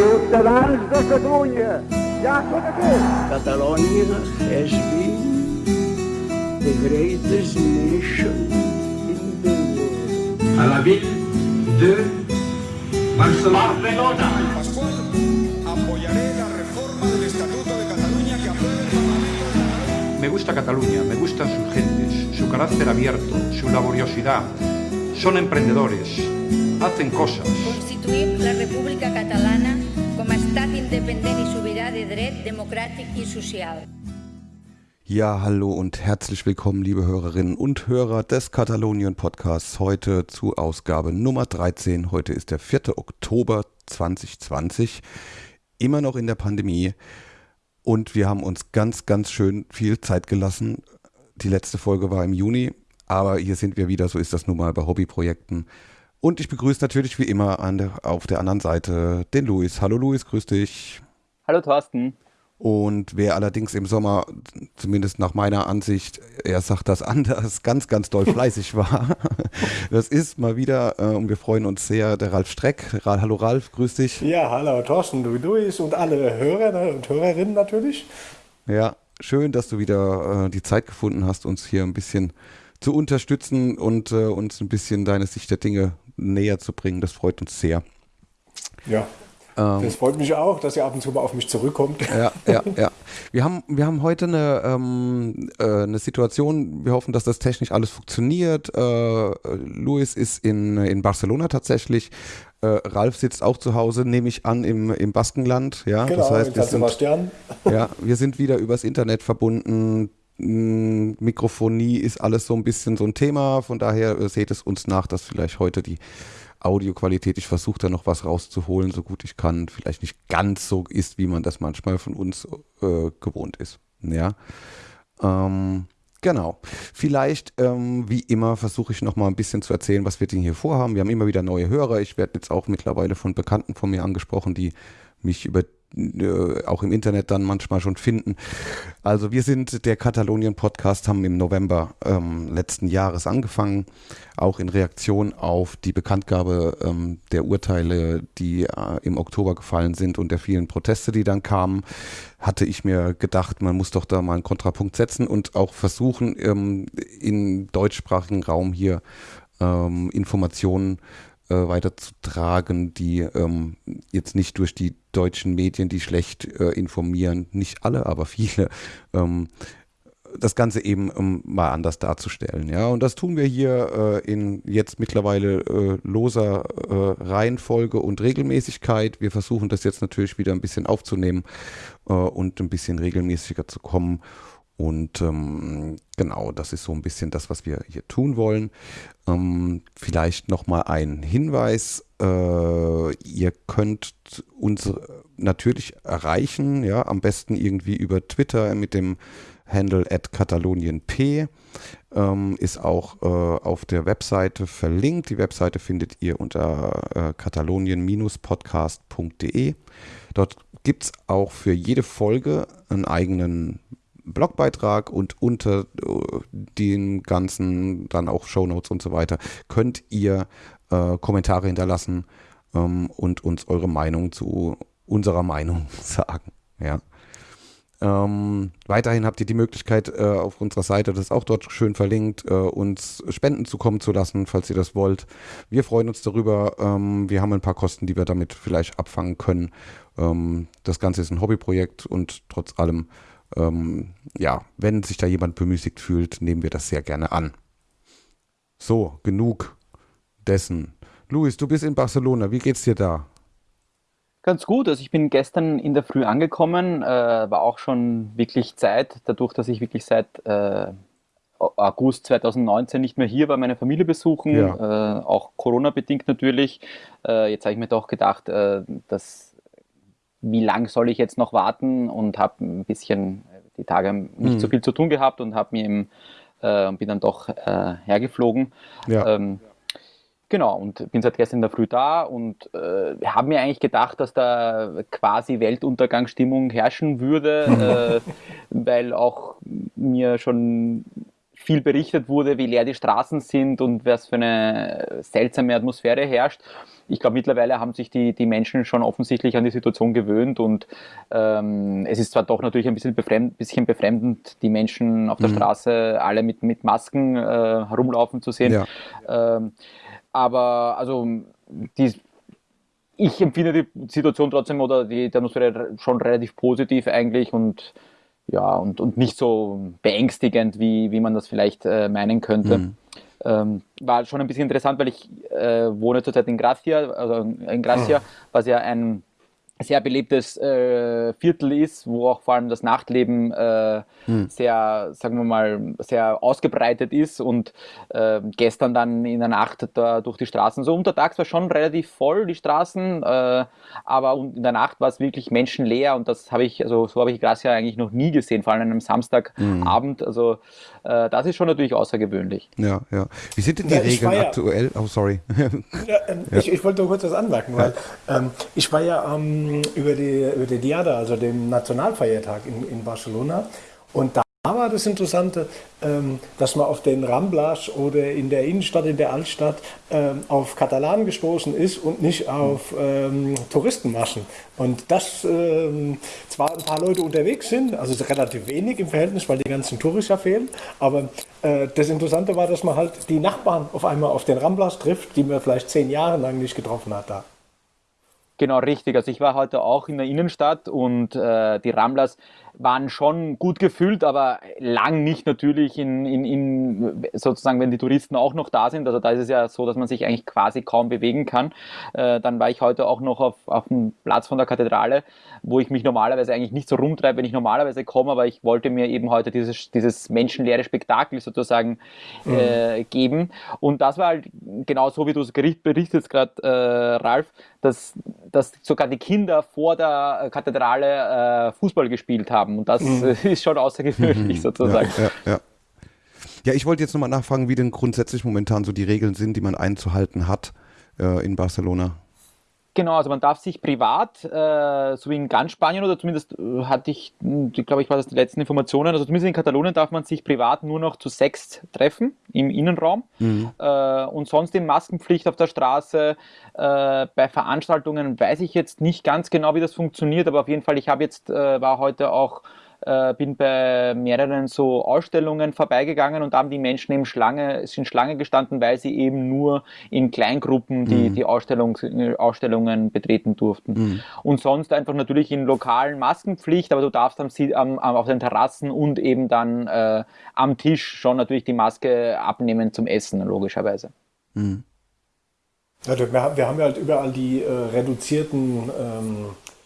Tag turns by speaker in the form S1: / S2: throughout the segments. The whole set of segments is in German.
S1: ciutadans de Catalunya, ja tot aquí.
S2: Catalonia has been the greatest nation in the world.
S3: à la ville de Barcelona.
S4: Pascual, apoyaré la reforma del Estatuto de Cataluña que apruebe el Parlamento.
S5: Me gusta Cataluña, me gustan sus gentes, su carácter abierto, su laboriosidad. Son emprendedores, hacen cosas.
S6: Constituïm la República Catalana a independent i sobirà de dret, democràtic i social.
S7: Ja, hallo und herzlich willkommen, liebe Hörerinnen und Hörer des Katalonien Podcasts. Heute zu Ausgabe Nummer 13. Heute ist der 4. Oktober 2020. Immer noch in der Pandemie. Und wir haben uns ganz, ganz schön viel Zeit gelassen. Die letzte Folge war im Juni. Aber hier sind wir wieder. So ist das nun mal bei Hobbyprojekten. Und ich begrüße natürlich wie immer der, auf der anderen Seite den Luis. Hallo Luis, grüß dich.
S8: Hallo Thorsten.
S7: Und wer allerdings im Sommer, zumindest nach meiner Ansicht, er sagt das anders, ganz, ganz doll fleißig war, das ist mal wieder, äh, und wir freuen uns sehr, der Ralf Streck. Ra hallo Ralf, grüß dich.
S9: Ja, hallo Thorsten, du Luis und alle Hörer und Hörerinnen natürlich.
S7: Ja, schön, dass du wieder äh, die Zeit gefunden hast, uns hier ein bisschen zu unterstützen und äh, uns ein bisschen deine Sicht der Dinge näher zu bringen. Das freut uns sehr.
S9: Ja, das freut mich auch, dass ihr ab und zu mal auf mich zurückkommt.
S7: Ja, ja, ja. Wir haben, wir haben heute eine, ähm, äh, eine Situation, wir hoffen, dass das technisch alles funktioniert. Äh, Luis ist in, in Barcelona tatsächlich. Äh, Ralf sitzt auch zu Hause, nehme ich an, im, im Baskenland. Ja,
S9: Genau,
S7: das heißt, wir sind, ja, wir sind wieder übers Internet verbunden. Mm, Mikrofonie ist alles so ein bisschen so ein Thema. Von daher äh, seht es uns nach, dass vielleicht heute die Audioqualität, ich versuche da noch was rauszuholen, so gut ich kann, vielleicht nicht ganz so ist, wie man das manchmal von uns äh, gewohnt ist. Ja. Ähm, genau. Vielleicht, ähm, wie immer, versuche ich noch mal ein bisschen zu erzählen, was wir denn hier vorhaben. Wir haben immer wieder neue Hörer. Ich werde jetzt auch mittlerweile von Bekannten von mir angesprochen, die mich über äh, auch im Internet dann manchmal schon finden. Also wir sind der Katalonien Podcast, haben im November ähm, letzten Jahres angefangen, auch in Reaktion auf die Bekanntgabe ähm, der Urteile, die äh, im Oktober gefallen sind und der vielen Proteste, die dann kamen, hatte ich mir gedacht, man muss doch da mal einen Kontrapunkt setzen und auch versuchen, ähm, im deutschsprachigen Raum hier ähm, Informationen äh, weiterzutragen, die ähm, jetzt nicht durch die deutschen Medien, die schlecht äh, informieren, nicht alle, aber viele, ähm, das Ganze eben ähm, mal anders darzustellen. Ja, und das tun wir hier äh, in jetzt mittlerweile äh, loser äh, Reihenfolge und Regelmäßigkeit. Wir versuchen das jetzt natürlich wieder ein bisschen aufzunehmen äh, und ein bisschen regelmäßiger zu kommen. Und ähm, genau, das ist so ein bisschen das, was wir hier tun wollen. Ähm, vielleicht nochmal ein Hinweis. Äh, ihr könnt uns natürlich erreichen, ja, am besten irgendwie über Twitter mit dem Handle at katalonienp. Ähm, ist auch äh, auf der Webseite verlinkt. Die Webseite findet ihr unter äh, katalonien-podcast.de. Dort gibt es auch für jede Folge einen eigenen Blogbeitrag und unter äh, den ganzen dann auch Shownotes und so weiter könnt ihr äh, Kommentare hinterlassen ähm, und uns eure Meinung zu unserer Meinung sagen. Ja. Ähm, weiterhin habt ihr die Möglichkeit, äh, auf unserer Seite, das ist auch dort schön verlinkt, äh, uns Spenden zukommen zu lassen, falls ihr das wollt. Wir freuen uns darüber. Ähm, wir haben ein paar Kosten, die wir damit vielleicht abfangen können. Ähm, das Ganze ist ein Hobbyprojekt und trotz allem ähm, ja, wenn sich da jemand bemüßigt fühlt, nehmen wir das sehr gerne an. So, genug dessen. Luis, du bist in Barcelona. Wie geht's dir da?
S8: Ganz gut. Also ich bin gestern in der Früh angekommen, äh, war auch schon wirklich Zeit, dadurch, dass ich wirklich seit äh, August 2019 nicht mehr hier war, meine Familie besuchen,
S7: Ja.
S8: äh, auch Corona-bedingt natürlich. Äh, jetzt habe ich mir doch gedacht, äh, dass wie lang soll ich jetzt noch warten und habe ein bisschen äh, die Tage nicht
S7: Mhm.
S8: so viel zu tun gehabt und habe mir eben, äh, bin dann doch äh, hergeflogen.
S7: Ja.
S8: Ähm, genau, und bin seit gestern in der Früh da und äh, habe mir eigentlich gedacht, dass da quasi Weltuntergangsstimmung herrschen würde, äh, weil auch mir schon viel berichtet wurde, wie leer die Straßen sind und was für eine seltsame Atmosphäre herrscht. Ich glaube, mittlerweile haben sich die, die Menschen schon offensichtlich an die Situation gewöhnt und ähm, es ist zwar doch natürlich ein bisschen, befremd, bisschen befremdend, die Menschen auf der mhm. Straße alle mit, mit Masken äh, herumlaufen zu sehen. Ja. Ähm, aber also die, ich empfinde die Situation trotzdem oder die, die Atmosphäre schon relativ positiv eigentlich und ja, und, und nicht so beängstigend, wie, wie man das vielleicht äh, meinen könnte. Mhm. Ähm, war schon ein bisschen interessant, weil ich äh, wohne zurzeit in Gracia, also in Gracia, mhm. was ja ein sehr belebtes äh, Viertel ist, wo auch vor allem das Nachtleben äh, hm. sehr, sagen wir mal, sehr ausgebreitet ist und äh, gestern dann in der Nacht da durch die Straßen, so untertags war schon relativ voll die Straßen, äh, aber in der Nacht war es wirklich menschenleer und das habe ich, also so habe ich Gracia eigentlich noch nie gesehen, vor allem an einem Samstagabend, hm. also äh, das ist schon natürlich außergewöhnlich.
S7: Ja, ja. Wie sind denn die ja, Regeln ja, aktuell? Oh, sorry.
S9: ja, ähm, ich, ich, wollte nur kurz was anmerken, weil ähm, ich war ja am ähm, über, die, über die Diada, also dem Nationalfeiertag in, in Barcelona. Und da war das Interessante, ähm, dass man auf den Ramblas oder in der Innenstadt, in der Altstadt ähm, auf Katalanen gestoßen ist und nicht auf ähm, Touristenmaschen. Und dass ähm, zwar ein paar Leute unterwegs sind, also relativ wenig im Verhältnis, weil die ganzen Touristen fehlen, aber äh, das Interessante war, dass man halt die Nachbarn auf einmal auf den Ramblas trifft, die man vielleicht zehn Jahre lang nicht getroffen hat da.
S8: Genau, richtig. Also ich war heute auch in der Innenstadt und äh, die Ramblas waren schon gut gefüllt, aber lang nicht natürlich in, in, in, sozusagen, wenn die Touristen auch noch da sind. Also da ist es ja so, dass man sich eigentlich quasi kaum bewegen kann. Äh, dann war ich heute auch noch auf, auf dem Platz von der Kathedrale, wo ich mich normalerweise eigentlich nicht so rumtreibe, wenn ich normalerweise komme, aber ich wollte mir eben heute dieses, dieses menschenleere Spektakel sozusagen mhm. äh, geben. Und das war halt genau so, wie du es berichtest gerade, äh, Ralf, dass, dass sogar die Kinder vor der Kathedrale äh, Fußball gespielt haben. Und das mhm. ist schon außergewöhnlich mhm. sozusagen.
S7: Ja, ja, ja. ja ich wollte jetzt nochmal nachfragen, wie denn grundsätzlich momentan so die Regeln sind, die man einzuhalten hat äh, in Barcelona.
S8: Genau, also man darf sich privat, äh, so wie in ganz Spanien oder zumindest äh, hatte ich, hm, glaube ich, war das die letzten Informationen, also zumindest in Katalonien darf man sich privat nur noch zu sechs treffen im Innenraum mhm. äh, und sonst in Maskenpflicht auf der Straße. Äh, bei Veranstaltungen weiß ich jetzt nicht ganz genau, wie das funktioniert, aber auf jeden Fall, ich habe jetzt, äh, war heute auch äh, bin bei mehreren so Ausstellungen vorbeigegangen und da haben die Menschen eben Schlange, sind Schlange gestanden, weil sie eben nur in Kleingruppen die, mhm. die Ausstellung, Ausstellungen betreten durften. Mhm. Und sonst einfach natürlich in lokalen Maskenpflicht, aber du darfst am, am, auf den Terrassen und eben dann äh, am Tisch schon natürlich die Maske abnehmen zum Essen, logischerweise. Mhm.
S9: Ja, wir haben ja halt überall die äh, reduzierten ähm, äh,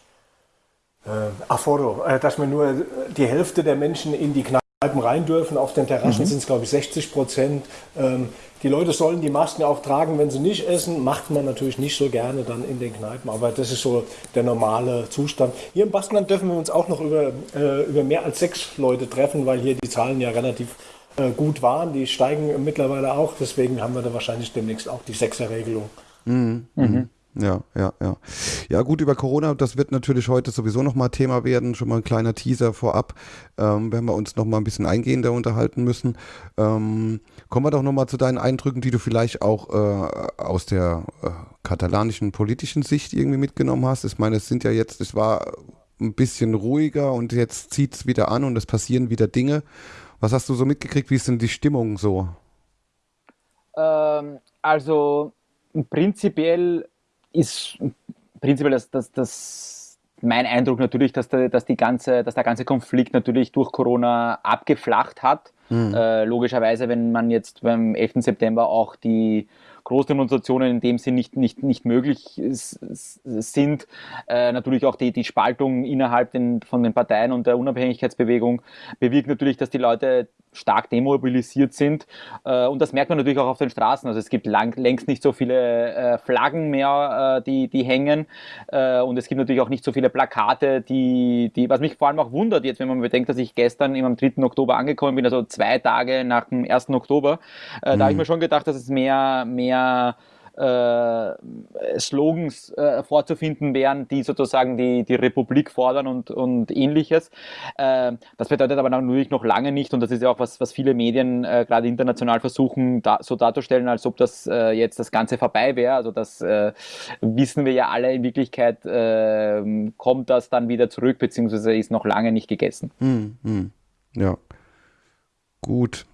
S9: Aforo, äh, dass wir nur die Hälfte der Menschen in die Kneipen rein dürfen. Auf den Terrassen mhm. sind es, glaube ich, 60 Prozent. Ähm, die Leute sollen die Masken auch tragen, wenn sie nicht essen. Macht man natürlich nicht so gerne dann in den Kneipen, aber das ist so der normale Zustand. Hier im Baskenland dürfen wir uns auch noch über, äh, über mehr als sechs Leute treffen, weil hier die Zahlen ja relativ äh, gut waren. Die steigen mittlerweile auch, deswegen haben wir da wahrscheinlich demnächst auch die Sechserregelung.
S7: Mhm. Mhm. Ja, ja, ja. Ja, gut, über Corona, das wird natürlich heute sowieso nochmal Thema werden. Schon mal ein kleiner Teaser vorab, ähm, wenn wir uns nochmal ein bisschen eingehender unterhalten müssen. Ähm, kommen wir doch nochmal zu deinen Eindrücken, die du vielleicht auch äh, aus der äh, katalanischen politischen Sicht irgendwie mitgenommen hast. Ich meine, es sind ja jetzt, es war ein bisschen ruhiger und jetzt zieht es wieder an und es passieren wieder Dinge. Was hast du so mitgekriegt? Wie ist denn die Stimmung so?
S8: Ähm, also prinzipiell ist prinzipiell das, das, das mein Eindruck natürlich, dass der, dass, die ganze, dass der ganze Konflikt natürlich durch Corona abgeflacht hat. Mhm. Äh, logischerweise, wenn man jetzt beim 11. September auch die Großdemonstrationen in dem Sinn nicht, nicht, nicht möglich sind. Äh, natürlich auch die, die Spaltung innerhalb den, von den Parteien und der Unabhängigkeitsbewegung bewirkt natürlich, dass die Leute stark demobilisiert sind. Äh, und das merkt man natürlich auch auf den Straßen. Also es gibt lang, längst nicht so viele äh, Flaggen mehr, äh, die, die hängen. Und es gibt natürlich auch nicht so viele Plakate, die, die, was mich vor allem auch wundert jetzt, wenn man bedenkt, dass ich gestern am 3. Oktober angekommen bin, also zwei Tage nach dem 1. Oktober. Mhm. Da habe ich mir schon gedacht, dass es mehr, mehr äh, Slogans äh, vorzufinden wären, die sozusagen die, die Republik fordern und, und ähnliches. Äh, das bedeutet aber natürlich noch lange nicht, und das ist ja auch was, was viele Medien äh, gerade international versuchen, da, so darzustellen, als ob das äh, jetzt das Ganze vorbei wäre. Also das äh, wissen wir ja alle in Wirklichkeit, kommt das dann wieder zurück, beziehungsweise ist noch lange nicht gegessen.
S7: Hm, hm. Ja. Gut.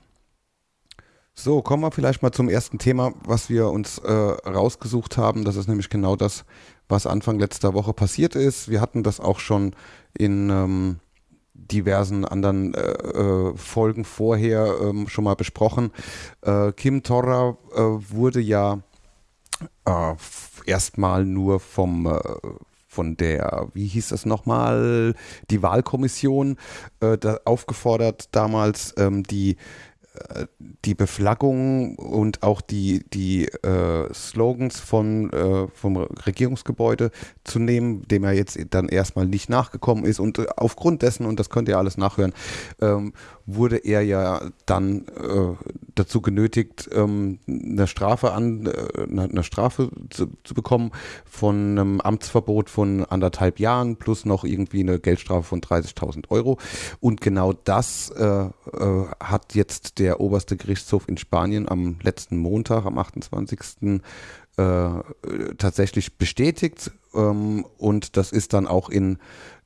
S7: So, kommen wir vielleicht mal zum ersten Thema, was wir uns äh, rausgesucht haben. Das ist nämlich genau das, was Anfang letzter Woche passiert ist. Wir hatten das auch schon in ähm, diversen anderen äh, äh Folgen vorher ähm, schon mal besprochen. Äh, Kim Torra äh, wurde ja äh, erstmal nur vom von der, wie hieß das nochmal, die Wahlkommission äh, da aufgefordert, damals ähm, die die Beflaggung und auch die, die äh, Slogans von, äh, vom Regierungsgebäude zu nehmen, dem er jetzt dann erstmal nicht nachgekommen ist. Und äh, aufgrund dessen, und das könnt ihr alles nachhören, ähm, wurde er ja dann äh, dazu genötigt, ähm, eine Strafe an, äh, eine Strafe zu, zu, bekommen von einem Amtsverbot von anderthalb Jahren plus noch irgendwie eine Geldstrafe von 30.000 Euro. Und genau das hat jetzt der oberste Gerichtshof in Spanien am letzten Montag, am 28. Äh, tatsächlich bestätigt. Ähm, und das ist dann auch in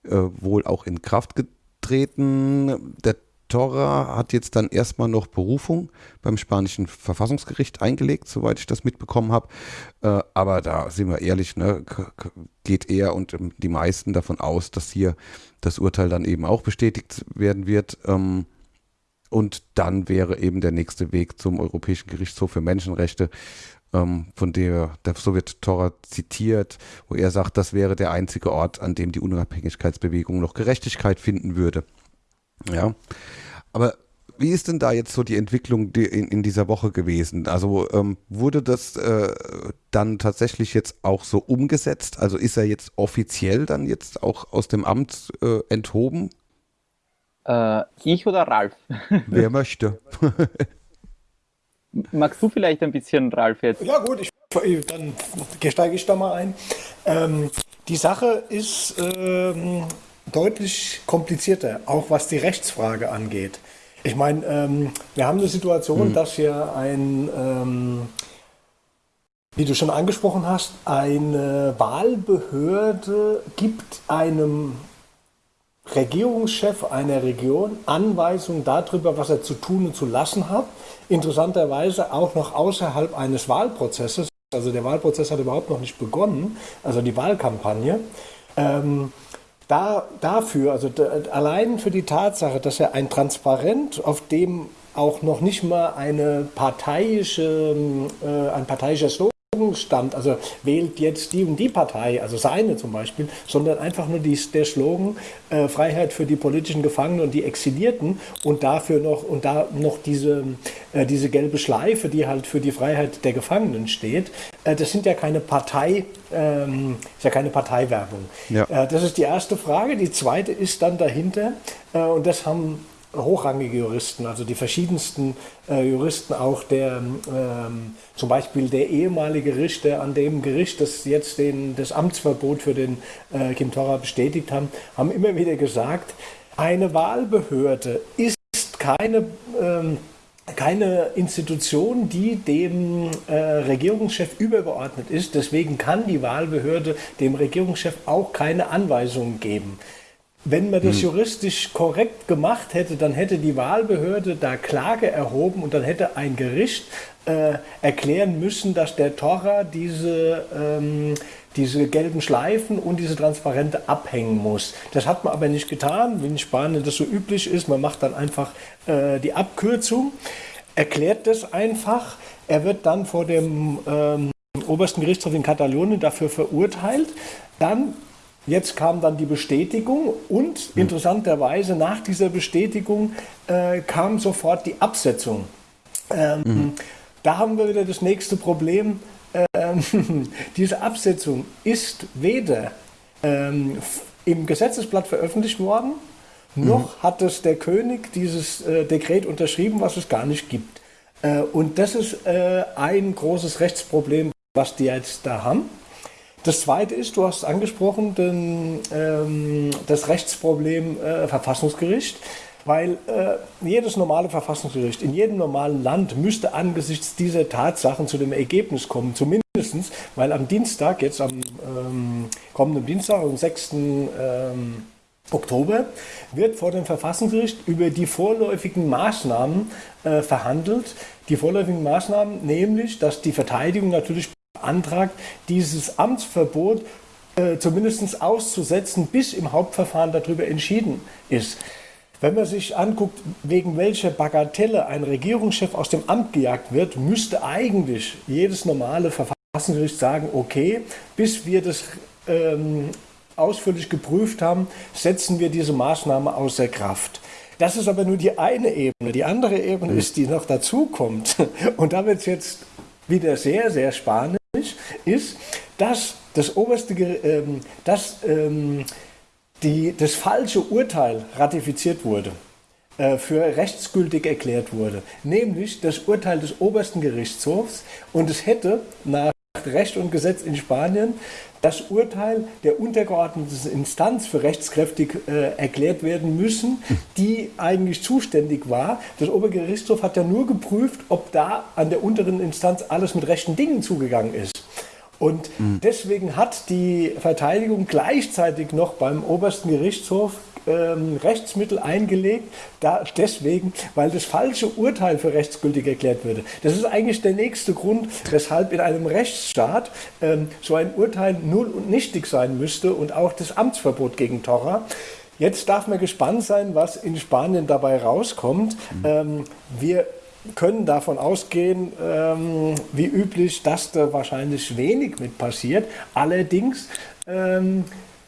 S7: äh, wohl auch in Kraft getreten. Der Torra hat jetzt dann erstmal noch Berufung beim spanischen Verfassungsgericht eingelegt, soweit ich das mitbekommen habe. Äh, aber da sind wir ehrlich, ne, geht er und ähm, die meisten davon aus, dass hier das Urteil dann eben auch bestätigt werden wird. Ähm, und dann wäre eben der nächste Weg zum Europäischen Gerichtshof für Menschenrechte, ähm, von der, der so wird Torra zitiert, wo er sagt, das wäre der einzige Ort, an dem die Unabhängigkeitsbewegung noch Gerechtigkeit finden würde. Ja. Aber wie ist denn da jetzt so die Entwicklung in, in dieser Woche gewesen? Also ähm, wurde das äh, dann tatsächlich jetzt auch so umgesetzt? Also ist er jetzt offiziell dann jetzt auch aus dem Amt äh, enthoben?
S8: Äh, ich oder Ralf?
S7: Wer möchte.
S8: Magst du vielleicht ein bisschen, Ralf, jetzt?
S9: Ja gut, ich, dann steige ich da mal ein. Ähm, die Sache ist ähm, deutlich komplizierter, auch was die Rechtsfrage angeht. Ich meine, ähm, wir haben eine Situation, mhm. dass hier ein, ähm, wie du schon angesprochen hast, eine Wahlbehörde gibt einem Regierungschef einer Region Anweisungen darüber, was er zu tun und zu lassen hat. Interessanterweise auch noch außerhalb eines Wahlprozesses. Also der Wahlprozess hat überhaupt noch nicht begonnen, also die Wahlkampagne. Ähm, da, dafür, also allein für die Tatsache, dass er ein Transparent, auf dem auch noch nicht mal eine parteiische, äh, ein parteiischer Slogan stand, also wählt jetzt die und die Partei, also seine zum Beispiel, sondern einfach nur die, der Slogan äh, Freiheit für die politischen Gefangenen und die Exilierten und dafür noch und da noch diese, äh, diese gelbe Schleife, die halt für die Freiheit der Gefangenen steht. Äh, das sind ja keine Partei, ähm, ist ja keine Parteiwerbung. Ja. Äh, das ist die erste Frage. Die zweite ist dann dahinter, äh, und das haben hochrangige Juristen, also die verschiedensten äh, Juristen, auch der ähm, zum Beispiel der ehemalige Richter an dem Gericht, das jetzt den, das Amtsverbot für den äh, Kim Torra bestätigt haben, haben immer wieder gesagt, eine Wahlbehörde ist keine ähm, keine Institution, die dem äh, Regierungschef übergeordnet ist. Deswegen kann die Wahlbehörde dem Regierungschef auch keine Anweisungen geben. Wenn man das hm. juristisch korrekt gemacht hätte, dann hätte die Wahlbehörde da Klage erhoben und dann hätte ein Gericht äh, erklären müssen, dass der Torra diese, ähm, diese gelben Schleifen und diese Transparente abhängen muss. Das hat man aber nicht getan, wie in Spanien das so üblich ist. Man macht dann einfach äh, die Abkürzung, erklärt das einfach. Er wird dann vor dem ähm, obersten Gerichtshof in Katalonien dafür verurteilt. Dann Jetzt kam dann die Bestätigung und hm. interessanterweise nach dieser Bestätigung äh, kam sofort die Absetzung. Ähm, mhm. Da haben wir wieder das nächste Problem. Ähm, diese Absetzung ist weder ähm, im Gesetzesblatt veröffentlicht worden, mhm. noch hat es der König dieses äh, Dekret unterschrieben, was es gar nicht gibt. Äh, und das ist äh, ein großes Rechtsproblem, was die jetzt da haben. Das Zweite ist, du hast angesprochen, den, ähm, das Rechtsproblem äh, Verfassungsgericht. Weil äh, jedes normale Verfassungsgericht in jedem normalen Land müsste angesichts dieser Tatsachen zu dem Ergebnis kommen, zumindest, weil am Dienstag, jetzt am ähm, kommenden Dienstag, am 6. Ähm, Oktober, wird vor dem Verfassungsgericht über die vorläufigen Maßnahmen äh, verhandelt. Die vorläufigen Maßnahmen, nämlich, dass die Verteidigung natürlich beantragt, dieses Amtsverbot äh, zumindest auszusetzen, bis im Hauptverfahren darüber entschieden ist. Wenn man sich anguckt, wegen welcher Bagatelle ein Regierungschef aus dem Amt gejagt wird, müsste eigentlich jedes normale Verfassungsgericht sagen, okay, bis wir das ähm, ausführlich geprüft haben, setzen wir diese Maßnahme außer Kraft. Das ist aber nur die eine Ebene. Die andere Ebene mhm. ist, die noch dazu kommt. Und da wird es jetzt wieder sehr, sehr spanisch, ist, dass das oberste, ähm, dass ähm, die, das falsche Urteil ratifiziert wurde, äh, für rechtsgültig erklärt wurde, nämlich das Urteil des obersten Gerichtshofs und es hätte nach Recht und Gesetz in Spanien das Urteil der untergeordneten Instanz für rechtskräftig äh, erklärt werden müssen, die eigentlich zuständig war. Das Obergerichtshof hat ja nur geprüft, ob da an der unteren Instanz alles mit rechten Dingen zugegangen ist. Und mhm. deswegen hat die Verteidigung gleichzeitig noch beim obersten Gerichtshof ähm, Rechtsmittel eingelegt, da, deswegen, weil das falsche Urteil für rechtsgültig erklärt würde. Das ist eigentlich der nächste Grund, weshalb in einem Rechtsstaat ähm, so ein Urteil null und nichtig sein müsste und auch das Amtsverbot gegen Torra. Jetzt darf man gespannt sein, was in Spanien dabei rauskommt. Mhm. Ähm, wir können davon ausgehen, ähm, wie üblich, dass da wahrscheinlich wenig mit passiert. Allerdings ähm,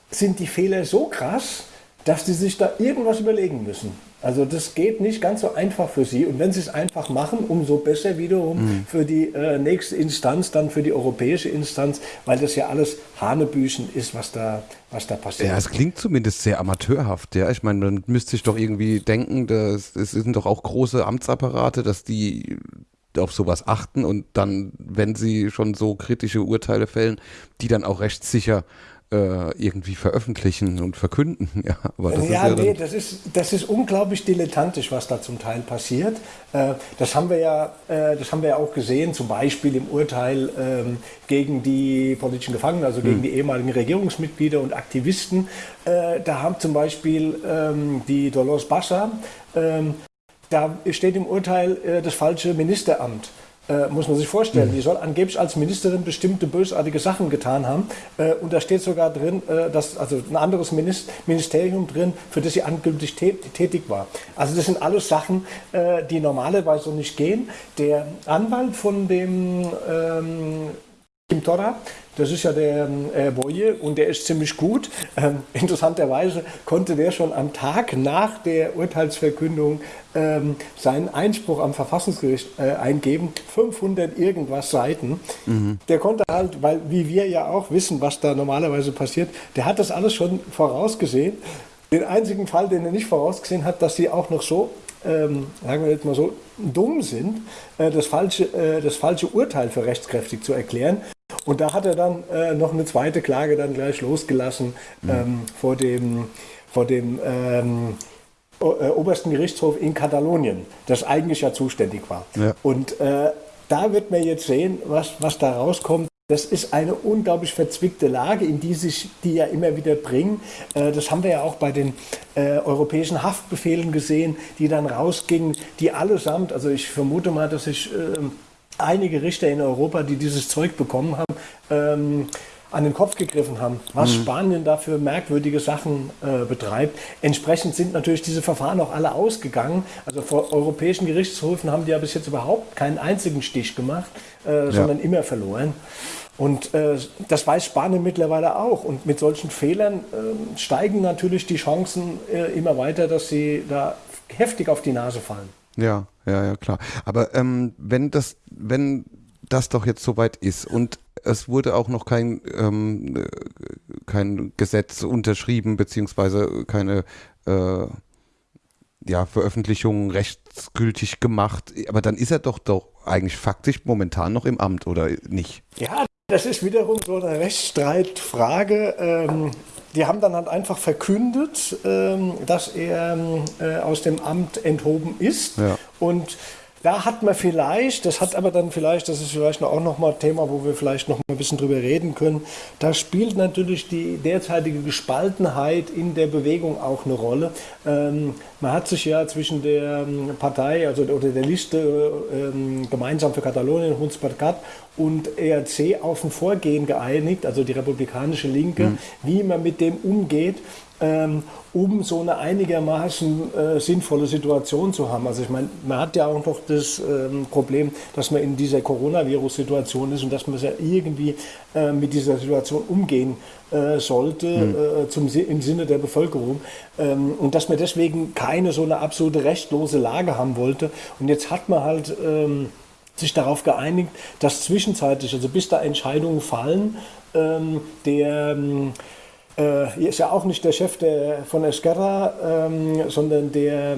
S9: sind die Fehler so krass, dass sie sich da irgendwas überlegen müssen. Also das geht nicht ganz so einfach für sie. Und wenn sie es einfach machen, umso besser wiederum mhm. für die äh, nächste Instanz, dann für die europäische Instanz, weil das ja alles Hanebüchen ist, was da, was da passiert.
S7: Ja, es klingt zumindest sehr amateurhaft. Ja, ich meine, man müsste sich doch irgendwie denken, dass, es sind doch auch große Amtsapparate, dass die auf sowas achten und dann, wenn sie schon so kritische Urteile fällen, die dann auch rechtssicher äh, irgendwie veröffentlichen und verkünden. Ja,
S9: aber das ja, ist ja nee, das ist, das ist unglaublich dilettantisch, was da zum Teil passiert. Äh, das, haben wir ja, äh, das haben wir ja auch gesehen, zum Beispiel im Urteil ähm, gegen die politischen Gefangenen, also gegen hm. die ehemaligen Regierungsmitglieder und Aktivisten. Da haben zum Beispiel ähm, die Dolores Bassa, ähm, da steht im Urteil das falsche Ministeramt. Äh, muss man sich vorstellen. Mhm. Die soll angeblich als Ministerin bestimmte bösartige Sachen getan haben. Äh, und da steht sogar drin, äh, dass also ein anderes Minist Ministerium drin, für das sie angültig tätig war. Also das sind alles Sachen, äh, die normalerweise so nicht gehen. Der Anwalt von dem ähm, Kim Torra, das ist ja der äh, Boye und der ist ziemlich gut. Ähm, interessanterweise konnte der schon am Tag nach der Urteilsverkündung ähm, seinen Einspruch am Verfassungsgericht äh, eingeben. 500 irgendwas Seiten. Mhm. Der konnte halt, weil wie wir ja auch wissen, was da normalerweise passiert, der hat das alles schon vorausgesehen. Den einzigen Fall, den er nicht vorausgesehen hat, dass sie auch noch so ähm, sagen wir jetzt mal so, dumm sind, äh, das, falsche, äh, das falsche Urteil für rechtskräftig zu erklären. Und da hat er dann äh, noch eine zweite Klage dann gleich losgelassen mhm. ähm, vor dem, vor dem ähm, äh, obersten Gerichtshof in Katalonien, das eigentlich ja zuständig war. Ja. Und äh, da wird man jetzt sehen, was, was da rauskommt. Das ist eine unglaublich verzwickte Lage, in die sich die ja immer wieder bringen. Äh, das haben wir ja auch bei den äh, europäischen Haftbefehlen gesehen, die dann rausgingen, die allesamt, also ich vermute mal, dass ich äh, einige Richter in Europa, die dieses Zeug bekommen haben, ähm, an den Kopf gegriffen haben, was mhm. Spanien da für merkwürdige Sachen äh, betreibt. Entsprechend sind natürlich diese Verfahren auch alle ausgegangen. Also vor europäischen Gerichtshöfen haben die ja bis jetzt überhaupt keinen einzigen Stich gemacht, äh, ja. sondern immer verloren. Und äh, das weiß Spanien mittlerweile auch. Und mit solchen Fehlern ähm, steigen natürlich die Chancen äh, immer weiter, dass sie da heftig auf die Nase fallen.
S7: Ja, ja, ja, klar. Aber ähm, wenn das, wenn das doch jetzt soweit ist und es wurde auch noch kein, ähm, kein Gesetz unterschrieben, beziehungsweise keine äh, ja, Veröffentlichung rechtsgültig gemacht, aber dann ist er doch doch eigentlich faktisch momentan noch im Amt, oder nicht?
S9: Ja, das ist wiederum so eine Rechtsstreitfrage. Ähm, die haben dann halt einfach verkündet, ähm, dass er äh, aus dem Amt enthoben ist.
S7: Ja.
S9: Und da hat man vielleicht, das hat aber dann vielleicht, das ist vielleicht auch nochmal ein Thema, wo wir vielleicht noch mal ein bisschen drüber reden können, da spielt natürlich die derzeitige Gespaltenheit in der Bewegung auch eine Rolle. Ähm, man hat sich ja zwischen der ähm, Partei, also oder der Liste ähm, gemeinsam für Katalonien, Junts per Cat und ERC auf ein Vorgehen geeinigt, also die republikanische Linke, mhm. wie man mit dem umgeht ähm, um so eine einigermaßen äh, sinnvolle Situation zu haben. Also ich meine, man hat ja auch noch das ähm, Problem, dass man in dieser Coronavirus-Situation ist und dass man ja irgendwie äh, mit dieser Situation umgehen äh, sollte mhm. zum, im Sinne der Bevölkerung ähm, und dass man deswegen keine so eine absolute rechtlose Lage haben wollte. Und jetzt hat man halt ähm, sich darauf geeinigt, dass zwischenzeitlich, also bis da Entscheidungen fallen, ähm, der ähm, äh, ist ja auch nicht der Chef der, von Esquerra, ähm, sondern der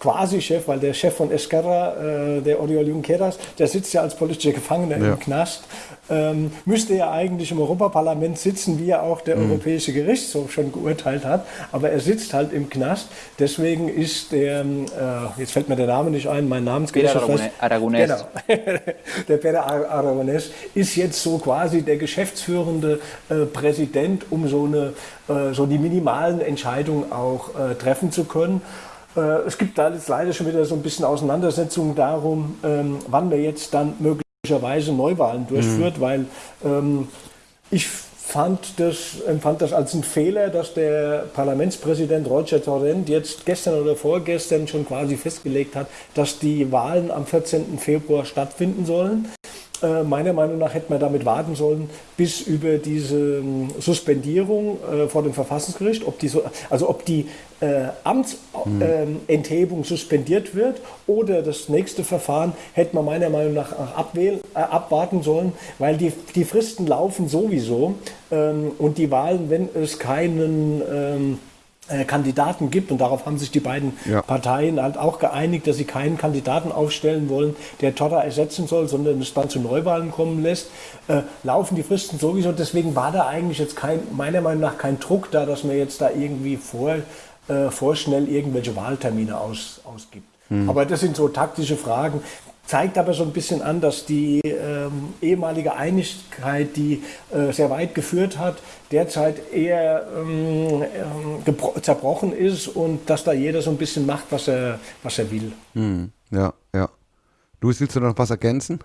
S9: ähm, Quasi-Chef, weil der Chef von Esquerra, äh, der Oriol Junqueras, der sitzt ja als politischer Gefangener ja. im Knast, ähm, müsste ja eigentlich im Europaparlament sitzen, wie ja auch der mhm. Europäische Gerichtshof schon geurteilt hat, aber er sitzt halt im Knast. Deswegen ist der, äh, jetzt fällt mir der Name nicht ein, mein Namensgericht.
S8: Aragonés.
S9: Genau, der Pere Aragonés ist jetzt so quasi der geschäftsführende äh, Präsident, um so, eine, äh, so die minimalen Entscheidungen auch äh, treffen zu können. Äh, es gibt da jetzt leider schon wieder so ein bisschen Auseinandersetzungen darum, ähm, wann man jetzt dann möglicherweise Neuwahlen durchführt, mhm. weil ähm, ich fand das, empfand das als einen Fehler, dass der Parlamentspräsident Roger Torrent jetzt gestern oder vorgestern schon quasi festgelegt hat, dass die Wahlen am 14. Februar stattfinden sollen. Äh, meiner Meinung nach hätte man damit warten sollen, bis über diese ähm, Suspendierung äh, vor dem Verfassungsgericht, ob die, also ob die äh, Amtsenthebung mhm. suspendiert wird oder das nächste Verfahren hätte man meiner Meinung nach abwählen, äh, abwarten sollen, weil die, die Fristen laufen sowieso ähm, und die Wahlen, wenn es keinen ähm, äh, Kandidaten gibt, und darauf haben sich die beiden ja. Parteien halt auch geeinigt, dass sie keinen Kandidaten aufstellen wollen, der Torra ersetzen soll, sondern es dann zu Neuwahlen kommen lässt, äh, laufen die Fristen sowieso. Deswegen war da eigentlich jetzt kein, meiner Meinung nach kein Druck da, dass man jetzt da irgendwie vor, äh, vorschnell irgendwelche Wahltermine aus, ausgibt. Mhm. Aber das sind so taktische Fragen zeigt aber so ein bisschen an, dass die ähm, ehemalige Einigkeit, die äh, sehr weit geführt hat, derzeit eher ähm, äh, zerbrochen ist und dass da jeder so ein bisschen macht, was er, was er will.
S7: Hm, ja, ja. Luis, willst du noch was ergänzen?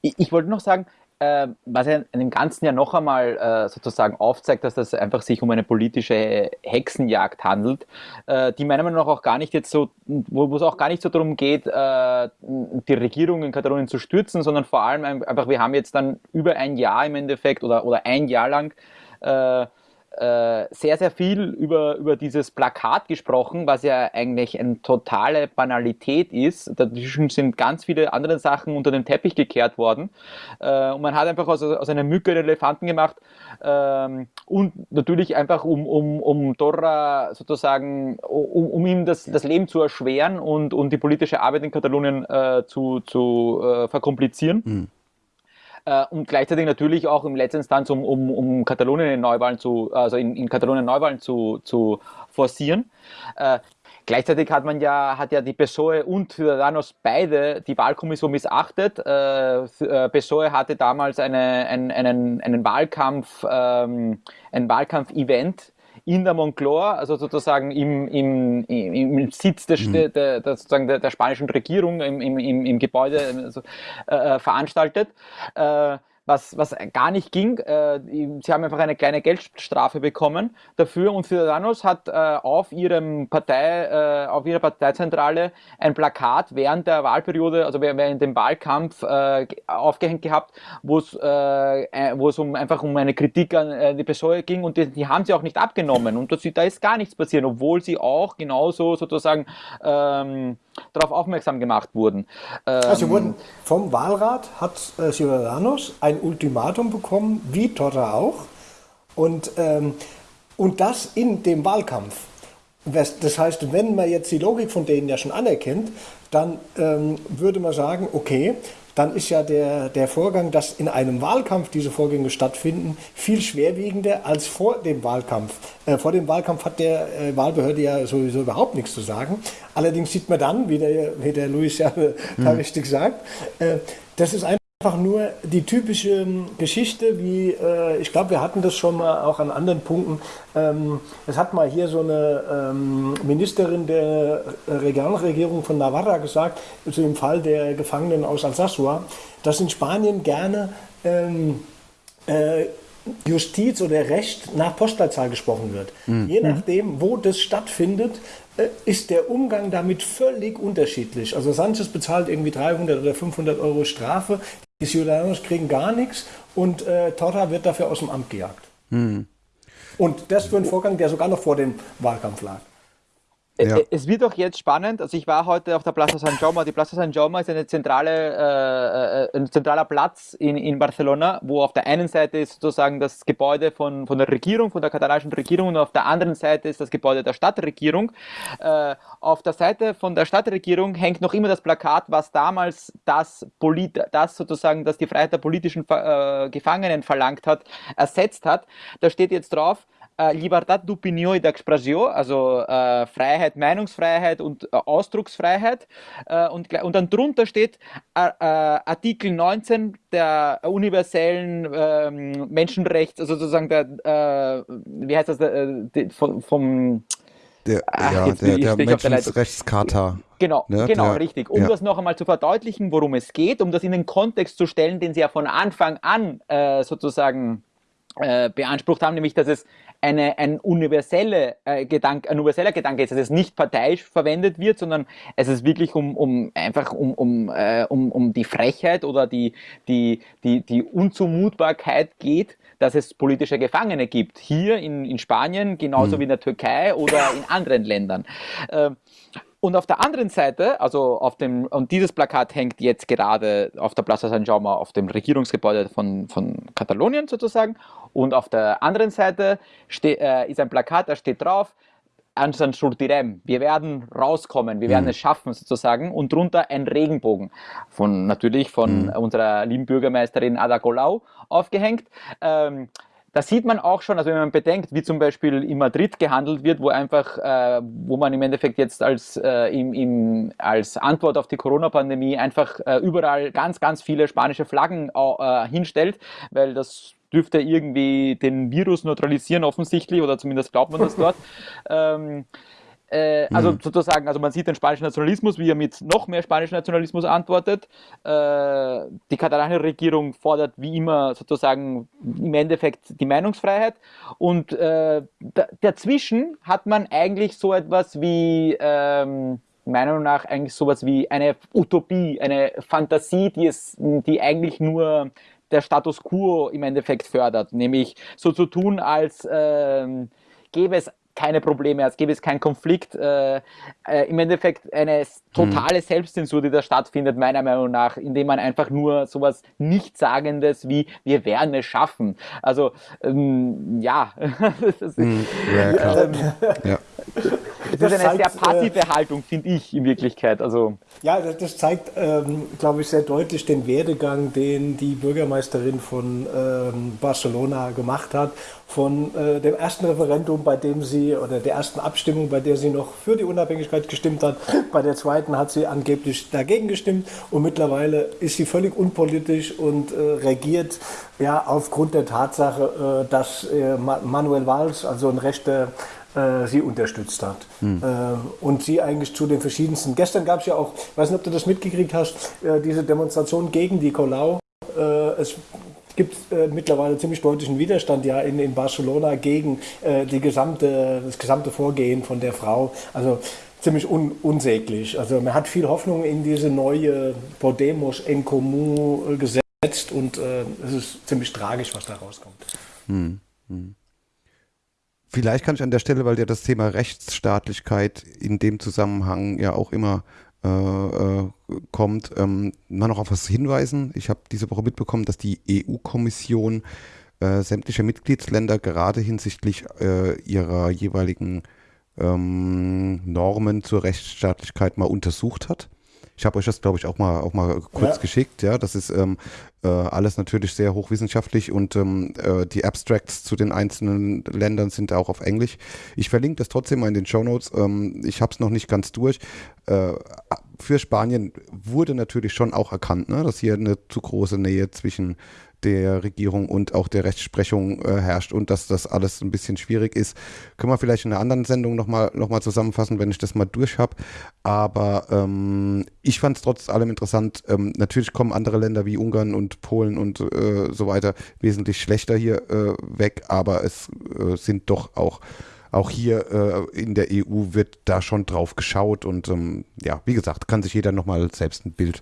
S8: Ich, ich wollte noch sagen, äh, was ja in dem Ganzen ja noch einmal äh, sozusagen aufzeigt, dass das einfach sich um eine politische Hexenjagd handelt, äh, die meiner Meinung nach auch gar nicht jetzt so, wo es auch gar nicht so darum geht, äh, die Regierung in Katalonien zu stürzen, sondern vor allem einfach, wir haben jetzt dann über ein Jahr im Endeffekt oder, oder ein Jahr lang äh, sehr, sehr viel über, über dieses Plakat gesprochen, was ja eigentlich eine totale Banalität ist. Dazwischen sind ganz viele andere Sachen unter den Teppich gekehrt worden. Äh, und man hat einfach aus, aus einer Mücke einen Elefanten gemacht ähm, und natürlich einfach, um, um, um Torra sozusagen, um, um ihm das, das Leben zu erschweren und, und die politische Arbeit in Katalonien äh, zu, zu äh, verkomplizieren. Mhm äh, und gleichzeitig natürlich auch im letzten Instanz, um, um, um Katalonien in Neuwahlen zu, also in, in Katalonien Neuwahlen zu, zu forcieren. Äh, Gleichzeitig hat man ja, hat ja die PSOE und Ciudadanos beide die Wahlkommission missachtet. Äh, äh, PSOE hatte damals eine, einen, einen, einen Wahlkampf, ähm, ein Wahlkampf-Event in der Moncloa, also sozusagen im, im, im Sitz des, mhm. der, der, sozusagen der, der, spanischen Regierung, im, im, im Gebäude also, äh, veranstaltet. Äh, was, was gar nicht ging. Äh, sie haben einfach eine kleine Geldstrafe bekommen dafür und Ciudadanos hat äh, auf ihrem Partei, äh, auf ihrer Parteizentrale ein Plakat während der Wahlperiode, also während dem Wahlkampf äh, aufgehängt gehabt, wo es äh, es um einfach um eine Kritik an äh, die PSOE ging und die, die, haben sie auch nicht abgenommen und das, da ist gar nichts passiert, obwohl sie auch genauso sozusagen ähm, darauf aufmerksam gemacht wurden.
S9: Ähm, also wurden vom Wahlrat hat äh, Ciudadanos ein Ultimatum bekommen, wie Torra auch, und, ähm, und das in dem Wahlkampf. Das heißt, wenn man jetzt die Logik von denen ja schon anerkennt, dann ähm, würde man sagen, okay, dann ist ja der, der Vorgang, dass in einem Wahlkampf diese Vorgänge stattfinden, viel schwerwiegender als vor dem Wahlkampf. Äh, vor dem Wahlkampf hat der äh, Wahlbehörde ja sowieso überhaupt nichts zu sagen. Allerdings sieht man dann, wie der, wie der Luis ja äh, da hm. richtig sagt, äh, das ist einfach einfach nur die typische ähm, Geschichte, wie äh, ich glaube, wir hatten das schon mal auch an anderen Punkten. Ähm, es hat mal hier so eine ähm, Ministerin der Regionalregierung von Navarra gesagt, zu dem Fall der Gefangenen aus Alsasua, dass in Spanien gerne ähm, äh, Justiz oder Recht nach Postleitzahl gesprochen wird. Mhm. Je nachdem, wo das stattfindet, ist der Umgang damit völlig unterschiedlich. Also Sanchez bezahlt irgendwie 300 oder 500 Euro Strafe, die Ciudadanos kriegen gar nichts und äh, Torra wird dafür aus dem Amt gejagt. Mhm. Und das für einen Vorgang, der sogar noch vor dem Wahlkampf lag.
S8: Ja. Es wird auch jetzt spannend. Also ich war heute auf der Plaza San Jaume. Die Plaza San Jaume ist eine zentrale, äh, äh, ein zentraler Platz in, in Barcelona, wo auf der einen Seite ist sozusagen das Gebäude von, von der Regierung, von der katalanischen Regierung und auf der anderen Seite ist das Gebäude der Stadtregierung. Äh, auf der Seite von der Stadtregierung hängt noch immer das Plakat, was damals das, Polit das sozusagen, das die Freiheit der politischen äh, Gefangenen verlangt hat, ersetzt hat. Da steht jetzt drauf, äh, Libertad d'opinió y d'expressió, also äh, Freiheit, Meinungsfreiheit und äh, Ausdrucksfreiheit. Äh, und, und dann drunter steht äh, äh, Artikel 19 der universellen ähm, Menschenrechts, also sozusagen der, wie heißt das, der, vom, vom
S7: der, Ach, ja, der, der Menschenrechtscharta.
S8: Genau, ne? genau, der, richtig. Um ja. das noch einmal zu verdeutlichen, worum es geht, um das in den Kontext zu stellen, den Sie ja von Anfang an äh, sozusagen äh, beansprucht haben, nämlich dass es eine, ein, universelle, äh, Gedanke, ein universeller Gedanke ist, dass es nicht parteiisch verwendet wird, sondern es ist wirklich um, um einfach um, um, äh, um, um die Frechheit oder die, die, die, die Unzumutbarkeit geht, dass es politische Gefangene gibt. Hier in, in Spanien, genauso mhm. wie in der Türkei oder in anderen Ländern. Äh, und auf der anderen Seite, also auf dem, und dieses Plakat hängt jetzt gerade auf der Plaza San Jaume, auf dem Regierungsgebäude von, von Katalonien sozusagen. Und auf der anderen Seite ste, äh, ist ein Plakat, da steht drauf, Ansan. Wir werden rauskommen, wir werden mhm. es schaffen sozusagen. Und drunter ein Regenbogen. Von, natürlich von mhm. unserer lieben Bürgermeisterin Ada Colau aufgehängt. Ähm, da sieht man auch schon, also wenn man bedenkt, wie zum Beispiel in Madrid gehandelt wird, wo einfach, äh, wo man im Endeffekt jetzt als, äh, im, im, als Antwort auf die Corona-Pandemie einfach äh, überall ganz, ganz viele spanische Flaggen äh, hinstellt, weil das dürfte irgendwie den Virus neutralisieren offensichtlich, oder zumindest glaubt man das dort. ähm, äh, also mhm. sozusagen, also man sieht den spanischen Nationalismus, wie er mit noch mehr spanischen Nationalismus antwortet. Äh, die katalanische Regierung fordert wie immer sozusagen im Endeffekt die Meinungsfreiheit. Und äh, dazwischen hat man eigentlich so etwas wie ähm, meiner Meinung nach eigentlich sowas wie eine Utopie, eine Fantasie, die es, die eigentlich nur der Status quo im Endeffekt fördert, nämlich so zu tun, als ähm, gäbe es keine Probleme, als gäbe es keinen Konflikt. Äh, äh, Im Endeffekt eine totale mhm. Selbstzensur, die da stattfindet, meiner Meinung nach, indem man einfach nur sowas Nichtsagendes wie wir werden es schaffen. Also ähm, ja.
S7: mhm. ja, klar. Ähm, ja.
S8: Es ist eine zeigt, sehr passive äh, Haltung, finde ich in Wirklichkeit. Also
S9: ja, das, das zeigt, ähm, glaube ich, sehr deutlich den Werdegang, den die Bürgermeisterin von ähm, Barcelona gemacht hat. Von äh, dem ersten Referendum, bei dem sie, oder der ersten Abstimmung, bei der sie noch für die Unabhängigkeit gestimmt hat. Bei der zweiten hat sie angeblich dagegen gestimmt. Und mittlerweile ist sie völlig unpolitisch und äh, regiert ja aufgrund der Tatsache, äh, dass äh, Manuel Valls, also ein rechter äh, sie unterstützt hat. Hm. Äh, und sie eigentlich zu den verschiedensten. Gestern gab es ja auch, ich weiß nicht, ob du das mitgekriegt hast, äh, diese Demonstration gegen die Colau. Äh, es gibt äh, mittlerweile ziemlich deutlichen Widerstand ja in, in Barcelona gegen äh, die gesamte, das gesamte Vorgehen von der Frau. Also ziemlich un, unsäglich. Also man hat viel Hoffnung in diese neue Podemos en Común gesetzt und es ist ziemlich tragisch, was da rauskommt. Hm. Hm.
S7: Vielleicht kann ich an der Stelle, weil ja das Thema Rechtsstaatlichkeit in dem Zusammenhang ja auch immer äh, äh, kommt, ähm, mal noch auf was hinweisen. Ich habe diese Woche mitbekommen, dass die EU-Kommission äh, sämtliche Mitgliedsländer gerade hinsichtlich äh, ihrer jeweiligen ähm, Normen zur Rechtsstaatlichkeit mal untersucht hat. Ich habe euch das, glaube ich, auch mal, auch mal kurz
S9: Ja.
S7: geschickt. Ja, das ist ähm, äh, alles natürlich sehr hochwissenschaftlich und ähm, äh, die Abstracts zu den einzelnen Ländern sind auch auf Englisch. Ich verlinke das trotzdem mal in den Show Notes. Ähm, ich habe es noch nicht ganz durch. Äh, für Spanien wurde natürlich schon auch erkannt, ne, dass hier eine zu große Nähe zwischen der Regierung und auch der Rechtsprechung äh, herrscht und dass das alles ein bisschen schwierig ist. Können wir vielleicht in einer anderen Sendung nochmal noch mal zusammenfassen, wenn ich das mal durch habe. Aber ähm, ich fand es trotz allem interessant. Ähm, natürlich kommen andere Länder wie Ungarn und Polen und äh, so weiter wesentlich schlechter hier äh, weg, aber es äh, sind doch auch auch hier äh, in der EU wird da schon drauf geschaut und ähm, ja, wie gesagt, kann sich jeder nochmal selbst ein Bild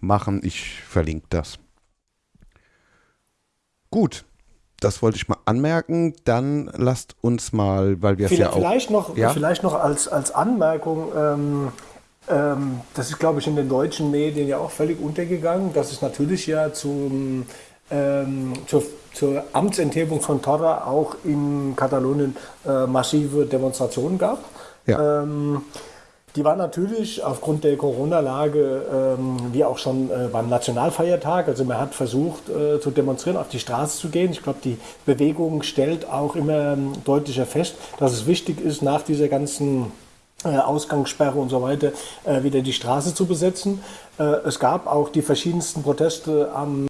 S7: machen. Ich verlinke das. Gut, das wollte ich mal anmerken. Dann lasst uns mal, weil wir es ja
S9: Vielleicht,
S7: auch.
S9: vielleicht noch,
S7: Ja?
S9: vielleicht noch als, als Anmerkung, ähm, ähm, das ist, glaube ich, in den deutschen Medien ja auch völlig untergegangen, dass es natürlich ja zum, ähm, zur, zur Amtsenthebung von Torra auch in Katalonien äh, massive Demonstrationen gab.
S7: Ja.
S9: Die war natürlich aufgrund der Corona-Lage, ähm, wie auch schon äh, beim Nationalfeiertag, also man hat versucht äh, zu demonstrieren, auf die Straße zu gehen. Ich glaube, die Bewegung stellt auch immer ähm, deutlicher fest, dass es wichtig ist, nach dieser ganzen äh, Ausgangssperre und so weiter äh, wieder die Straße zu besetzen. Äh, es gab auch die verschiedensten Proteste am,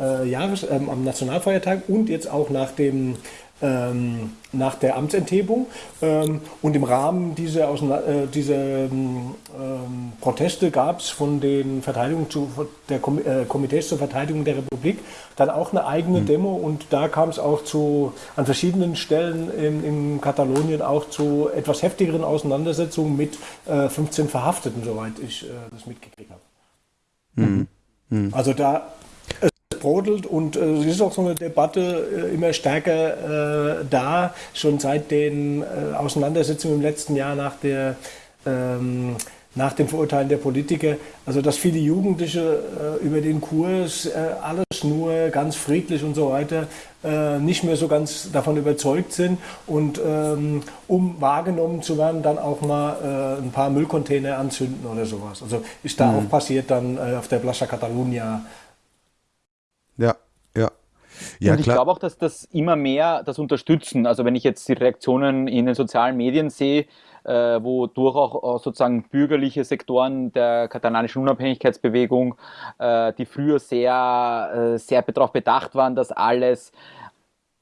S9: äh, Jahres-, ähm, am Nationalfeiertag und jetzt auch nach dem ähm, nach der Amtsenthebung. Ähm, und im Rahmen dieser, äh, dieser ähm, ähm, Proteste gab es von den Verteidigung zu, der Kom äh, Komitees zur Verteidigung der Republik dann auch eine eigene Demo und da kam es auch zu an verschiedenen Stellen in, in Katalonien auch zu etwas heftigeren Auseinandersetzungen mit äh, 15 Verhafteten, soweit ich äh, das mitgekriegt habe. Also da brodelt und äh, es ist auch so eine Debatte äh, immer stärker äh, da, schon seit den äh, Auseinandersetzungen im letzten Jahr nach der ähm, nach dem Verurteilen der Politiker, also dass viele Jugendliche äh, über den Kurs äh, alles nur ganz friedlich und so weiter äh, nicht mehr so ganz davon überzeugt sind und ähm, um wahrgenommen zu werden, dann auch mal äh, ein paar Müllcontainer anzünden oder sowas. Also ist da auch passiert dann äh, auf der Plaza Catalunya.
S7: Ja, ja. Ja,
S8: und ich glaube auch, dass das immer mehr das unterstützen. Also wenn ich jetzt die Reaktionen in den sozialen Medien sehe, äh, wo durch auch äh, sozusagen bürgerliche Sektoren der katalanischen Unabhängigkeitsbewegung, äh, die früher sehr, äh, sehr darauf bedacht waren, dass alles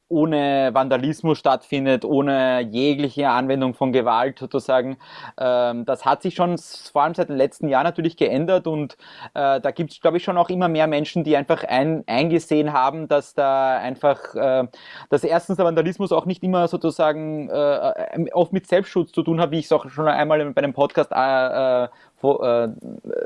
S8: ohne Vandalismus stattfindet, ohne jegliche Anwendung von Gewalt sozusagen. Ähm, das hat sich schon vor allem seit den letzten Jahren natürlich geändert und äh, da gibt es, glaube ich, schon auch immer mehr Menschen, die einfach ein, eingesehen haben, dass da einfach, äh, dass erstens der Vandalismus auch nicht immer sozusagen äh, oft mit Selbstschutz zu tun hat, wie ich es auch schon einmal bei einem Podcast wo, äh,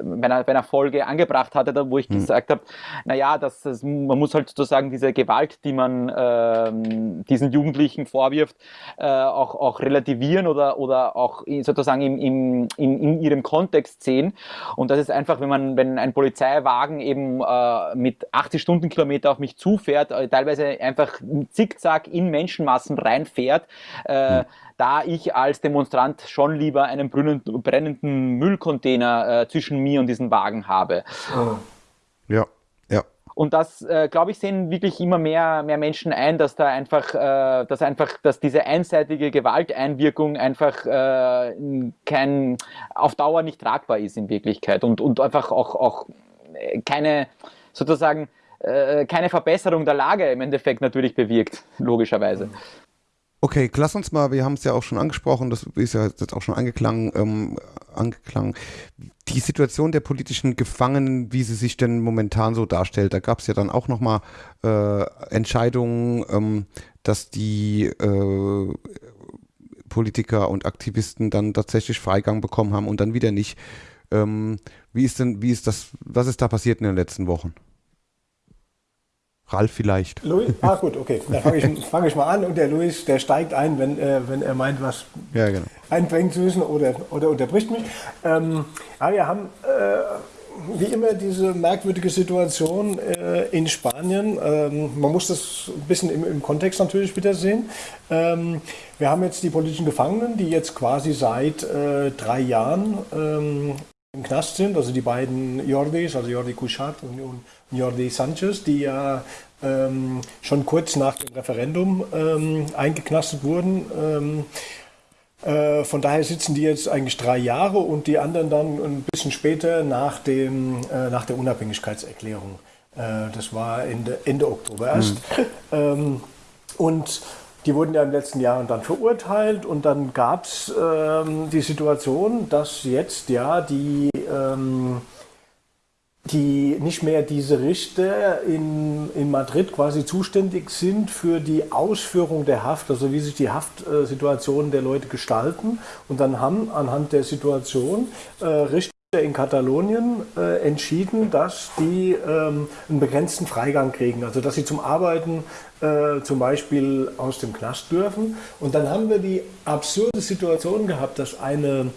S8: bei, einer, bei einer Folge angebracht hatte, da, wo ich gesagt habe, naja, das, das, man muss halt sozusagen diese Gewalt, die man ähm, diesen Jugendlichen vorwirft, äh, auch, auch relativieren oder, oder auch sozusagen im, im, in, in ihrem Kontext sehen. Und das ist einfach, wenn man, wenn ein Polizeiwagen eben äh, mit 80 Stundenkilometer auf mich zufährt, äh, teilweise einfach zickzack in Menschenmassen reinfährt, äh, da ich als Demonstrant schon lieber einen brennenden, Müllcontainer äh, zwischen mir und diesem Wagen habe.
S7: Ja, ja.
S8: Und das, äh, glaube ich, sehen wirklich immer mehr, mehr Menschen ein, dass da einfach, äh, dass einfach, dass diese einseitige Gewalteinwirkung einfach äh, kein, auf Dauer nicht tragbar ist in Wirklichkeit und, und einfach auch, auch äh, keine, sozusagen, äh, keine Verbesserung der Lage im Endeffekt natürlich bewirkt, logischerweise.
S7: Okay, lass uns mal, wir haben es ja auch schon angesprochen, das ist ja jetzt auch schon angeklangen, ähm, angeklangen. Die Situation der politischen Gefangenen, wie sie sich denn momentan so darstellt, da gab es ja dann auch nochmal äh, Entscheidungen, ähm, dass die äh, Politiker und Aktivisten dann tatsächlich Freigang bekommen haben und dann wieder nicht. Ähm, wie ist denn, wie ist das, was ist da passiert in den letzten Wochen? Ralf vielleicht.
S9: Louis? Ah gut, okay. Dann fange ich, fang ich mal an und der Luis, der steigt ein, wenn, äh, wenn er meint, was
S7: Ja, genau.
S9: einbringen zu müssen oder, oder unterbricht mich. Ähm, ja, wir haben äh, wie immer diese merkwürdige Situation äh, in Spanien. Ähm, man muss das ein bisschen im, im Kontext natürlich wieder sehen. Ähm, wir haben jetzt die politischen Gefangenen, die jetzt quasi seit äh, drei Jahren ähm, im Knast sind, also die beiden Jordis, also Jordi Cuixart und, und Jordi Sanchez, die ja ähm, schon kurz nach dem Referendum ähm, eingeknastet wurden. Ähm, äh, von daher sitzen die jetzt eigentlich drei Jahre und die anderen dann ein bisschen später nach, dem, äh, nach der Unabhängigkeitserklärung. Äh, das war Ende, Ende Oktober erst. Mhm. und die wurden ja im letzten Jahr dann verurteilt und dann gab es ähm, die Situation, dass jetzt ja die, ähm, die nicht mehr diese Richter in, in Madrid quasi zuständig sind für die Ausführung der Haft, also wie sich die Haftsituationen der Leute gestalten. Und dann haben anhand der Situation äh, Richter in Katalonien äh, entschieden, dass die ähm, einen begrenzten Freigang kriegen, also dass sie zum Arbeiten äh, zum Beispiel aus dem Knast dürfen. Und dann haben wir die absurde Situation gehabt, dass eine,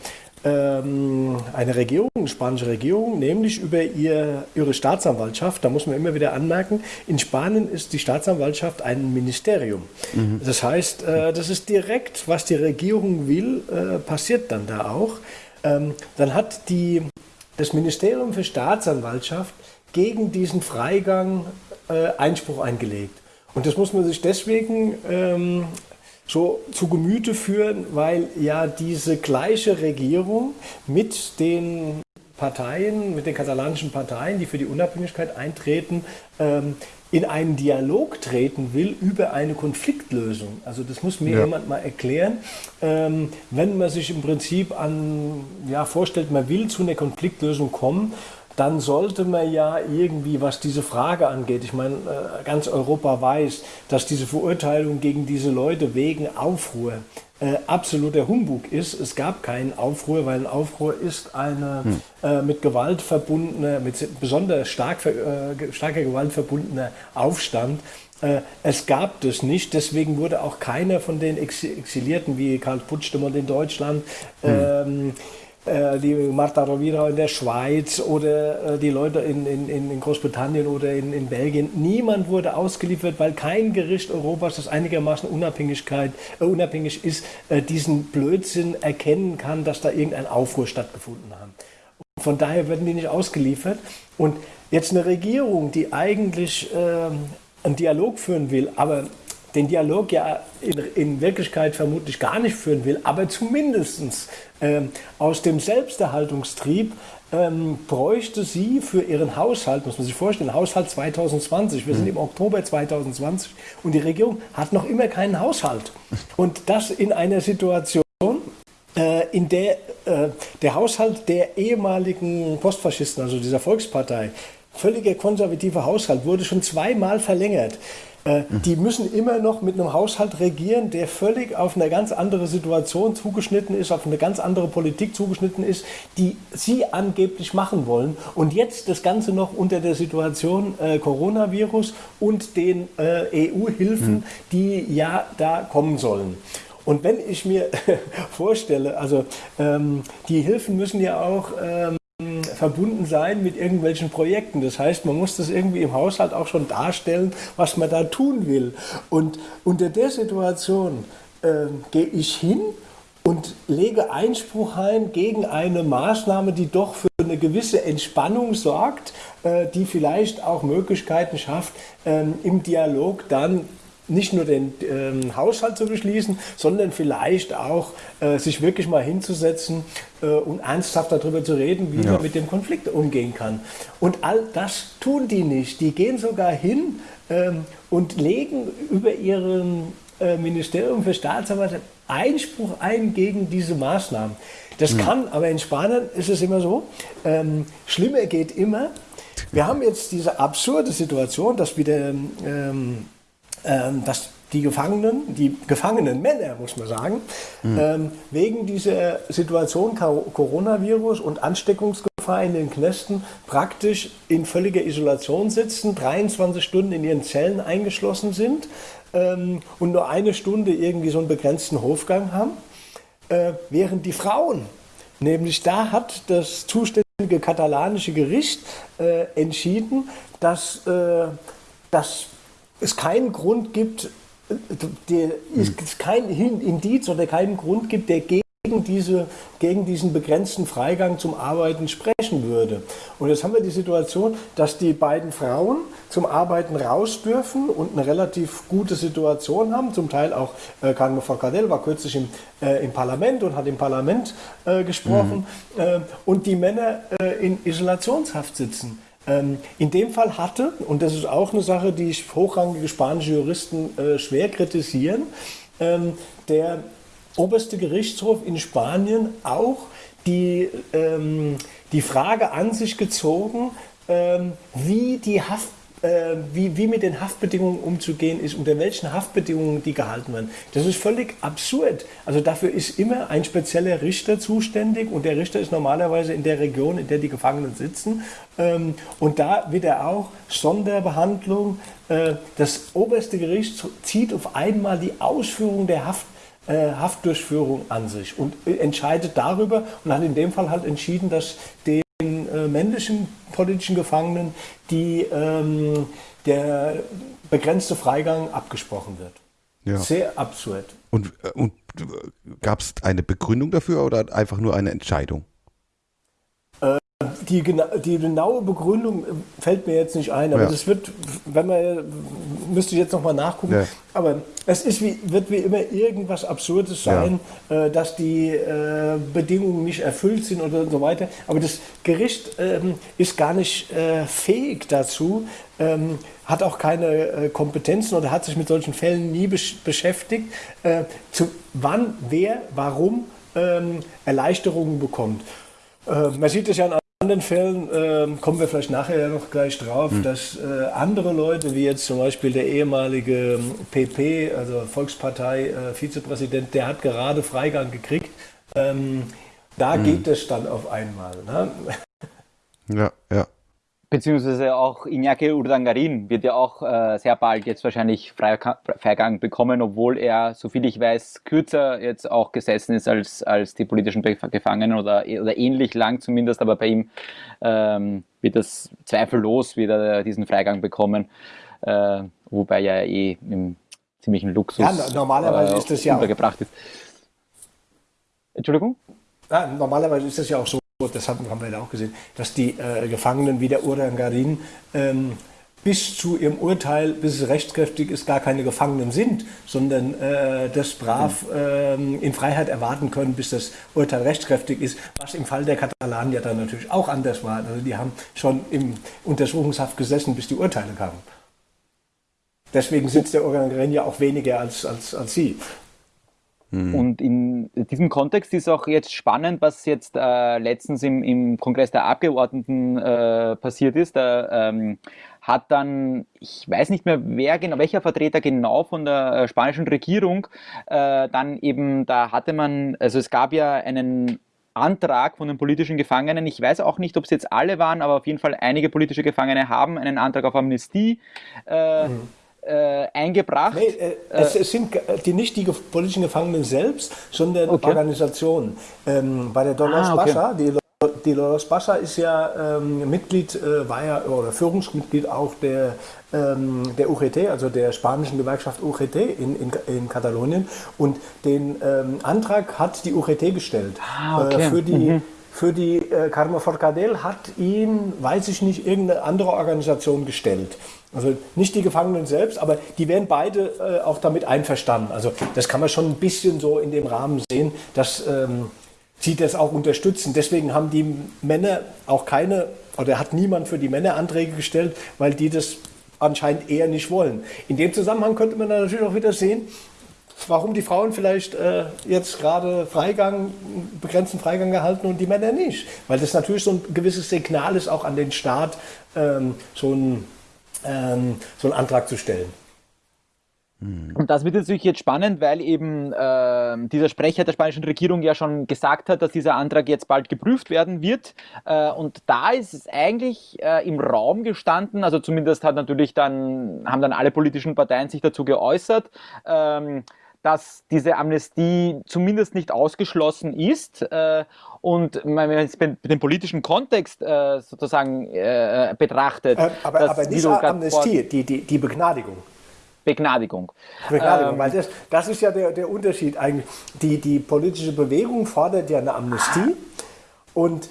S9: ähm, eine Regierung, eine spanische Regierung, nämlich über ihr, ihre Staatsanwaltschaft, da muss man immer wieder anmerken, in Spanien ist die Staatsanwaltschaft ein Ministerium. Mhm. Das heißt, äh, das ist direkt, was die Regierung will, äh, passiert dann da auch. Ähm, dann hat die, das Ministerium für Staatsanwaltschaft gegen diesen Freigang äh, Einspruch eingelegt. Und das muss man sich deswegen ähm, so zu Gemüte führen, weil ja diese gleiche Regierung mit den Parteien, mit den katalanischen Parteien, die für die Unabhängigkeit eintreten, ähm, in einen Dialog treten will über eine Konfliktlösung. Also das muss mir ja. jemand mal erklären. Ähm, wenn man sich im Prinzip an, ja, vorstellt, man will zu einer Konfliktlösung kommen, dann sollte man ja irgendwie, was diese Frage angeht, ich meine, äh, ganz Europa weiß, dass diese Verurteilung gegen diese Leute wegen Aufruhr äh, absoluter Humbug ist. Es gab keinen Aufruhr, weil ein Aufruhr ist eine hm. äh, mit Gewalt verbundene, mit besonders stark, äh, starker Gewalt verbundener Aufstand. Äh, es gab das nicht, deswegen wurde auch keiner von den Exilierten wie Karl Puigdemont in Deutschland hm. ähm, äh, die Marta Rovira in der Schweiz oder äh, die Leute in, in, in Großbritannien oder in, in Belgien. Niemand wurde ausgeliefert, weil kein Gericht Europas, das einigermaßen Unabhängigkeit, äh, unabhängig ist, äh, diesen Blödsinn erkennen kann, dass da irgendein Aufruhr stattgefunden hat. Von daher werden die nicht ausgeliefert. Und jetzt eine Regierung, die eigentlich ähm, einen Dialog führen will, aber den Dialog ja in, in, Wirklichkeit vermutlich gar nicht führen will, aber zumindest ähm, aus dem Selbsterhaltungstrieb ähm, bräuchte sie für ihren Haushalt, muss man sich vorstellen, Haushalt 2020, wir sind im Oktober 2020 und die Regierung hat noch immer keinen Haushalt. Und das in einer Situation, äh, in der äh, der Haushalt der ehemaligen Postfaschisten, also dieser Volkspartei, völliger konservativer Haushalt, wurde schon zweimal verlängert. Äh, die müssen immer noch mit einem Haushalt regieren, der völlig auf eine ganz andere Situation zugeschnitten ist, auf eine ganz andere Politik zugeschnitten ist, die sie angeblich machen wollen. Und jetzt das Ganze noch unter der Situation äh, Coronavirus und den äh, EU-Hilfen, mhm. die ja da kommen sollen. Und wenn ich mir vorstelle, also ähm, die Hilfen müssen ja auch ähm, verbunden sein mit irgendwelchen Projekten. Das heißt, man muss das irgendwie im Haushalt auch schon darstellen, was man da tun will. Und unter der Situation äh, gehe ich hin und lege Einspruch ein gegen eine Maßnahme, die doch für eine gewisse Entspannung sorgt, äh, die vielleicht auch Möglichkeiten schafft, ähm, im Dialog dann nicht nur den ähm, Haushalt zu beschließen, sondern vielleicht auch äh, sich wirklich mal hinzusetzen äh, und ernsthaft darüber zu reden, wie ja. man mit dem Konflikt umgehen kann. Und all das tun die nicht. Die gehen sogar hin ähm, und legen über ihrem äh, Ministerium für Staatsanwalt Einspruch ein gegen diese Maßnahmen. Das ja. kann, aber in Spanien ist es immer so, ähm, schlimmer geht immer. Wir haben jetzt diese absurde Situation, dass wieder ähm, dass die Gefangenen, die gefangenen Männer, muss man sagen, mhm. ähm, wegen dieser Situation Coronavirus und Ansteckungsgefahr in den Knästen praktisch in völliger Isolation sitzen, 23 Stunden in ihren Zellen eingeschlossen sind ähm, und nur eine Stunde irgendwie so einen begrenzten Hofgang haben, äh, während die Frauen, nämlich da hat das zuständige katalanische Gericht äh, entschieden, dass, äh, dass es keinen Grund gibt, der, es kein Indiz oder keinen Grund gibt, der gegen diese, gegen diesen begrenzten Freigang zum Arbeiten sprechen würde. Und jetzt haben wir die Situation, dass die beiden Frauen zum Arbeiten raus dürfen und eine relativ gute Situation haben. Zum Teil auch äh, Carmen Forcadell war kürzlich im, äh, im Parlament und hat im Parlament äh, gesprochen. Mhm. Äh, und die Männer äh, in Isolationshaft sitzen. Ähm, in dem Fall hatte, und das ist auch eine Sache, die hochrangige spanische Juristen äh, schwer kritisieren, ähm, der oberste Gerichtshof in Spanien auch die, ähm, die Frage an sich gezogen, ähm, wie die Haft äh, wie, wie mit den Haftbedingungen umzugehen ist, unter welchen Haftbedingungen die gehalten werden. Das ist völlig absurd. Also dafür ist immer ein spezieller Richter zuständig und der Richter ist normalerweise in der Region, in der die Gefangenen sitzen. Ähm, und da wird er auch Sonderbehandlung. Äh, das oberste Gericht zieht auf einmal die Ausführung der Haft äh, Haftdurchführung an sich und entscheidet darüber und hat in dem Fall halt entschieden, dass den äh, männlichen politischen Gefangenen die, ähm, der begrenzte Freigang abgesprochen wird. Ja. Sehr absurd.
S7: Und, äh, und gab es eine Begründung dafür oder einfach nur eine Entscheidung?
S9: Die, die, genaue Begründung fällt mir jetzt nicht ein, aber ja. das wird, wenn man, müsste ich jetzt nochmal nachgucken, ja. aber es ist wie, wird wie immer irgendwas Absurdes sein, ja. äh, dass die äh, Bedingungen nicht erfüllt sind oder so weiter. Aber das Gericht ähm, ist gar nicht äh, fähig dazu, ähm, hat auch keine äh, Kompetenzen oder hat sich mit solchen Fällen nie besch beschäftigt, äh, zu wann, wer, warum ähm, Erleichterungen bekommt. Äh, man sieht es ja an anderen Fällen äh, kommen wir vielleicht nachher noch gleich drauf, hm. dass äh, andere Leute, wie jetzt zum Beispiel der ehemalige PP, ähm, also Volkspartei äh, der hat gerade Freigang gekriegt. Ähm, da hm. geht es dann auf einmal. Ne?
S7: Ja, ja.
S8: Beziehungsweise auch Iñaki Urdangarin wird ja auch äh, sehr bald jetzt wahrscheinlich Freigang bekommen, obwohl er, soviel ich weiß, kürzer jetzt auch gesessen ist als, als die politischen Gefangenen oder, oder ähnlich lang zumindest, aber bei ihm ähm, wird das zweifellos wieder diesen Freigang bekommen, äh, wobei er eh im ziemlichen Luxus
S9: ja, normalerweise äh, ist das ja
S8: untergebracht ist. Entschuldigung?
S9: Ja, normalerweise ist das ja auch so, das haben, wir ja auch gesehen, dass die äh, Gefangenen wie der Urangarin ähm, bis zu ihrem Urteil, bis es rechtskräftig ist, gar keine Gefangenen sind, sondern äh, das brav äh, in Freiheit erwarten können, bis das Urteil rechtskräftig ist, was im Fall der Katalanen ja dann natürlich auch anders war. Also die haben schon im Untersuchungshaft gesessen, bis die Urteile kamen. Deswegen sitzt der Urangarin ja auch weniger als, als, als sie.
S8: Mhm. Und in diesem Kontext ist auch jetzt spannend, was jetzt äh, letztens im, im, Kongress der Abgeordneten äh, passiert ist. Da ähm, hat dann, ich weiß nicht mehr, wer genau, welcher Vertreter genau von der äh, spanischen Regierung äh, dann eben, da hatte man, also es gab ja einen Antrag von den politischen Gefangenen. Ich weiß auch nicht, ob es jetzt alle waren, aber auf jeden Fall einige politische Gefangene haben einen Antrag auf Amnestie. Äh, mhm äh, eingebracht. Nee,
S9: äh, es, es, sind die, nicht die politischen Gefangenen selbst, sondern okay. Organisationen. Ähm, bei der Dolores ah, okay. Die, die Dolores Pascha ist ja ähm, Mitglied, äh, war ja, oder Führungsmitglied auch der, ähm, der UGT, also der spanischen Gewerkschaft UGT in, in, in Katalonien. Und den ähm, Antrag hat die UGT gestellt ah, okay. Äh, für die. Mhm. Für die äh, Carme Forcadell hat ihn, weiß ich nicht, irgendeine andere Organisation gestellt. Also nicht die Gefangenen selbst, aber die werden beide äh, auch damit einverstanden. Also das kann man schon ein bisschen so in dem Rahmen sehen, dass ähm, sie das auch unterstützen. Deswegen haben die Männer auch keine, oder hat niemand für die Männer Anträge gestellt, weil die das anscheinend eher nicht wollen. In dem Zusammenhang könnte man natürlich auch wieder sehen, warum die Frauen vielleicht äh, jetzt gerade Freigang, begrenzten Freigang gehalten und die Männer nicht. Weil das natürlich so ein gewisses Signal ist auch an den Staat, ähm, so ein ähm, so einen Antrag zu stellen.
S8: Und das wird natürlich jetzt spannend, weil eben äh, dieser Sprecher der spanischen Regierung ja schon gesagt hat, dass dieser Antrag jetzt bald geprüft werden wird. Äh, und da ist es eigentlich äh, im Raum gestanden, also zumindest hat natürlich dann, haben dann alle politischen Parteien sich dazu geäußert, ähm, dass diese Amnestie zumindest nicht ausgeschlossen ist. Äh, und wenn man es den politischen Kontext äh, sozusagen äh, betrachtet.
S9: aber, aber nicht Amnestie, die, die, die Begnadigung.
S8: Begnadigung.
S9: Begnadigung, ähm, weil das, das ist ja der, der Unterschied eigentlich. Die, die politische Bewegung fordert ja eine Amnestie und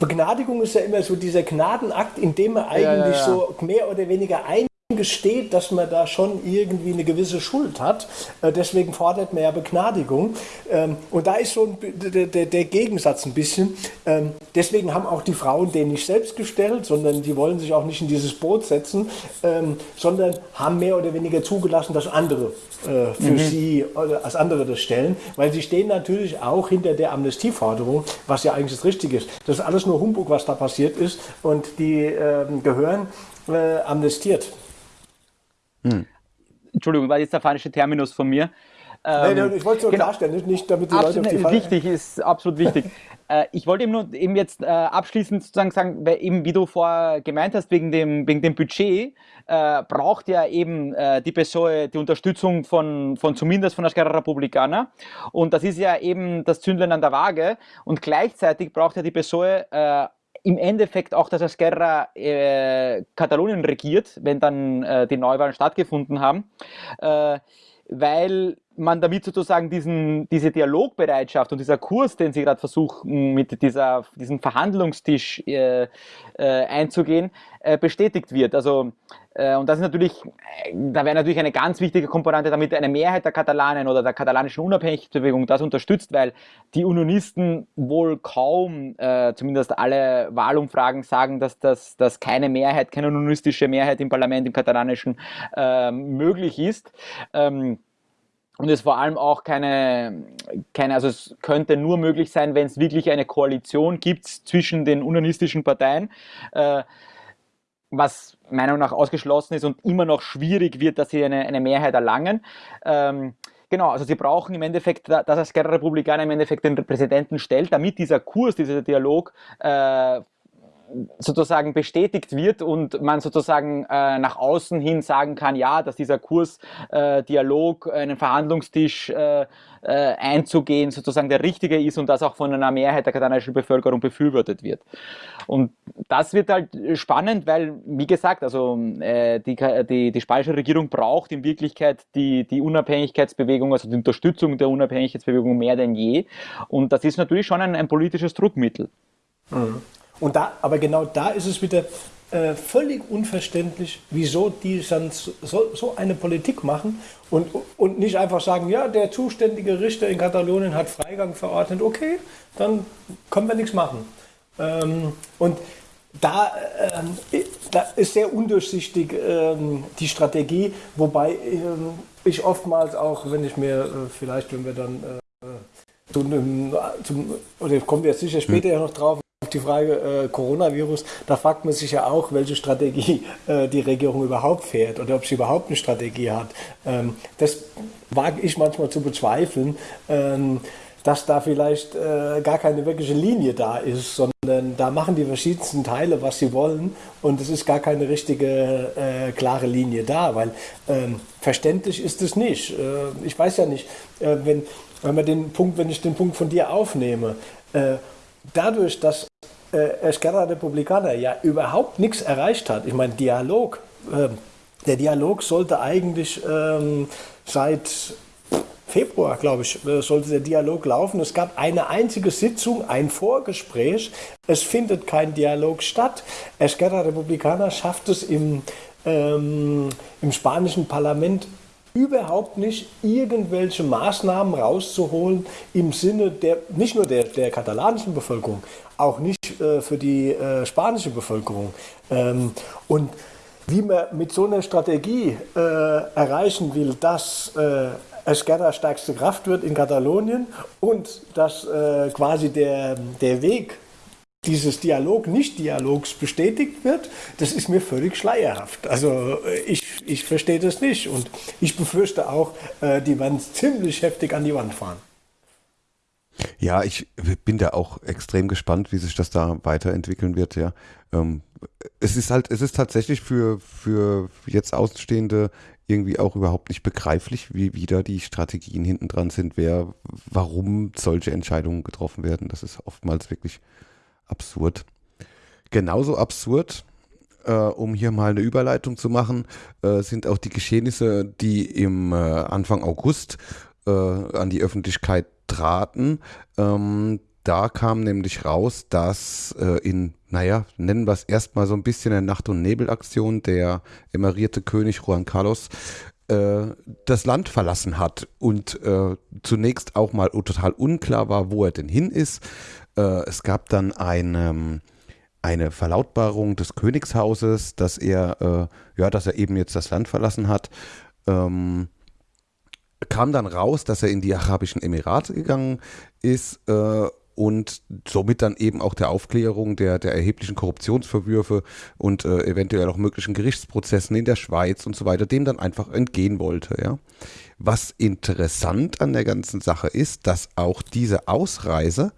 S9: Begnadigung ist ja immer so dieser Gnadenakt, in dem man eigentlich ja, ja, ja. so mehr oder weniger ein gesteht, dass man da schon irgendwie eine gewisse Schuld hat. Äh, deswegen fordert man ja Begnadigung. Ähm, und da ist so ein, der, der, Gegensatz ein bisschen. Ähm, deswegen haben auch die Frauen den nicht selbst gestellt, sondern die wollen sich auch nicht in dieses Boot setzen, ähm, sondern haben mehr oder weniger zugelassen, dass andere äh, für mhm. sie, als andere das stellen, weil sie stehen natürlich auch hinter der Amnestieforderung, was ja eigentlich das Richtige ist. Das ist alles nur Humbug, was da passiert ist und die gehören äh, amnestiert.
S8: Hm. Entschuldigung, war jetzt der falsche Terminus von mir.
S9: Ähm, nein, ich wollte es nur genau, klarstellen, nicht damit die Leute auf die Fall...
S8: Wichtig, ist absolut wichtig. äh, ich wollte eben nur eben jetzt äh, abschließend sozusagen sagen, weil eben wie du vorher gemeint hast, wegen dem, wegen dem Budget, äh, braucht ja eben äh, die PSOE die Unterstützung von, von zumindest von der Esquerra Republicana und das ist ja eben das Zündlein an der Waage und gleichzeitig braucht ja die PSOE im Endeffekt auch, dass Esquerra äh, Katalonien regiert, wenn dann äh, die Neuwahlen stattgefunden haben, äh, weil man damit sozusagen diesen, diese Dialogbereitschaft und dieser Kurs, den Sie gerade versuchen, mit dieser, diesem Verhandlungstisch äh, äh, einzugehen, bestätigt wird. Also, äh, und das ist natürlich, da wäre natürlich eine ganz wichtige Komponente, damit eine Mehrheit der Katalanen oder der katalanischen Unabhängigkeitsbewegung das unterstützt, weil die Unionisten wohl kaum, äh, zumindest alle Wahlumfragen sagen, dass, das, dass keine Mehrheit, keine unionistische Mehrheit im Parlament, im katalanischen, äh, möglich ist. Ähm, und es vor allem auch keine, keine, also es könnte nur möglich sein, wenn es wirklich eine Koalition gibt zwischen den unionistischen Parteien, äh, was meiner Meinung nach ausgeschlossen ist und immer noch schwierig wird, dass sie eine, eine Mehrheit erlangen. Ähm, Genau, also sie brauchen im Endeffekt, dass Esquerra Republicana im Endeffekt den Präsidenten stellt, damit dieser Kurs, dieser Dialog äh, sozusagen bestätigt wird und man sozusagen äh, nach außen hin sagen kann, ja, dass dieser Kurs äh, Dialog, einen Verhandlungstisch äh, äh, einzugehen, sozusagen der richtige ist und das auch von einer Mehrheit der katalanischen Bevölkerung befürwortet wird. Und das wird halt spannend, weil, wie gesagt, also äh, die, die, die spanische Regierung braucht in Wirklichkeit die, die Unabhängigkeitsbewegung, also die Unterstützung der Unabhängigkeitsbewegung mehr denn je. Und das ist natürlich schon ein, ein politisches Druckmittel.
S9: Mhm. Und da, aber genau da ist es wieder äh, völlig unverständlich, wieso die dann so, so, eine Politik machen und, und nicht einfach sagen, ja, der zuständige Richter in Katalonien hat Freigang verordnet, okay, dann können wir nichts machen. Ähm, und da, äh, da, ist sehr undurchsichtig äh, die Strategie, wobei ähm, ich oftmals auch, wenn ich mir äh, vielleicht, wenn wir dann äh, zum, zum, oder kommen wir jetzt sicher später ja noch drauf, die Frage äh, Coronavirus, da fragt man sich ja auch, welche Strategie äh, die Regierung überhaupt fährt oder ob sie überhaupt eine Strategie hat. Ähm, das wage ich manchmal zu bezweifeln, ähm, dass da vielleicht äh, gar keine wirkliche Linie da ist, sondern da machen die verschiedensten Teile, was sie wollen und es ist gar keine richtige, äh, klare Linie da, weil ähm, verständlich ist es nicht. Äh, ich weiß ja nicht, äh, wenn, wenn, man den Punkt, wenn ich den Punkt von dir aufnehme, dadurch, dass äh, Esquerra Republicana ja überhaupt nichts erreicht hat, ich meine, Dialog, äh, der Dialog sollte eigentlich ähm, seit Februar, glaube ich, äh, sollte der Dialog laufen. Es gab eine einzige Sitzung, ein Vorgespräch. Es findet kein Dialog statt. Esquerra Republicana schafft es im, ähm, im spanischen Parlament überhaupt nicht irgendwelche Maßnahmen rauszuholen im Sinne der, nicht nur der, der katalanischen Bevölkerung, auch nicht äh, für die äh, spanische Bevölkerung. Ähm, und wie man mit so einer Strategie äh, erreichen will, dass äh, Esquerra stärkste Kraft wird in Katalonien und dass äh, quasi der, der Weg dieses Dialog, Nicht-Dialogs bestätigt wird, das ist mir völlig schleierhaft. Also äh, ich, ich verstehe das nicht und ich befürchte auch, äh, die werden ziemlich heftig an die Wand fahren.
S7: Ja, ich bin da auch extrem gespannt, wie sich das da weiterentwickeln wird, ja. Ähm, es ist halt, es ist tatsächlich für, für jetzt Außenstehende irgendwie auch überhaupt nicht begreiflich, wie wieder die Strategien hinten dran sind, wer, warum solche Entscheidungen getroffen werden. Das ist oftmals wirklich absurd. Genauso absurd äh, um hier mal eine Überleitung zu machen, äh, sind auch die Geschehnisse, die im äh, Anfang August äh, an die Öffentlichkeit traten. Ähm, da kam nämlich raus, dass äh, in, naja, nennen wir es erstmal so ein bisschen eine Nacht- und Nebelaktion der emerierte König Juan Carlos äh, das Land verlassen hat und zunächst auch mal total unklar war, wo er denn hin ist. Äh, es gab dann eine, eine Verlautbarung des Königshauses, dass er, äh, ja, dass er eben jetzt das Land verlassen hat. Ähm, kam dann raus, dass er in die Arabischen Emirate gegangen ist äh, und somit dann eben auch der Aufklärung der, der erheblichen Korruptionsverwürfe und äh, eventuell auch möglichen Gerichtsprozessen in der Schweiz und so weiter, dem dann einfach entgehen wollte. Ja. Was interessant an der ganzen Sache ist, dass auch diese Ausreise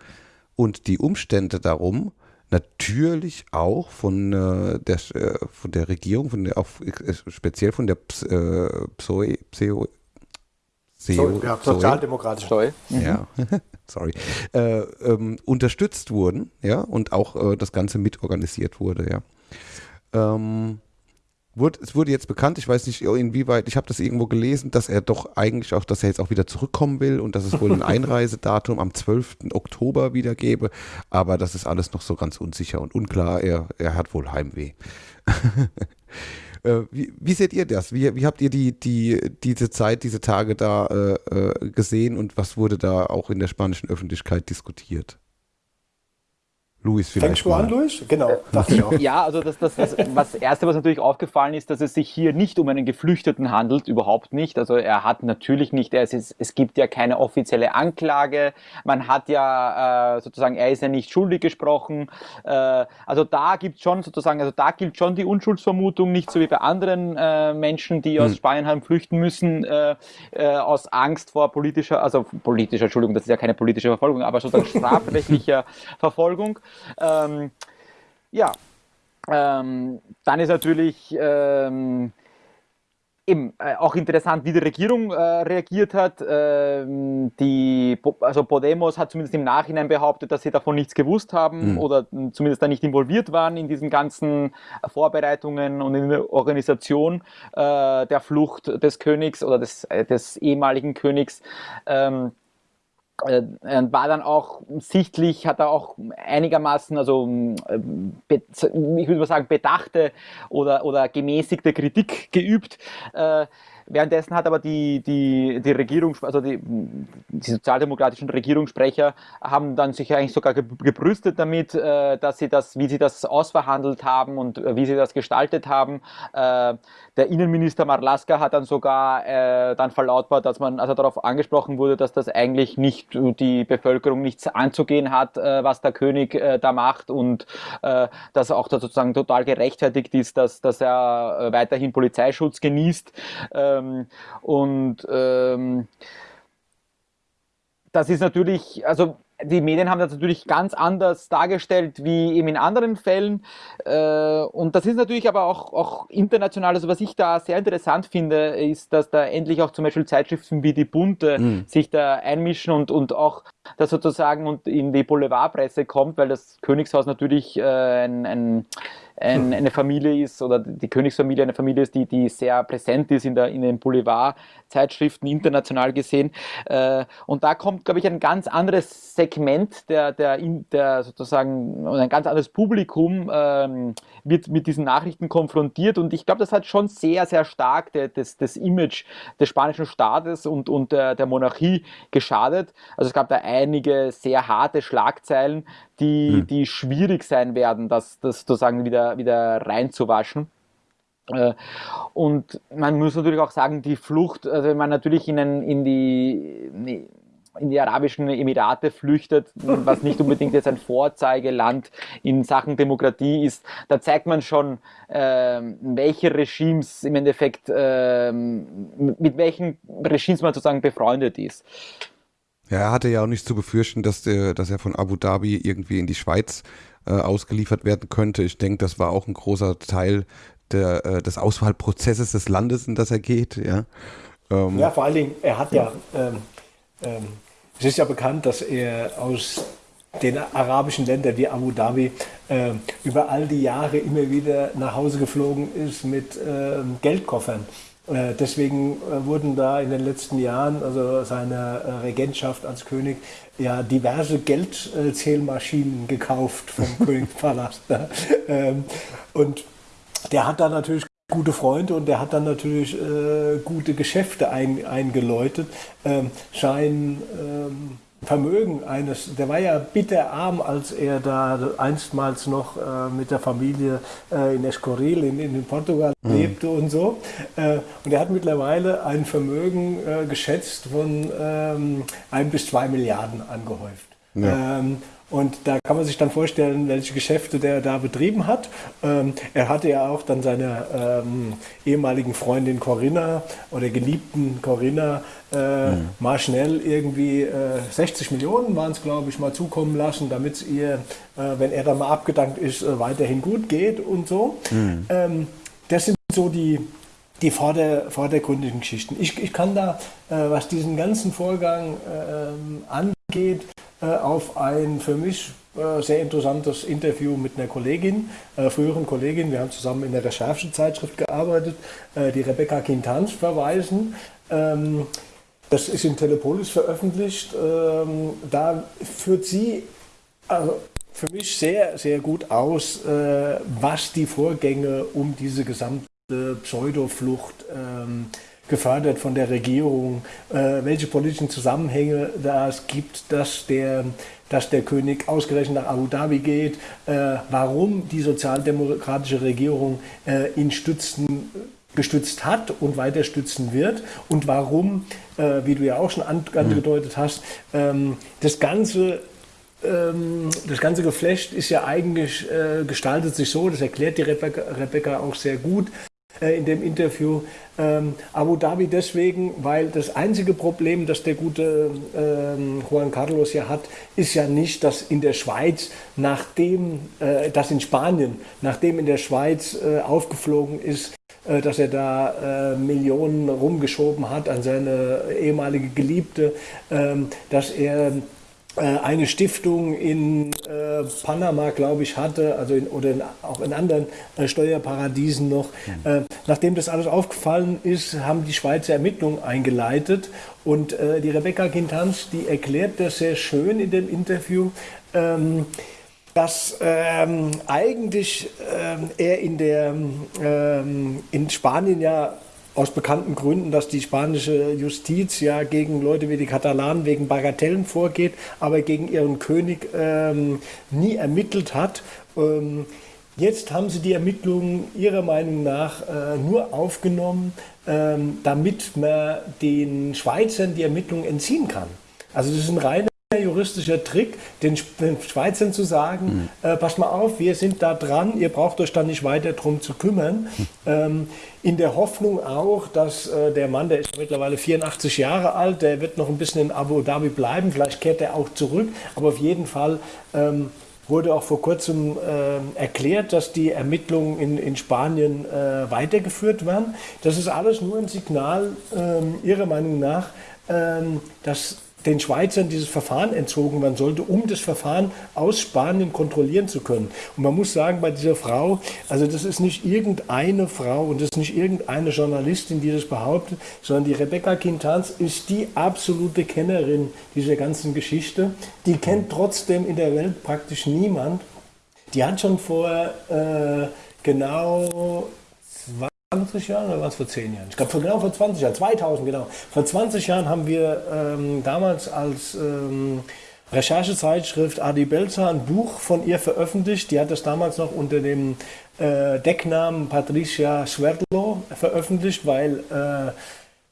S7: und die Umstände darum natürlich auch von, äh, der, äh, von der Regierung, von der, auch, äh, speziell von der äh, Psoe,
S9: So, ja, sozialdemokratische
S7: Steu. Mhm. Ja, sorry. Äh, ähm, unterstützt wurden, ja, und auch äh, das Ganze mitorganisiert wurde, ja. Ähm, wurde, es wurde jetzt bekannt, ich weiß nicht inwieweit, ich habe das irgendwo gelesen, dass er doch eigentlich auch, dass er jetzt auch wieder zurückkommen will und dass es wohl ein Einreisedatum am 12. Oktober wieder gäbe, aber das ist alles noch so ganz unsicher und unklar. Er, er hat wohl Heimweh. Äh, wie, wie, seht ihr das? Wie, wie habt ihr die, die, diese Zeit, diese Tage da äh, äh, gesehen und was wurde da auch in der spanischen Öffentlichkeit diskutiert? Luis vielleicht.
S9: Fängst du an, Luis? Genau, dachte ich auch.
S8: Ja, also das, das, das, was Erste, was natürlich aufgefallen ist, dass es sich hier nicht um einen Geflüchteten handelt, überhaupt nicht. Also er hat natürlich nicht, es, ist, es gibt ja keine offizielle Anklage, man hat ja äh, sozusagen, er ist ja nicht schuldig gesprochen. Äh, also da gibt schon sozusagen, also da gilt schon die Unschuldsvermutung, nicht so wie bei anderen äh, Menschen, die aus hm. Spanien haben flüchten müssen, äh, äh, aus Angst vor politischer, also politischer, Entschuldigung, das ist ja keine politische Verfolgung, aber sozusagen strafrechtlicher Verfolgung. Ähm, ja, ähm, dann ist natürlich ähm, eben äh, auch interessant, wie die Regierung äh, reagiert hat. Ähm, die, also Podemos hat zumindest im Nachhinein behauptet, dass sie davon nichts gewusst haben mhm. oder zumindest da nicht involviert waren in diesen ganzen Vorbereitungen und in der Organisation äh, der Flucht des Königs oder des, äh, des ehemaligen Königs. Ähm, äh, war dann auch sichtlich, hat er auch einigermaßen, also äh, ich würde mal sagen, bedachte oder, oder gemäßigte Kritik geübt. Äh, Währenddessen hat aber die, die, die Regierung, also die, die sozialdemokratischen Regierungssprecher haben dann sich eigentlich sogar gebrüstet damit, äh, dass sie das, wie sie das ausverhandelt haben und äh, wie sie das gestaltet haben. Äh, der Innenminister Marlaska hat dann sogar dann verlautbart, dass man, also darauf angesprochen wurde, dass das eigentlich nicht die Bevölkerung nichts anzugehen hat, was der König da macht und dass auch da sozusagen total gerechtfertigt ist, dass, dass er weiterhin Polizeischutz genießt. Äh, ähm, und ähm, das ist natürlich, also die Medien haben das natürlich ganz anders dargestellt wie eben in anderen Fällen. Äh, und das ist natürlich aber auch, auch international. Also was ich da sehr interessant finde, ist, dass da endlich auch zum Beispiel Zeitschriften wie die Bunte mhm. sich da einmischen und, und auch das sozusagen in die Boulevardpresse kommt, weil das Königshaus natürlich äh, ein, ein ein, eine Familie ist oder die Königsfamilie eine Familie ist, die, die sehr präsent ist in, der, in den Boulevardzeitschriften international gesehen. Äh, und da kommt, glaube ich, ein ganz anderes Segment der, der, der sozusagen, ein ganz anderes Publikum ähm, wird mit diesen Nachrichten konfrontiert. Und ich glaube, das hat schon sehr, sehr stark das, das Image des spanischen Staates und, und der, der Monarchie geschadet. Also es gab da einige sehr harte Schlagzeilen, die, hm. die schwierig sein werden, das, das sozusagen wieder, wieder reinzuwaschen. Äh, und man muss natürlich auch sagen, die Flucht, also wenn man natürlich in, ein, in, die, in die Arabischen Emirate flüchtet, was nicht unbedingt jetzt ein Vorzeigeland in Sachen Demokratie ist, da zeigt man schon, äh, welche Regimes im Endeffekt, äh, mit welchen Regimes man sozusagen befreundet ist.
S7: Ja, er hatte ja auch nicht zu befürchten, dass, der, dass er von Abu Dhabi irgendwie in die Schweiz äh, ausgeliefert werden könnte. Ich denke, das war auch ein großer Teil der, äh, des Auswahlprozesses des Landes, in das er geht. Ja,
S9: ähm, ja vor allen Dingen, er hat ja, ähm, ähm, es ist ja bekannt, dass er aus den arabischen Ländern wie Abu Dhabi äh, über all die Jahre immer wieder nach Hause geflogen ist mit äh, Geldkoffern. Deswegen äh, wurden da in den letzten Jahren, also seiner äh, Regentschaft als König, ja diverse Geldzählmaschinen gekauft vom Königspalast. Ne? Ähm, und der hat da natürlich gute Freunde und der hat dann natürlich äh, gute Geschäfte ein, eingeläutet. Ähm, sein ähm, Vermögen eines, der war ja bitterarm, als er da einstmals noch äh, mit der Familie äh, in Escorial in, in Portugal mhm. lebte und so. Äh, und er hat mittlerweile ein Vermögen äh, geschätzt von ähm, ein bis zwei Milliarden angehäuft. Ja. Ähm, und da kann man sich dann vorstellen, welche Geschäfte der da betrieben hat. Ähm, er hatte ja auch dann seiner ähm, ehemaligen Freundin Corinna oder geliebten Corinna äh, mhm. mal schnell irgendwie äh, 60 Millionen waren es, glaube ich, mal zukommen lassen, damit es ihr, äh, wenn er dann mal abgedankt ist, äh, weiterhin gut geht und so. Mhm. Ähm, das sind so die, die vorder, vordergründigen Geschichten. Ich, ich kann da, äh, was diesen ganzen Vorgang ähm, angeht, äh, auf ein für mich äh, sehr interessantes Interview mit einer Kollegin, äh, früheren Kollegin, wir haben zusammen in der Recherchezeitschrift gearbeitet, die Rebecca Quintans verweisen. Ähm, das ist in Telepolis veröffentlicht. Ähm, da führt sie also für mich sehr, sehr gut aus, was die Vorgänge um diese gesamte Pseudoflucht ähm, gefördert von der Regierung, äh, welche politischen Zusammenhänge das gibt, dass der, dass der König ausgerechnet nach Abu Dhabi geht, äh, warum die sozialdemokratische Regierung äh, ihn stützen, gestützt hat und weiter stützen wird und warum, äh, wie du ja auch schon angedeutet hast, ähm, das Ganze ähm, das ganze Geflecht ist ja eigentlich, äh, gestaltet sich so, das erklärt die Rebecca, Rebecca auch sehr gut, in dem Interview. Ähm, Abu Dhabi deswegen, weil das einzige Problem, das der gute ähm, Juan Carlos ja hat, ist ja nicht, dass in der Schweiz, nachdem, äh, das in Spanien, nachdem in der Schweiz äh, aufgeflogen ist, äh, dass er da äh, Millionen rumgeschoben hat an seine ehemalige Geliebte, ähm, dass er äh, eine Stiftung in äh, Panama, glaube ich, hatte, also in, oder in, auch in anderen äh, Steuerparadiesen noch. Mhm. Äh, nachdem das alles aufgefallen ist, haben die Schweizer Ermittlungen eingeleitet und äh, die Rebecca Quintanz, die erklärt das sehr schön in dem Interview. Ähm, dass ähm, eigentlich ähm, er in, der, ähm, in Spanien ja aus bekannten Gründen, dass die spanische Justiz ja gegen Leute wie die Katalanen wegen Bagatellen vorgeht, aber gegen ihren König ähm, nie ermittelt hat. Ähm, jetzt haben sie die Ermittlungen ihrer Meinung nach äh, nur aufgenommen, ähm, damit man den Schweizern die Ermittlungen entziehen kann. Also das ist ein reiner juristischer Trick, den, Schweizern zu sagen, mhm. äh, passt mal auf, wir sind da dran, ihr braucht euch da nicht weiter drum zu kümmern. Mhm. Ähm, in der Hoffnung auch, dass äh, der Mann, der ist mittlerweile 84 Jahre alt, der wird noch ein bisschen in Abu Dhabi bleiben, vielleicht kehrt er auch zurück, aber auf jeden Fall ähm, wurde auch vor kurzem äh, erklärt, dass die Ermittlungen in, in Spanien äh, weitergeführt werden. Das ist alles nur ein Signal, äh, Ihrer Meinung nach, ähm, dass den Schweizern dieses Verfahren entzogen werden sollte, um das Verfahren aus Spanien kontrollieren zu können. Und man muss sagen, bei dieser Frau, also das ist nicht irgendeine Frau und das ist nicht irgendeine Journalistin, die das behauptet, sondern die Rebecca Quintans ist die absolute Kennerin dieser ganzen Geschichte. Die kennt trotzdem in der Welt praktisch niemand. Die hat schon vor äh, genau 20 Jahren oder was vor 10 Jahren? Ich glaube, genau vor 20 Jahren, 2000 genau. Vor 20 Jahren haben wir ähm, damals als ähm, Recherchezeitschrift Adi Belzer ein Buch von ihr veröffentlicht. Die hat das damals noch unter dem äh, Decknamen Patricia Schwertlo veröffentlicht, weil äh,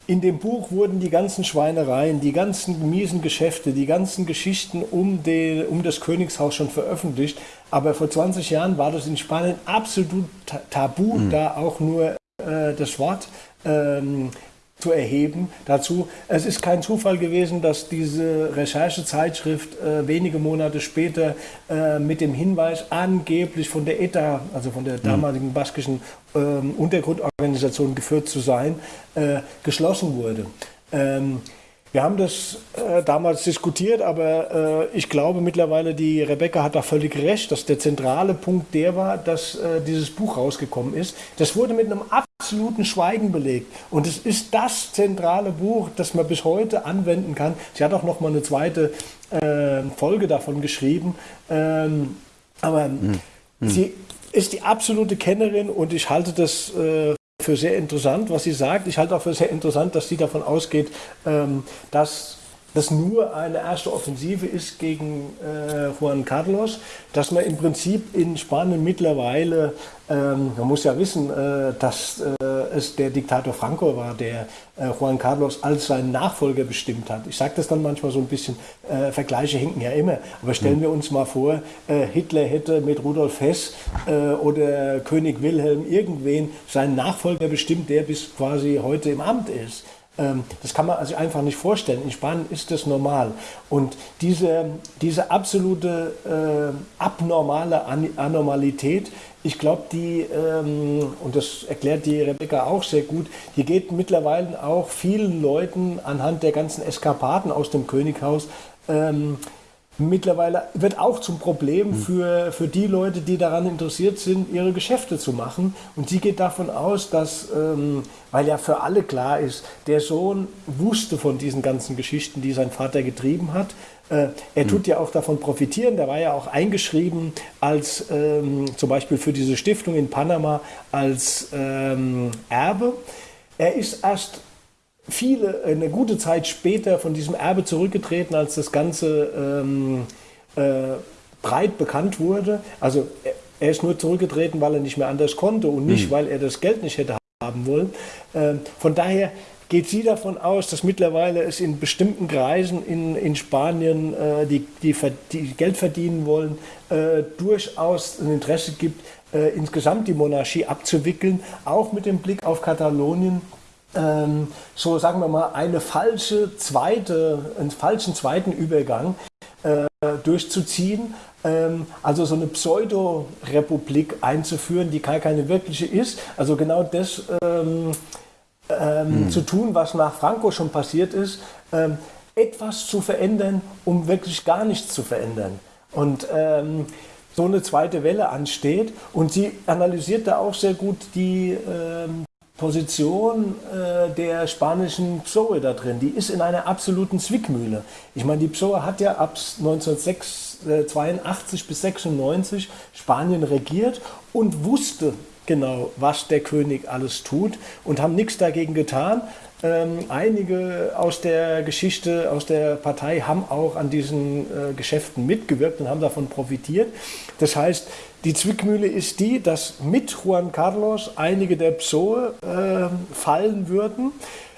S9: in dem Buch wurden die ganzen Schweinereien, die ganzen miesen Geschäfte, die ganzen Geschichten um, die, um das Königshaus schon veröffentlicht. Aber vor 20 Jahren war das in Spanien absolut tabu, mhm. da auch nur das Wort ähm, zu erheben dazu. Es ist kein Zufall gewesen, dass diese Recherchezeitschrift äh, wenige Monate später äh, mit dem Hinweis angeblich von der ETA, also von der damaligen baskischen ähm, Untergrundorganisation geführt zu sein, äh, geschlossen wurde. Ähm, Wir haben das äh, damals diskutiert, aber äh, ich glaube mittlerweile, die Rebecca hat da völlig recht, dass der zentrale Punkt der war, dass äh, dieses Buch rausgekommen ist. Das wurde mit einem absoluten Schweigen belegt. Und es ist das zentrale Buch, das man bis heute anwenden kann. Sie hat auch noch mal eine zweite äh, Folge davon geschrieben. Ähm, aber hm. Hm. sie ist die absolute Kennerin und ich halte das äh, für sehr interessant, was sie sagt. Ich halte auch für sehr interessant, dass sie davon ausgeht, ähm, dass das nur eine erste Offensive ist gegen äh, Juan Carlos, dass man im Prinzip in Spanien mittlerweile, ähm, man muss ja wissen, äh, dass äh, es der Diktator Franco war, der äh, Juan Carlos als seinen Nachfolger bestimmt hat. Ich sage das dann manchmal so ein bisschen, äh, Vergleiche hinken ja immer, aber stellen wir uns mal vor, äh, Hitler hätte mit Rudolf Hess oder König Wilhelm irgendwen seinen Nachfolger bestimmt, der bis quasi heute im Amt ist. Ähm, das kann man sich einfach nicht vorstellen. In Spanien ist das normal. Und diese, diese absolute äh, abnormale An Anormalität, ich glaube, die, ähm, und das erklärt die Rebecca auch sehr gut, die geht mittlerweile auch vielen Leuten anhand der ganzen Eskapaden aus dem Könighaus ähm, mittlerweile wird auch zum Problem hm. für, für die Leute, die daran interessiert sind, ihre Geschäfte zu machen. Und sie geht davon aus, dass, ähm, weil ja für alle klar ist, der Sohn wusste von diesen ganzen Geschichten, die sein Vater getrieben hat. Äh, er tut hm. ja auch davon profitieren. Der war ja auch eingeschrieben als ähm, zum Beispiel für diese Stiftung in Panama als ähm, Erbe. Er ist erst viele, eine gute Zeit später von diesem Erbe zurückgetreten, als das Ganze ähm, äh, breit bekannt wurde. Also er ist nur zurückgetreten, weil er nicht mehr anders konnte und nicht, mhm. weil er das Geld nicht hätte haben wollen. Ähm, von daher geht sie davon aus, dass mittlerweile es in bestimmten Kreisen in, in Spanien, äh, die, die, die, Geld verdienen wollen, äh, durchaus ein Interesse gibt, äh, insgesamt die Monarchie abzuwickeln, auch mit dem Blick auf Katalonien ähm, so sagen wir mal, eine falsche zweite, einen falschen zweiten Übergang äh, durchzuziehen. Ähm, also so eine Pseudo-Republik einzuführen, die gar keine wirkliche ist. Also genau das ähm, hm. zu tun, was nach Franco schon passiert ist, ähm, etwas zu verändern, um wirklich gar nichts zu verändern. Und ähm, so eine zweite Welle ansteht. Und sie analysiert da auch sehr gut die, ähm, Position äh, der spanischen PSOE da drin, die ist in einer absoluten Zwickmühle. Ich meine, die PSOE hat ja ab 1982 bis 96 Spanien regiert und wusste genau, was der König alles tut und haben nichts dagegen getan. Ähm, einige aus der Geschichte, aus der Partei haben auch an diesen äh, Geschäften mitgewirkt und haben davon profitiert. Das heißt, die Zwickmühle ist die, dass mit Juan Carlos einige der PSOE äh, fallen würden.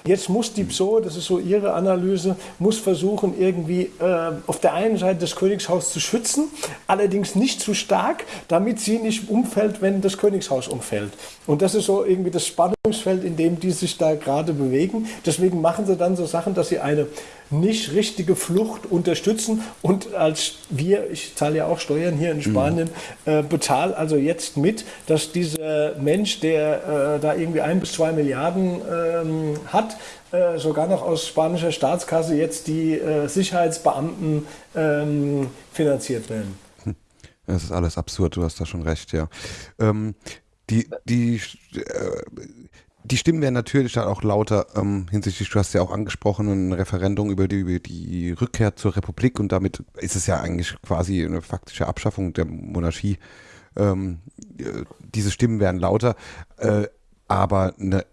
S9: Jetzt muss die PSOE, das ist so ihre Analyse, muss versuchen, irgendwie äh, auf der einen Seite das Königshaus zu schützen, allerdings nicht zu stark, damit sie nicht umfällt, wenn das Königshaus umfällt. Und das ist so irgendwie das Spannungsfeld, in dem die sich da gerade bewegen. Deswegen machen sie dann so Sachen, dass sie eine nicht richtige Flucht unterstützen und als wir, ich zahle ja auch Steuern hier in mhm. Spanien, mhm. äh, bezahle also jetzt mit, dass dieser Mensch, der äh, da irgendwie ein bis zwei Milliarden ähm, hat, äh, sogar noch aus spanischer Staatskasse jetzt die äh, Sicherheitsbeamten ähm, finanziert werden.
S7: Hm. Das ist alles absurd, du hast da schon recht, ja. Ähm, die, die, äh, die Stimmen werden natürlich dann auch lauter ähm, hinsichtlich, du hast ja auch angesprochen, ein Referendum über die, über die Rückkehr zur Republik und damit ist es ja eigentlich quasi eine faktische Abschaffung der Monarchie. Ähm, äh, diese Stimmen werden lauter, äh, aber eine,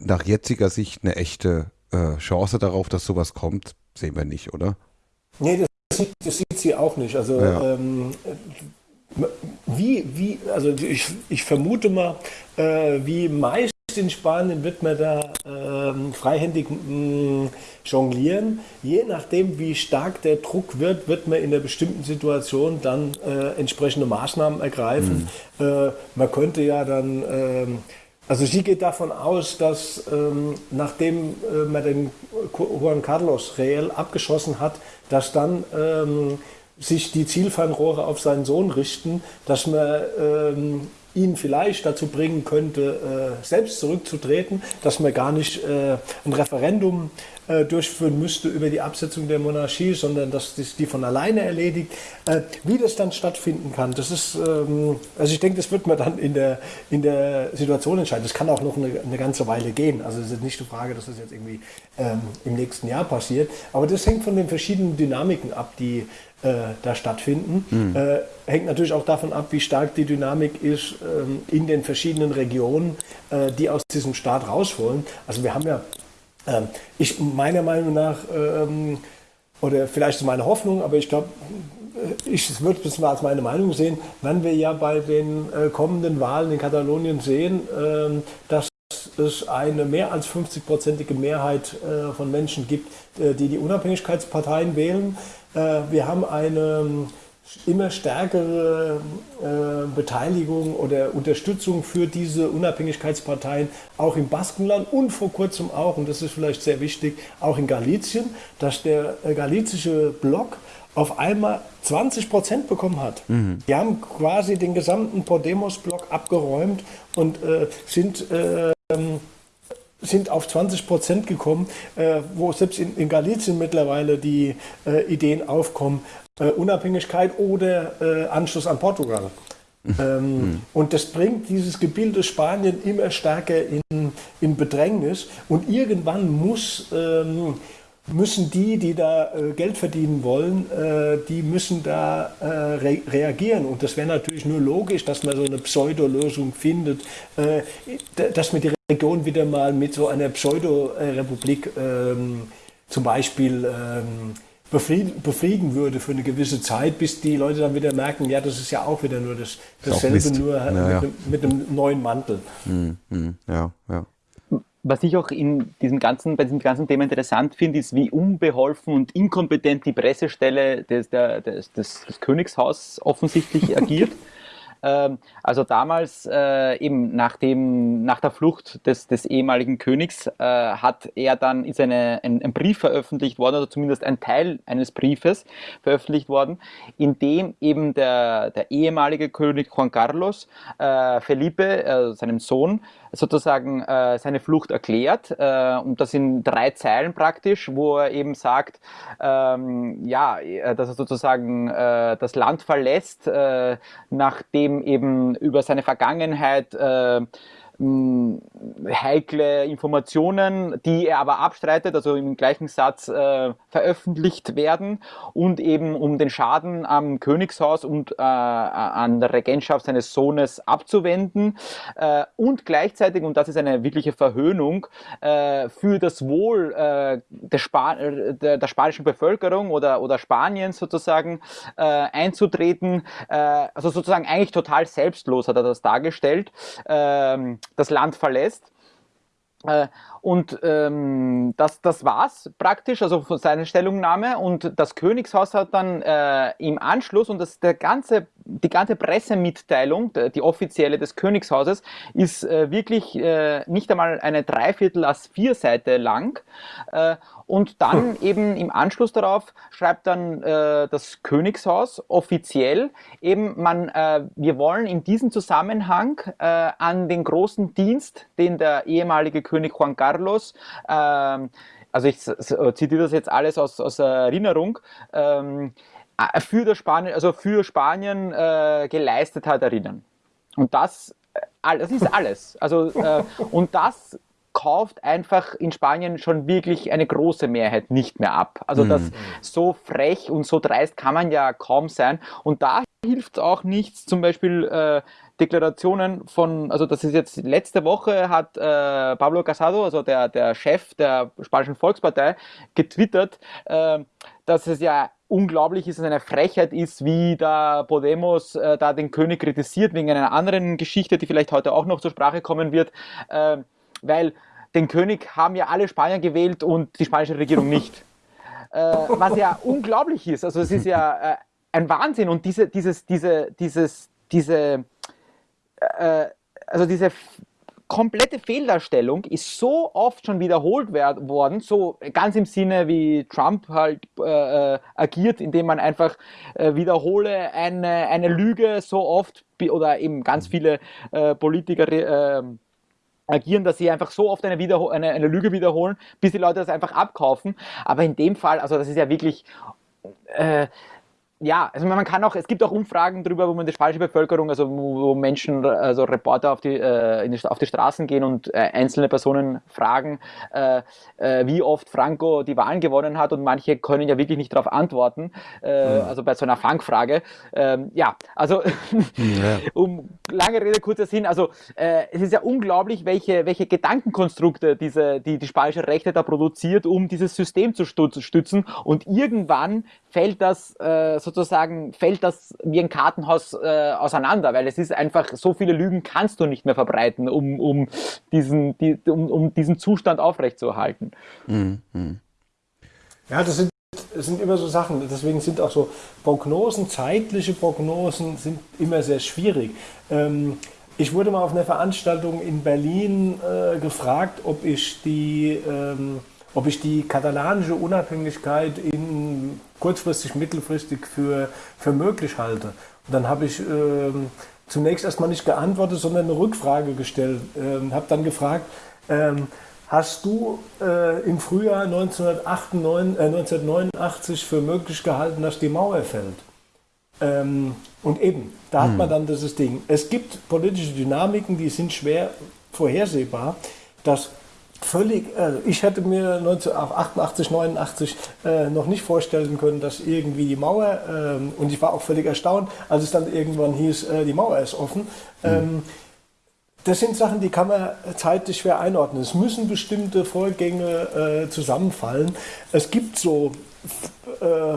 S7: nach jetziger Sicht eine echte äh, Chance darauf, dass sowas kommt, sehen wir nicht, oder?
S9: Nee, das sieht, das sieht sie auch nicht. Also ja. ähm, wie, wie, also ich, ich vermute mal, äh, wie meist in Spanien wird man da ähm, freihändig mh, mm, jonglieren. Je nachdem, wie stark der Druck wird, wird man in einer bestimmten Situation dann äh, entsprechende Maßnahmen ergreifen. Mhm. Äh, man könnte ja dann, ähm, also sie geht davon aus, dass ähm, nachdem äh, man den Juan Carlos reell abgeschossen hat, dass dann ähm, sich die Zielfernrohre auf seinen Sohn richten, dass man ähm, ihn vielleicht dazu bringen könnte, äh, selbst zurückzutreten, dass man gar nicht äh, ein Referendum äh, durchführen müsste über die Absetzung der Monarchie, sondern dass das die von alleine erledigt. Wie das dann stattfinden kann, das ist, ähm, also ich denke, das wird man dann in der, in der Situation entscheiden. Das kann auch noch eine, eine ganze Weile gehen. Also es ist nicht die Frage, dass das jetzt irgendwie ähm, im nächsten Jahr passiert. Aber das hängt von den verschiedenen Dynamiken ab, die äh, da stattfinden. Mhm. Äh, hängt natürlich auch davon ab, wie stark die Dynamik ist ähm, in den verschiedenen Regionen, äh, die aus diesem Staat raus wollen. Also wir haben ja ähm, ich meiner Meinung nach, ähm, oder vielleicht ist meine Hoffnung, aber ich glaube, äh, ich würde es mal als meine Meinung sehen, wenn wir ja bei den äh, kommenden Wahlen in Katalonien sehen, ähm, dass es eine mehr als 50-prozentige Mehrheit äh, von Menschen gibt, äh, die die Unabhängigkeitsparteien wählen. Äh, wir haben eine immer stärkere äh, Beteiligung oder Unterstützung für diese Unabhängigkeitsparteien auch im Baskenland und vor kurzem auch, und das ist vielleicht sehr wichtig, auch in Galizien, dass der äh, galizische Block auf einmal 20 Prozent bekommen hat. Mhm. Die haben quasi den gesamten Podemos-Block abgeräumt und äh, sind äh, sind auf 20 Prozent gekommen, äh, wo selbst in, in Galicien mittlerweile die äh, Ideen aufkommen, äh, Unabhängigkeit oder äh, Anschluss an Portugal. Ähm, mhm. Und das bringt dieses Gebilde Spanien immer stärker in, in Bedrängnis. Und irgendwann muss, ähm, müssen die, die da äh, Geld verdienen wollen, äh, die müssen da re reagieren. Und das wäre natürlich nur logisch, dass man so eine Pseudolösung findet, dass man die Region wieder mal mit so einer Pseudo-Republik ähm, zum Beispiel ähm, befrieden, befrieden würde für eine gewisse Zeit, bis die Leute dann wieder merken, ja, das ist ja auch wieder nur das, dasselbe, nur ja, mit, ja. mit, einem neuen Mantel.
S7: Hm, hm, ja, ja.
S8: Was ich auch in diesem ganzen, bei diesem ganzen Thema interessant finde, ist, wie unbeholfen und inkompetent die Pressestelle des, der, des, des, des Königshaus offensichtlich agiert. Ähm, also damals äh, eben nach, dem, nach der Flucht des, des ehemaligen Königs äh, hat er dann, ist eine, ein, ein, Brief veröffentlicht worden, oder zumindest ein Teil eines Briefes veröffentlicht worden, in dem eben der, der ehemalige König Juan Carlos äh, Felipe, äh, seinem Sohn, sozusagen äh, seine Flucht erklärt äh, und das in drei Zeilen praktisch, wo er eben sagt, ähm, ja, äh, dass er sozusagen äh, das Land verlässt, äh, nachdem eben über seine Vergangenheit äh, heikle Informationen, die er aber abstreitet, also im gleichen Satz äh, veröffentlicht werden und eben um den Schaden am Königshaus und äh, an der Regentschaft seines Sohnes abzuwenden äh, und gleichzeitig, und das ist eine wirkliche Verhöhnung, äh, für das Wohl äh, der, Spa der, der, spanischen Bevölkerung oder, oder Spaniens sozusagen äh, einzutreten, also sozusagen eigentlich total selbstlos hat er das dargestellt. Ähm, das Land verlässt. Und ähm, das, das war's praktisch, also von seiner Stellungnahme. Und das Königshaus hat dann äh, im Anschluss und das, der ganze, die ganze Pressemitteilung, die offizielle des Königshauses, ist äh, wirklich äh, nicht einmal eine Dreiviertel als vier Seite lang. Äh, und dann eben im Anschluss darauf schreibt dann äh, das Königshaus offiziell eben, man, äh, wir wollen in diesem Zusammenhang an den großen Dienst, den der ehemalige König Juan Carlos ähm, also ich zitiere das jetzt alles aus, aus Erinnerung, ähm, äh, für, das Spanien, also für Spanien äh, geleistet hat, erinnern. Und das, äh, das ist alles. Also, äh, und das kauft einfach in Spanien schon wirklich eine große Mehrheit nicht mehr ab. Also das mhm. so frech und so dreist kann man ja kaum sein. Und da hilft auch nichts, zum Beispiel äh, Deklarationen von, also das ist jetzt letzte Woche hat äh, Pablo Casado, also der, der Chef der Spanischen Volkspartei, getwittert, äh, dass es ja unglaublich ist, dass eine Frechheit ist, wie da Podemos äh, da den König kritisiert, wegen einer anderen Geschichte, die vielleicht heute auch noch zur Sprache kommen wird, äh, weil den König haben ja alle Spanier gewählt und die spanische Regierung nicht. Äh, was ja unglaublich ist. Also es ist ja äh, ein Wahnsinn und diese, dieses, diese, dieses, diese, äh, also diese komplette Fehldarstellung ist so oft schon wiederholt worden, so ganz im Sinne, wie Trump halt äh, äh, agiert, indem man einfach äh, wiederhole eine, eine Lüge so oft oder eben ganz viele äh, Politiker äh, agieren, dass sie einfach so oft eine, eine, eine Lüge wiederholen, bis die Leute das einfach abkaufen. Aber in dem Fall, also das ist ja wirklich äh, ja, also man kann auch, es gibt auch Umfragen darüber, wo man die falsche Bevölkerung, also wo Menschen, also Reporter auf die, äh, die auf die Straßen gehen und äh, einzelne Personen fragen, äh, äh, wie oft Franco die Wahlen gewonnen hat und manche können ja wirklich nicht darauf antworten, äh, ja. also bei so einer Fangfrage. Ähm, ja, also ja. um lange Rede, kurzer Sinn, also äh, es ist ja unglaublich, welche, welche Gedankenkonstrukte diese, die, die spanische Rechte da produziert, um dieses System zu stützen und irgendwann fällt das äh, sozusagen, fällt das wie ein Kartenhaus äh, auseinander, weil es ist einfach, so viele Lügen kannst du nicht mehr verbreiten, um, um, diesen, die, um, um diesen Zustand aufrechtzuerhalten. Mhm.
S9: Ja, das sind, das sind immer so Sachen, deswegen sind auch so Prognosen, zeitliche Prognosen sind immer sehr schwierig. Ähm, ich wurde mal auf einer Veranstaltung in Berlin äh, gefragt, ob ich die ähm, ob ich die katalanische Unabhängigkeit in kurzfristig, mittelfristig für, für möglich halte. Und dann habe ich äh, zunächst erstmal nicht geantwortet, sondern eine Rückfrage gestellt. Äh, habe dann gefragt, äh, hast du äh, im Frühjahr 1988, 1989 äh, für möglich gehalten, dass die Mauer fällt? Ähm, und eben, da hat hm. man dann dieses Ding. Es gibt politische Dynamiken, die sind schwer vorhersehbar. Das völlig, also ich hätte mir 1988, 89 äh, noch nicht vorstellen können, dass irgendwie die Mauer, ähm, und ich war auch völlig erstaunt, als es dann irgendwann hieß, äh, die Mauer ist offen. Mhm. Ähm, das sind Sachen, die kann man zeitlich schwer einordnen. Es müssen bestimmte Vorgänge äh, zusammenfallen. Es gibt so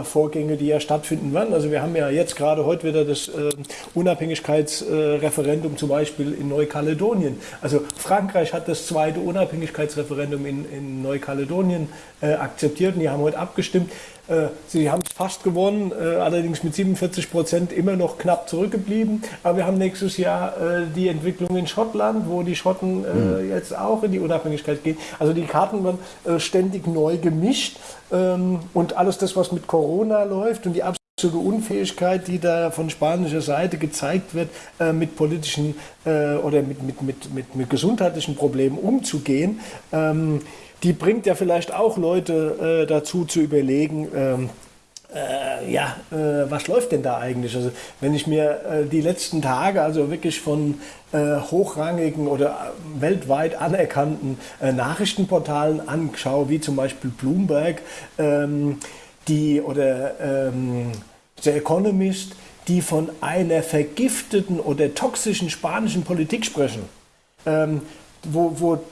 S9: Vorgänge, die ja stattfinden werden. Also wir haben ja jetzt gerade heute wieder das äh, Unabhängigkeitsreferendum zum Beispiel in Neukaledonien. Also Frankreich hat das zweite Unabhängigkeitsreferendum in, in Neukaledonien äh, akzeptiert und die haben heute abgestimmt. Äh, sie haben es fast gewonnen, äh, allerdings mit 47 Prozent immer noch knapp zurückgeblieben. Aber wir haben nächstes Jahr äh, die Entwicklung in Schottland, wo die Schotten mhm. jetzt auch in die Unabhängigkeit gehen. Also die Karten werden ständig neu gemischt ähm, und alles das, was mit Corona läuft und die absolute Unfähigkeit, die da von spanischer Seite gezeigt wird, mit politischen oder mit, mit, mit, mit, mit gesundheitlichen Problemen umzugehen. Ähm, die bringt ja vielleicht auch Leute äh, dazu zu überlegen, ähm, äh, ja, äh, was läuft denn da eigentlich? Also wenn ich mir äh, die letzten Tage also wirklich von äh, hochrangigen oder weltweit anerkannten äh, Nachrichtenportalen anschaue, wie zum Beispiel Bloomberg ähm, die, oder ähm, The Economist, die von einer vergifteten oder toxischen spanischen Politik sprechen. Ähm, wo, wo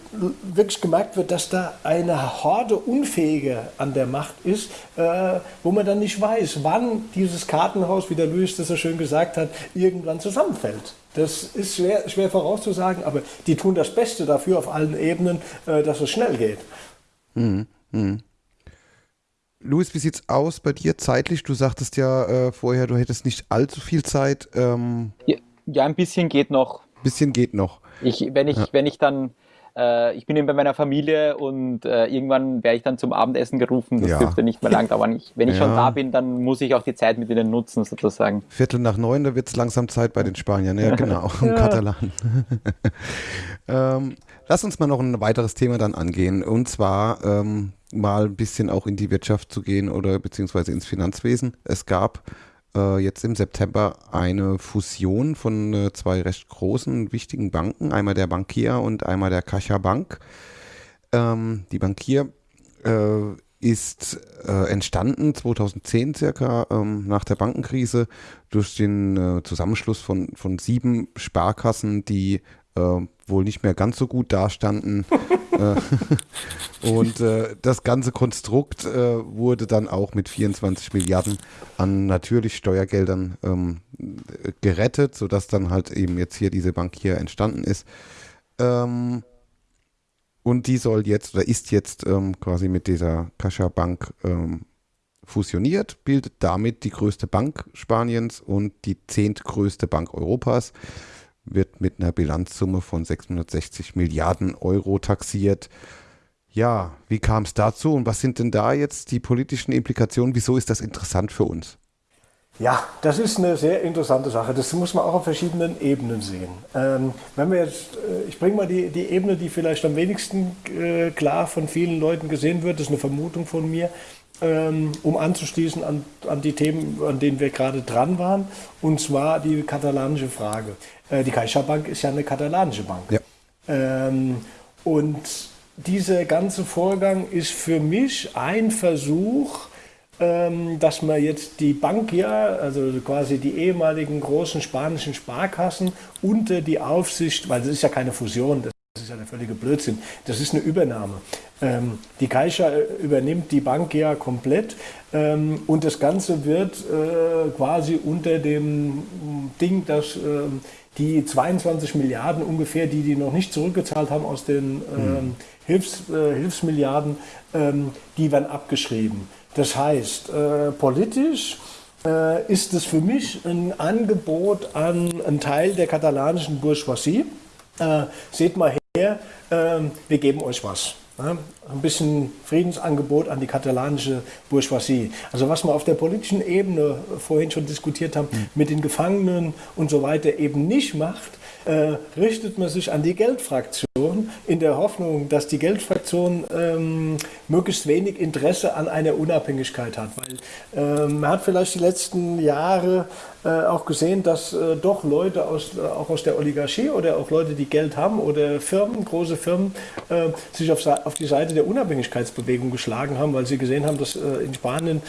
S9: wirklich gemerkt wird, dass da eine Horde Unfähige an der Macht ist, äh, wo man dann nicht weiß, wann dieses Kartenhaus, wie der Luis das so schön gesagt hat, irgendwann zusammenfällt. Das ist schwer, schwer vorauszusagen, aber die tun das Beste dafür auf allen Ebenen, äh, dass es schnell geht.
S7: Mhm. Mhm. Luis, wie sieht's aus bei dir zeitlich? Du sagtest ja äh, vorher, du hättest nicht allzu viel Zeit. Ähm
S8: ja, ja, ein bisschen geht noch.
S7: Ein bisschen geht noch.
S8: Ich, wenn ich, ja. wenn ich dann, äh, ich bin eben bei meiner Familie und äh, irgendwann werde ich dann zum Abendessen gerufen. Das ja. dürfte nicht mehr lang dauern. Ich, wenn ich ja. schon da bin, dann muss ich auch die Zeit mit ihnen nutzen, sozusagen.
S7: Viertel nach neun, da wird es langsam Zeit bei den Spaniern. Ja, genau. Ja. Katalanen. ähm, lass uns mal noch ein weiteres Thema dann angehen. Und zwar ähm, mal ein bisschen auch in die Wirtschaft zu gehen oder beziehungsweise ins Finanzwesen. Es gab äh, jetzt im September eine Fusion von äh, zwei recht großen, wichtigen Banken, einmal der Bankier und einmal der Kascha Bank. Ähm, die Bankier äh, ist äh, entstanden 2010 circa ähm, nach der Bankenkrise durch den äh, Zusammenschluss von, von sieben Sparkassen, die äh, wohl nicht mehr ganz so gut dastanden. Äh, und äh, das ganze Konstrukt äh, wurde dann auch mit 24 Milliarden an natürlich Steuergeldern ähm, gerettet, sodass dann halt eben jetzt hier diese Bank hier entstanden ist. Ähm, und die soll jetzt oder ist jetzt ähm, quasi mit dieser Kascha Bank ähm, fusioniert, bildet damit die größte Bank Spaniens und die zehntgrößte Bank Europas wird mit einer Bilanzsumme von 660 Milliarden Euro taxiert. Ja, wie kam es dazu und was sind denn da jetzt die politischen Implikationen? Wieso ist das interessant für uns?
S9: Ja, das ist eine sehr interessante Sache. Das muss man auch auf verschiedenen Ebenen sehen. Ähm, wenn wir jetzt, äh, ich bringe mal die, die Ebene, die vielleicht am wenigsten äh, klar von vielen Leuten gesehen wird, das ist eine Vermutung von mir, ähm, um anzuschließen an, an die Themen, an denen wir gerade dran waren, und zwar die katalanische Frage. Äh, die CaixaBank ist ja eine katalanische Bank. Ja. Ähm, und dieser ganze Vorgang ist für mich ein Versuch, ähm, dass man jetzt die Bankier, also quasi die ehemaligen großen spanischen Sparkassen unter die Aufsicht, weil das ist ja keine Fusion, das ist ja der völlige Blödsinn, das ist eine Übernahme. Ähm, die Caixa äh, übernimmt die Bank ja komplett ähm, und das Ganze wird äh, quasi unter dem Ding, dass äh, die 22 Milliarden ungefähr, die die noch nicht zurückgezahlt haben aus den mhm. Hilfs, äh, Hilfsmilliarden, ähm, die werden abgeschrieben. Das heißt, äh, politisch äh, ist es für mich ein Angebot an einen Teil der katalanischen Bourgeoisie. Äh, seht mal her, ähm, wir geben euch was. Ein bisschen Friedensangebot an die katalanische Bourgeoisie. Also was wir auf der politischen Ebene vorhin schon diskutiert haben, mhm. mit den Gefangenen und so weiter eben nicht macht, äh, richtet man sich an die Geldfraktion in der Hoffnung, dass die Geldfraktion ähm, möglichst wenig Interesse an einer Unabhängigkeit hat. Weil ähm, man hat vielleicht die letzten Jahre äh, auch gesehen, dass äh, doch Leute aus, äh, auch aus der Oligarchie oder auch Leute, die Geld haben oder Firmen, große Firmen, äh, sich auf, auf, die Seite der Unabhängigkeitsbewegung geschlagen haben, weil sie gesehen haben, dass äh, in Spanien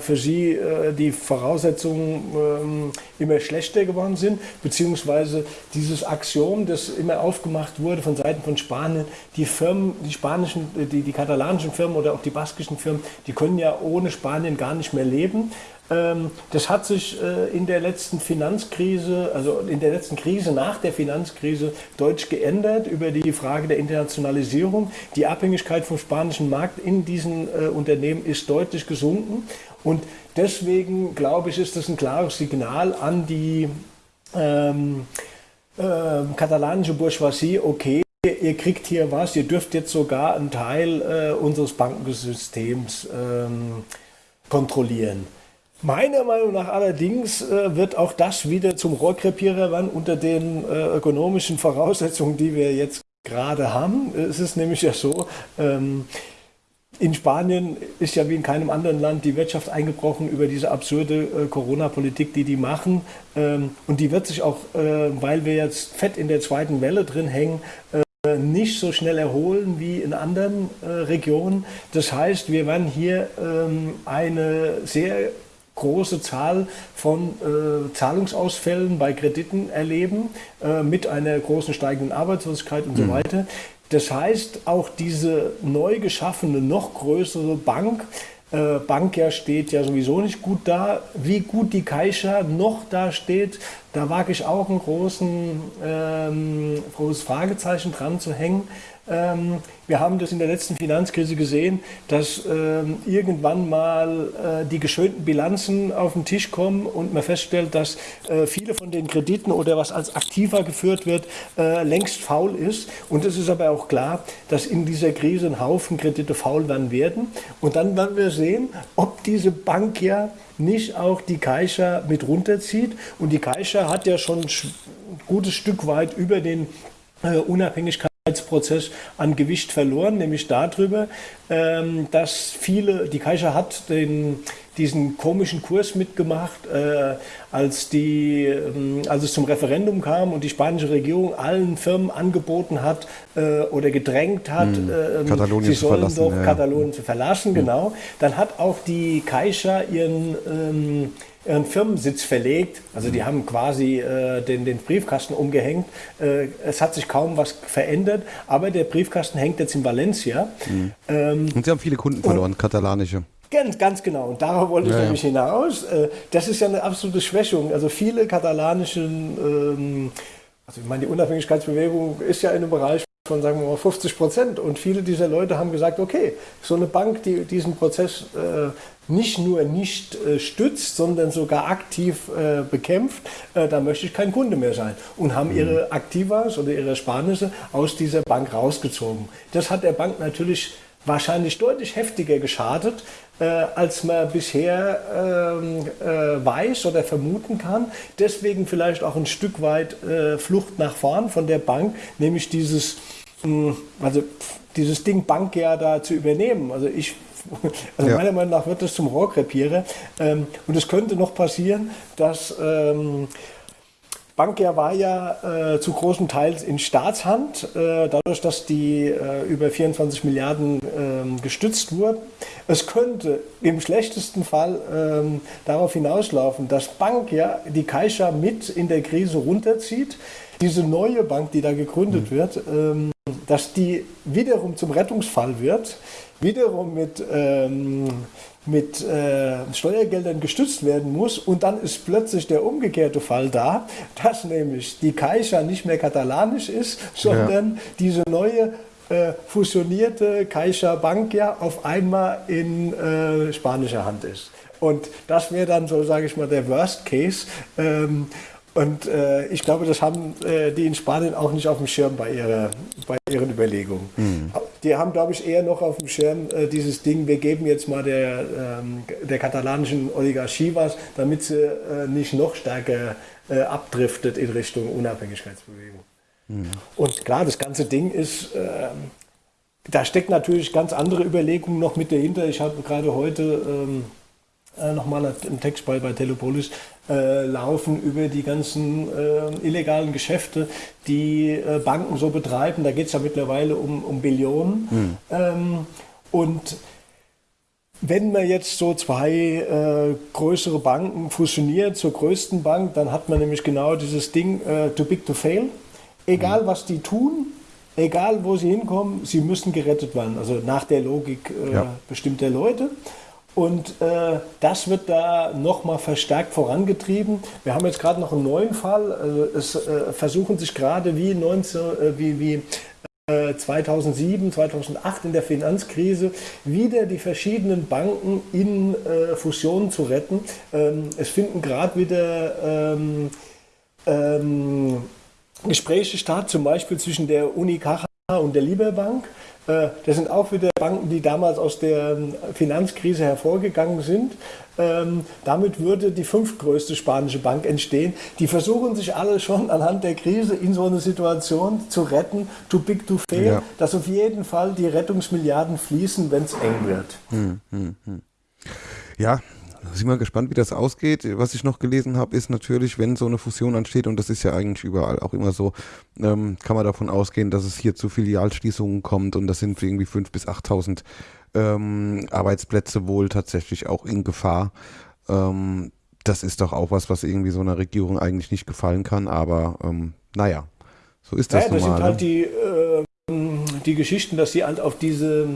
S9: für sie die Voraussetzungen ähm, immer schlechter geworden sind, beziehungsweise dieses Axiom, das immer aufgemacht wurde von Seiten von Spanien, die Firmen, die spanischen, die, die katalanischen Firmen oder auch die baskischen Firmen, die können ja ohne Spanien gar nicht mehr leben. Ähm, das hat sich äh, in der letzten Finanzkrise, also in der letzten Krise nach der Finanzkrise deutlich geändert über die Frage der Internationalisierung. Die Abhängigkeit vom spanischen Markt in diesen äh, Unternehmen ist deutlich gesunken und deswegen glaube ich, ist das ein klares Signal an die ähm, äh, katalanische Bourgeoisie, okay, ihr kriegt hier was, ihr dürft jetzt sogar einen Teil äh, unseres Bankensystems ähm, kontrollieren. Meiner Meinung nach allerdings äh, wird auch das wieder zum Rohrkrepierer werden unter den äh, ökonomischen Voraussetzungen, die wir jetzt gerade haben. Es ist nämlich ja so, ähm, in Spanien ist ja wie in keinem anderen Land die Wirtschaft eingebrochen über diese absurde äh, Corona-Politik, die die machen. Ähm, und die wird sich auch, äh, weil wir jetzt fett in der zweiten Welle drin hängen, äh, nicht so schnell erholen wie in anderen äh, Regionen. Das heißt, wir werden hier ähm, eine sehr große Zahl von äh, Zahlungsausfällen bei Krediten erleben, äh, mit einer großen steigenden Arbeitslosigkeit und mhm. so weiter. Das heißt, auch diese neu geschaffene, noch größere Bank, äh, Bankia steht ja sowieso nicht gut da. Wie gut die Caixa noch da steht, da wage ich auch ein großen, ähm, großes Fragezeichen dran zu hängen. Ähm, wir haben das in der letzten Finanzkrise gesehen, dass ähm, irgendwann mal äh, die geschönten Bilanzen auf den Tisch kommen und man feststellt, dass äh, viele von den Krediten oder was als aktiver geführt wird, äh, längst faul ist. Und es ist aber auch klar, dass in dieser Krise ein Haufen Kredite faul werden werden. Und dann werden wir sehen, ob diese Bank ja nicht auch die Caixa mit runterzieht. Und die Caixa hat ja schon ein gutes Stück weit über den Unabhängigkeit Prozess an Gewicht verloren, nämlich darüber, ähm, dass viele, die Kaiser hat den, diesen komischen Kurs mitgemacht, äh, als, die, ähm, als es zum Referendum kam und die spanische Regierung allen Firmen angeboten hat äh, oder gedrängt hat, hm.
S7: äh,
S9: sie sollen doch ja. Katalonien zu verlassen, hm. genau. Dann hat auch die Kaiser ihren ähm, ihren Firmensitz verlegt. Also die haben quasi äh, den, den, Briefkasten umgehängt. Äh, es hat sich kaum was verändert, aber der Briefkasten hängt jetzt in Valencia.
S7: Mhm. Ähm, und sie haben viele Kunden verloren, und, katalanische.
S9: Ganz, ganz genau. Und darauf wollte ich ja, nämlich hinaus. Äh, das ist ja eine absolute Schwächung. Also viele katalanischen, ähm, also ich meine, die Unabhängigkeitsbewegung ist ja in einem Bereich von sagen wir mal 50 Prozent. Und viele dieser Leute haben gesagt, okay, so eine Bank, die diesen Prozess äh, nicht nur nicht äh, stützt, sondern sogar aktiv äh, bekämpft, äh, da möchte ich kein Kunde mehr sein. Und haben ihre Aktivas oder ihre Ersparnisse aus dieser Bank rausgezogen. Das hat der Bank natürlich wahrscheinlich deutlich heftiger geschadet, äh, als man bisher ähm, äh, weiß oder vermuten kann. Deswegen vielleicht auch ein Stück weit äh, Flucht nach vorn von der Bank, nämlich dieses, mh, also dieses Ding Bank ja da zu übernehmen. Also ich also ja. meiner Meinung nach wird das zum Rohrkrepierer. Ähm, und es könnte noch passieren, dass ähm, Bankia war ja äh, zu großen Teils in Staatshand, äh, dadurch, dass die äh, über 24 Milliarden ähm, gestützt wurden. Es könnte im schlechtesten Fall ähm, darauf hinauslaufen, dass Bankia die Caixa mit in der Krise runterzieht. Diese neue Bank, die da gegründet mhm. wird, ähm, dass die wiederum zum Rettungsfall wird, wiederum mit ähm, mit äh, Steuergeldern gestützt werden muss. Und dann ist plötzlich der umgekehrte Fall da, dass nämlich die Caixa nicht mehr katalanisch ist, sondern ja. diese neue äh, fusionierte Caixa Bankia auf einmal in äh, spanischer Hand ist. Und das wäre dann so, sage ich mal, der Worst Case. Ähm, und äh, ich glaube, das haben äh, die in Spanien auch nicht auf dem Schirm bei, ihrer, bei ihren Überlegungen. Mhm. Die haben, glaube ich, eher noch auf dem Schirm äh, dieses Ding, wir geben jetzt mal der, ähm, der katalanischen Oligarchie was, damit sie äh, nicht noch stärker äh, abdriftet in Richtung Unabhängigkeitsbewegung. Mhm. Und klar, das ganze Ding ist, ähm, da steckt natürlich ganz andere Überlegungen noch mit dahinter. Ich habe gerade heute ähm, äh, nochmal einen Text bei, bei Telepolis äh, laufen über die ganzen äh, illegalen Geschäfte, die äh, Banken so betreiben. Da geht es ja mittlerweile um, um Billionen. Hm. Ähm, und wenn man jetzt so zwei äh, größere Banken fusioniert zur größten Bank, dann hat man nämlich genau dieses Ding äh, too big to fail. Egal hm. was die tun, egal wo sie hinkommen, sie müssen gerettet werden. Also nach der Logik äh, ja. bestimmter Leute. Und äh, das wird da nochmal verstärkt vorangetrieben. Wir haben jetzt gerade noch einen neuen Fall. Also es äh, versuchen sich gerade wie, 19, äh, wie, wie 2007, äh, 2008 in der Finanzkrise wieder die verschiedenen Banken in äh, Fusionen zu retten. Ähm, es finden gerade wieder ähm, ähm, Gespräche statt, zum Beispiel zwischen der Uni Caja und der Liberbank. Äh, das sind auch wieder Banken, die damals aus der ähm, Finanzkrise hervorgegangen sind. Ähm, damit würde die fünftgrößte spanische Bank entstehen. Die versuchen sich alle schon anhand der Krise in so eine Situation zu retten, too big to fail, ja. dass auf jeden Fall die Rettungsmilliarden fließen, wenn es eng wird. Hm, hm,
S7: hm. Ja, sind wir gespannt, wie das ausgeht. Was ich noch gelesen habe, ist natürlich, wenn so eine Fusion ansteht, und das ist ja eigentlich überall auch immer so, ähm, kann man davon ausgehen, dass es hier zu Filialschließungen kommt und das sind irgendwie 5.000 bis 8.000 ähm, Arbeitsplätze wohl tatsächlich auch in Gefahr. Ähm, das ist doch auch was, was irgendwie so einer Regierung eigentlich nicht gefallen kann, aber ähm, naja, so ist das.
S9: Ja, das sind halt die, äh, die Geschichten, dass sie halt auf diese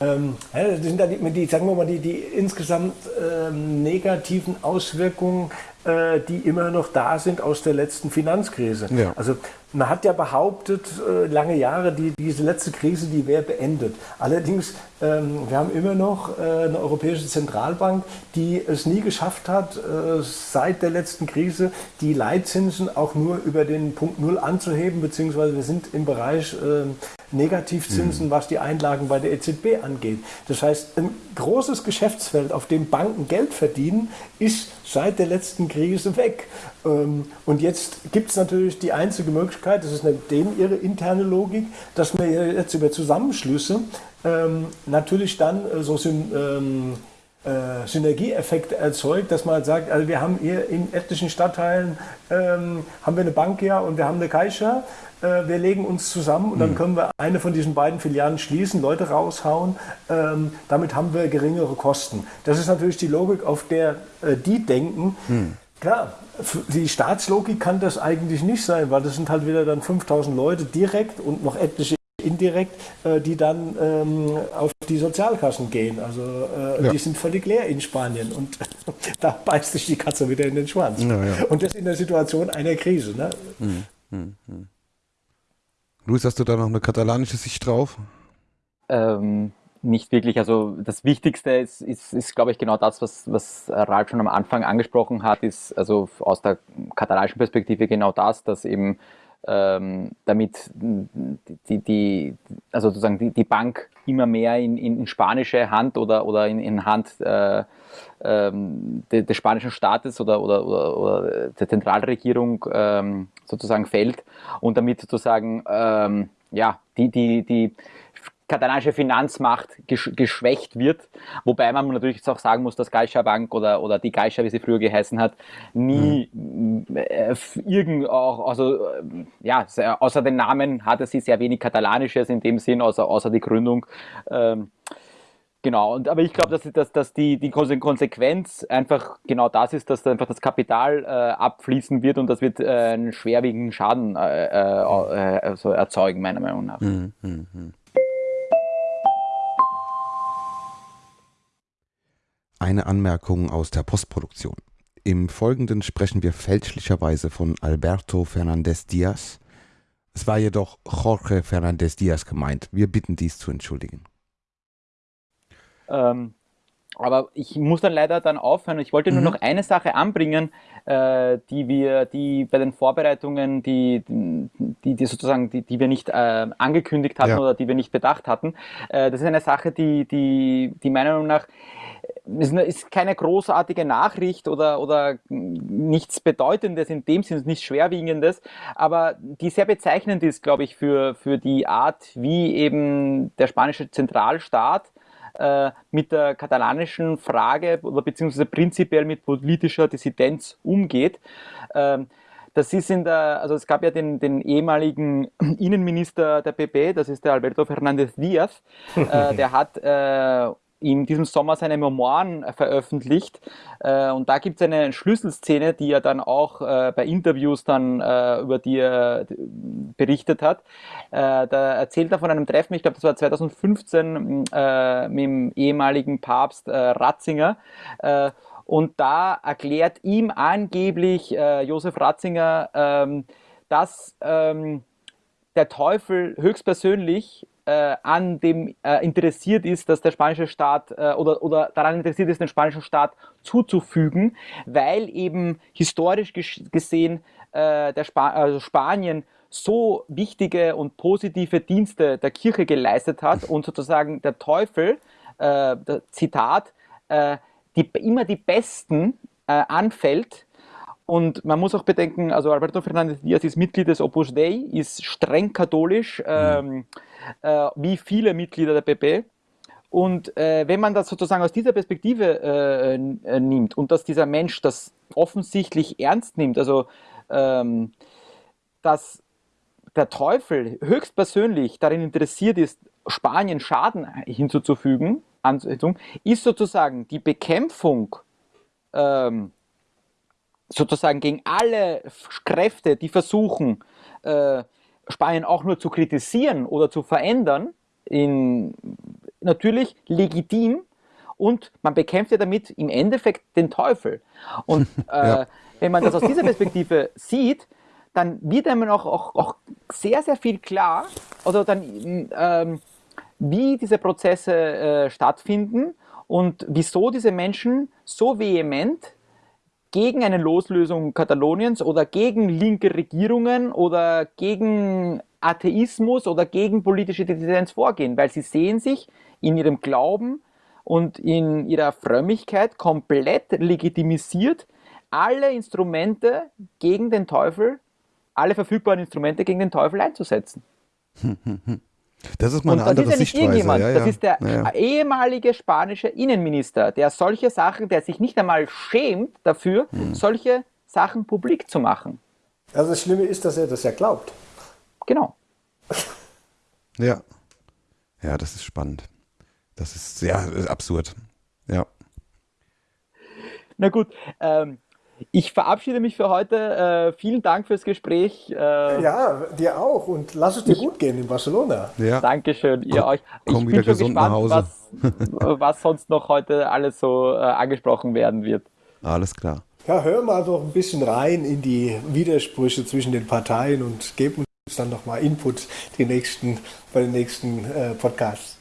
S9: ähm, das sind dann die, die, sagen wir mal, die, die insgesamt ähm, negativen Auswirkungen, äh, die immer noch da sind aus der letzten Finanzkrise. Ja. Also man hat ja behauptet, äh, lange Jahre, die, diese letzte Krise, die wäre beendet. Allerdings, ähm, wir haben immer noch äh, eine Europäische Zentralbank, die es nie geschafft hat, äh, seit der letzten Krise die Leitzinsen auch nur über den Punkt Null anzuheben, beziehungsweise wir sind im Bereich äh, Negativzinsen, mhm. was die Einlagen bei der EZB angeht. Das heißt, ein großes Geschäftsfeld, auf dem Banken Geld verdienen, ist seit der letzten Krise weg. Ähm, und jetzt gibt es natürlich die einzige Möglichkeit, das ist denen ihre interne Logik, dass man jetzt über Zusammenschlüsse ähm, natürlich dann äh, so ähm, äh, Synergieeffekte erzeugt, dass man halt sagt, also wir haben hier in etlichen Stadtteilen ähm, haben wir eine Bank ja und wir haben eine Caixa, äh, wir legen uns zusammen und dann hm. können wir eine von diesen beiden Filialen schließen, Leute raushauen, ähm, damit haben wir geringere Kosten. Das ist natürlich die Logik, auf der äh, die denken. Hm. Klar, die Staatslogik kann das eigentlich nicht sein, weil das sind halt wieder dann 5000 Leute direkt und noch etliche indirekt, äh, die dann ähm, auf die Sozialkassen gehen. Also äh, ja. die sind völlig leer in Spanien und da beißt sich die Katze wieder in den Schwanz. Ja, ja. Und das in der Situation einer Krise. Ne? Hm, hm, hm.
S7: Luis, hast du da noch eine katalanische Sicht drauf?
S8: Ähm, nicht wirklich. Also das Wichtigste ist, ist, ist glaube ich, genau das, was, was Ralf schon am Anfang angesprochen hat, ist also aus der katalanischen Perspektive genau das, dass eben ähm, damit die, die, also sozusagen die, die Bank immer mehr in, in spanische Hand oder, oder in, in Hand äh, ähm, de, des spanischen Staates oder, oder, oder, oder der Zentralregierung ähm, sozusagen fällt und damit sozusagen ähm, ja, die, die, die katalanische Finanzmacht gesch geschwächt wird. Wobei man natürlich jetzt auch sagen muss, dass Caixa Bank oder, oder die Caixa, wie sie früher geheißen hat, nie mhm. äh, irgend auch, also äh, ja, außer den Namen hatte sie sehr wenig Katalanisches in dem Sinn, außer, außer die Gründung. Ähm, Genau, und, aber ich glaube, dass, dass, dass die, die Konsequenz einfach genau das ist, dass einfach das Kapital äh, abfließen wird und das wird äh, einen schwerwiegenden Schaden äh, äh also erzeugen, meiner Meinung nach. Mhm. Mhm.
S7: Eine Anmerkung aus der Postproduktion. Im Folgenden sprechen wir fälschlicherweise von Alberto Fernandez Diaz. Es war jedoch Jorge Fernandez Diaz gemeint. Wir bitten dies zu entschuldigen.
S8: Ähm, aber ich muss dann leider dann aufhören. Ich wollte nur mhm. noch eine Sache anbringen, äh, die wir, die bei den Vorbereitungen, die, die, die sozusagen, die, die wir nicht äh, angekündigt hatten ja. oder die wir nicht bedacht hatten. Äh, das ist eine Sache, die, die, die meiner Meinung nach ist, ist keine großartige Nachricht oder, oder nichts Bedeutendes in dem Sinne, nichts Schwerwiegendes, aber die sehr bezeichnend ist, glaube ich, für, für die Art, wie eben der spanische Zentralstaat äh, mit der katalanischen Frage oder beziehungsweise prinzipiell mit politischer Dissidenz umgeht. Ähm, das ist in der, also es gab ja den, den ehemaligen Innenminister der PP, das ist der Alberto Fernández Díaz, äh, der hat äh, in diesem Sommer seine Memoiren veröffentlicht. Äh, und da gibt es eine Schlüsselszene, die er dann auch äh, bei Interviews dann äh, über die er berichtet hat. da erzählt er von einem Treffen, ich glaube, das war 2015 mit dem ehemaligen Papst Ratzinger. und da erklärt ihm angeblich Josef Ratzinger, ähm, dass ähm, der Teufel höchstpersönlich äh, an dem äh, interessiert ist, dass der spanische Staat äh, oder, oder daran interessiert ist, den spanischen Staat zuzufügen, weil eben historisch gesehen äh, der Spa also Spanien so wichtige und positive Dienste der Kirche geleistet hat und sozusagen der Teufel, äh, der Zitat, äh, die, immer die Besten anfällt, und man muss auch bedenken, also Alberto Fernández Díaz ist Mitglied des Opus Dei, ist streng katholisch, ähm, äh, wie viele Mitglieder der PP. Und äh, wenn man das sozusagen aus dieser Perspektive äh, äh, nimmt und dass dieser Mensch das offensichtlich ernst nimmt, also ähm, dass der Teufel höchstpersönlich darin interessiert ist, Spanien Schaden hinzuzufügen, ist sozusagen die Bekämpfung ähm, sozusagen gegen alle Kräfte, die versuchen, äh, Spanien auch nur zu kritisieren oder zu verändern, in, natürlich legitim und man bekämpft ja damit im Endeffekt den Teufel. Und äh, ja. wenn man das aus dieser Perspektive sieht, dann wird einem auch, auch, auch sehr, sehr viel klar, also dann, ähm, wie diese Prozesse äh, stattfinden und wieso diese Menschen so vehement gegen eine Loslösung Kataloniens oder gegen linke Regierungen oder gegen Atheismus oder gegen politische Dissidenz vorgehen, weil sie sehen sich in ihrem Glauben und in ihrer Frömmigkeit komplett legitimisiert, alle Instrumente gegen den Teufel, alle verfügbaren Instrumente gegen den Teufel einzusetzen.
S7: Das ist mal eine andere
S8: ist ja
S7: Sichtweise.
S8: Irgendjemand. Ja, ja. Das ist der ja, ehemalige spanische Innenminister, der solche Sachen, der sich nicht einmal schämt dafür, hm. solche Sachen publik zu machen.
S9: Also das Schlimme ist, dass er das ja glaubt.
S8: Genau.
S7: Ja. Ja, das ist spannend. Das ist sehr absurd. Ja.
S8: Na gut, ähm, ich verabschiede mich für heute. Äh, vielen Dank fürs Gespräch.
S9: Äh, ja, dir auch. Und lass es dir ich, gut gehen in Barcelona.
S8: Ja. Dankeschön, ihr
S7: komm,
S8: euch.
S7: Ich komm bin schon gespannt, was,
S8: was, sonst noch heute alles so äh, angesprochen werden wird.
S7: Alles klar.
S9: Ja, hör mal doch ein bisschen rein in die Widersprüche zwischen den Parteien und gib uns dann nochmal Input die nächsten, bei den nächsten äh, Podcasts.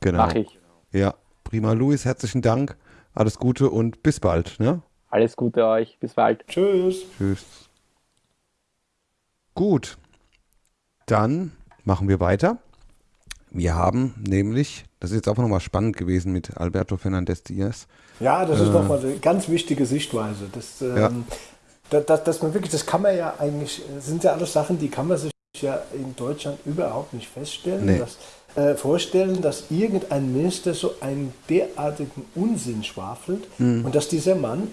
S7: Genau.
S8: Mach ich.
S7: Ja, prima. Luis, herzlichen Dank. Alles Gute und bis bald. Ne?
S8: Alles Gute euch. Bis bald.
S9: Tschüss.
S7: Tschüss. Gut. Dann machen wir weiter. Wir haben nämlich, das ist jetzt auch nochmal spannend gewesen mit Alberto Fernandez Diaz.
S9: Ja, das ist nochmal eine ganz wichtige Sichtweise. Das, ähm,
S7: Ja.
S9: da- da- dass man wirklich, das kann man ja eigentlich, sind ja alles Sachen, die kann man sich ja in Deutschland überhaupt nicht feststellen.
S7: Nee.
S9: Dass, äh, vorstellen, dass irgendein Minister so einen derartigen Unsinn schwafelt
S7: Mhm.
S9: und dass dieser Mann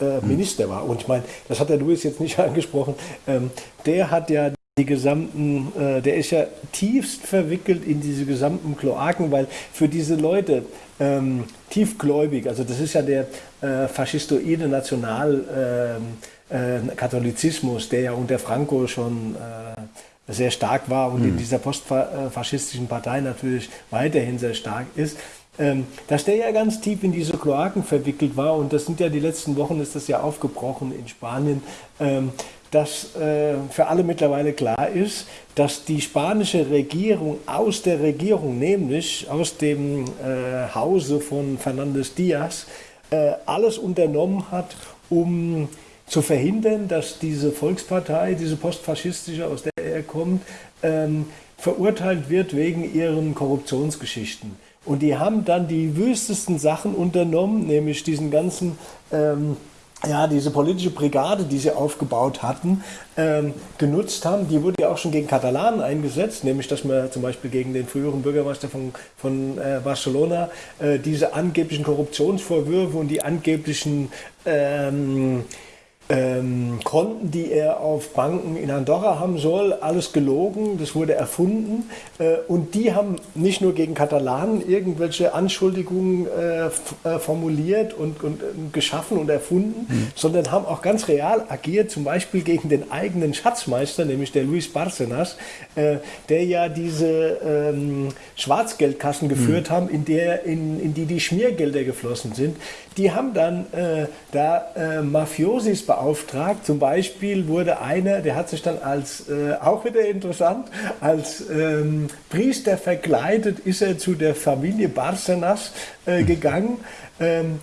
S9: äh, Minister war. Und ich meine, das hat der Louis jetzt nicht angesprochen, ähm, der hat ja die gesamten, äh, der ist ja tiefst verwickelt in diese gesamten Kloaken, weil für diese Leute ähm, tiefgläubig, also das ist ja der äh, faschistoide Nationalkatholizismus, der ja unter Franco schon äh, sehr stark war und in dieser postfaschistischen Partei natürlich weiterhin sehr stark ist ähm, dass der ja ganz tief in diese Kloaken verwickelt war und das sind ja die letzten Wochen ist das ja aufgebrochen in Spanien, ähm, dass äh, für alle mittlerweile klar ist, dass die spanische Regierung aus der Regierung, nämlich aus dem äh, Hause von Fernandez Diaz, äh, alles unternommen hat, um zu verhindern, dass diese Volkspartei, diese postfaschistische, aus der er kommt, ähm, verurteilt wird wegen ihren Korruptionsgeschichten. Und die haben dann die wüstesten Sachen unternommen, nämlich diesen ganzen, ähm, ja, diese politische Brigade, die sie aufgebaut hatten, ähm, genutzt haben. Die wurde ja auch schon gegen Katalanen eingesetzt, nämlich dass man zum Beispiel gegen den früheren Bürgermeister von, von äh, Barcelona äh, diese angeblichen Korruptionsvorwürfe und die angeblichen ähm, ähm, Konten, die er auf Banken in Andorra haben soll, alles gelogen, das wurde erfunden. Äh, und die haben nicht nur gegen Katalanen irgendwelche Anschuldigungen äh, äh, formuliert und, und äh, geschaffen und erfunden, sondern haben auch ganz real agiert, zum Beispiel gegen den eigenen Schatzmeister, nämlich der Luis Barcenas, äh, der ja diese ähm, Schwarzgeldkassen geführt haben, in, der, in, in die die Schmiergelder geflossen sind. Die haben dann äh, da äh, Mafiosis beauftragt. Zum Beispiel wurde einer, der hat sich dann als, äh, auch wieder interessant, als ähm, Priester verkleidet, ist er zu der Familie Barcenas äh, gegangen. Ähm,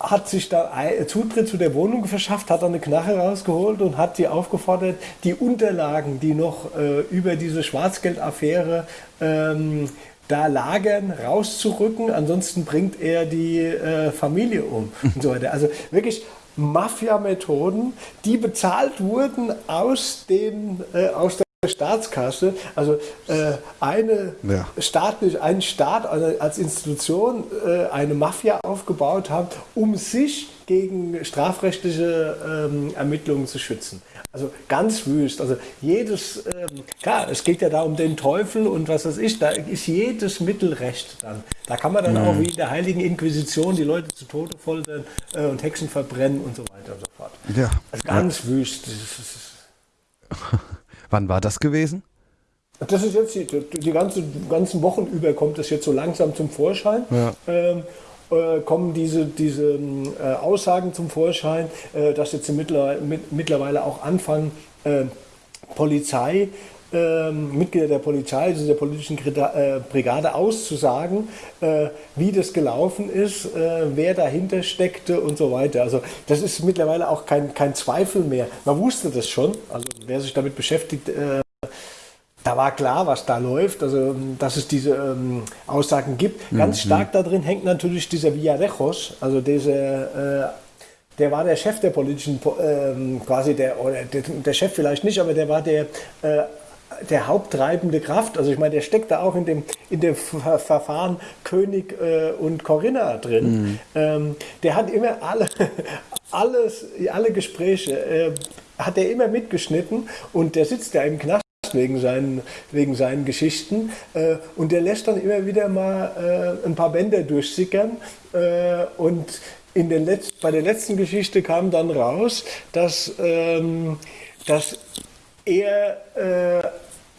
S9: hat sich da ein- Zutritt zu der Wohnung verschafft, hat dann eine Knarre rausgeholt und hat sie aufgefordert, die Unterlagen, die noch äh, über diese Schwarzgeldaffäre ähm, da lagern, rauszurücken. Ansonsten bringt er die äh, Familie um und so weiter. Also wirklich Mafia-Methoden, die bezahlt wurden aus, den, äh, aus der Staatskasse, also äh, eine
S7: Ja.
S9: staatlich, ein Staat als Institution äh, eine Mafia aufgebaut haben, um sich gegen strafrechtliche ähm, Ermittlungen zu schützen. Also ganz wüst. Also jedes, ähm, klar, es geht ja da um den Teufel und was das ist, da ist jedes Mittel recht dann. Da kann man dann auch wie in der Heiligen Inquisition die Leute zu Tode foltern äh, und Hexen verbrennen und so weiter und so fort.
S7: Ja.
S9: Also ganz wüst. Das ist,
S7: Wann war das gewesen?
S9: Das ist jetzt die, die ganze, ganzen Wochen über kommt das jetzt so langsam zum Vorschein.
S7: Ja.
S9: Ähm, äh, kommen diese, diese äh, Aussagen zum Vorschein, äh, dass jetzt mittlerweile, mit, mittlerweile auch anfangen, äh, Polizei, ähm, Mitglieder der Polizei, also der politischen äh, Brigade auszusagen, äh, wie das gelaufen ist, äh, wer dahinter steckte und so weiter. Also das ist mittlerweile auch kein, kein Zweifel mehr. Man wusste das schon, also wer sich damit beschäftigt, äh, da war klar, was da läuft, also dass es diese ähm, Aussagen gibt. Ganz stark da drin hängt natürlich dieser Villarejos, also dieser, äh, der war der Chef der politischen, Po- ähm, quasi der, oder der, der Chef vielleicht nicht, aber der war der, äh, der haupttreibende Kraft. Also ich meine, der steckt da auch in dem, in dem Ver Verfahren König äh, und Corinna drin. Ähm, der hat immer alle, alles, alle Gespräche, äh, hat er immer mitgeschnitten und der sitzt ja im Knast wegen seinen, wegen seinen Geschichten. Äh, und der lässt dann immer wieder mal äh, ein paar Bänder durchsickern. Äh, und in den Letz-, bei der letzten Geschichte kam dann raus, dass, ähm, dass er äh,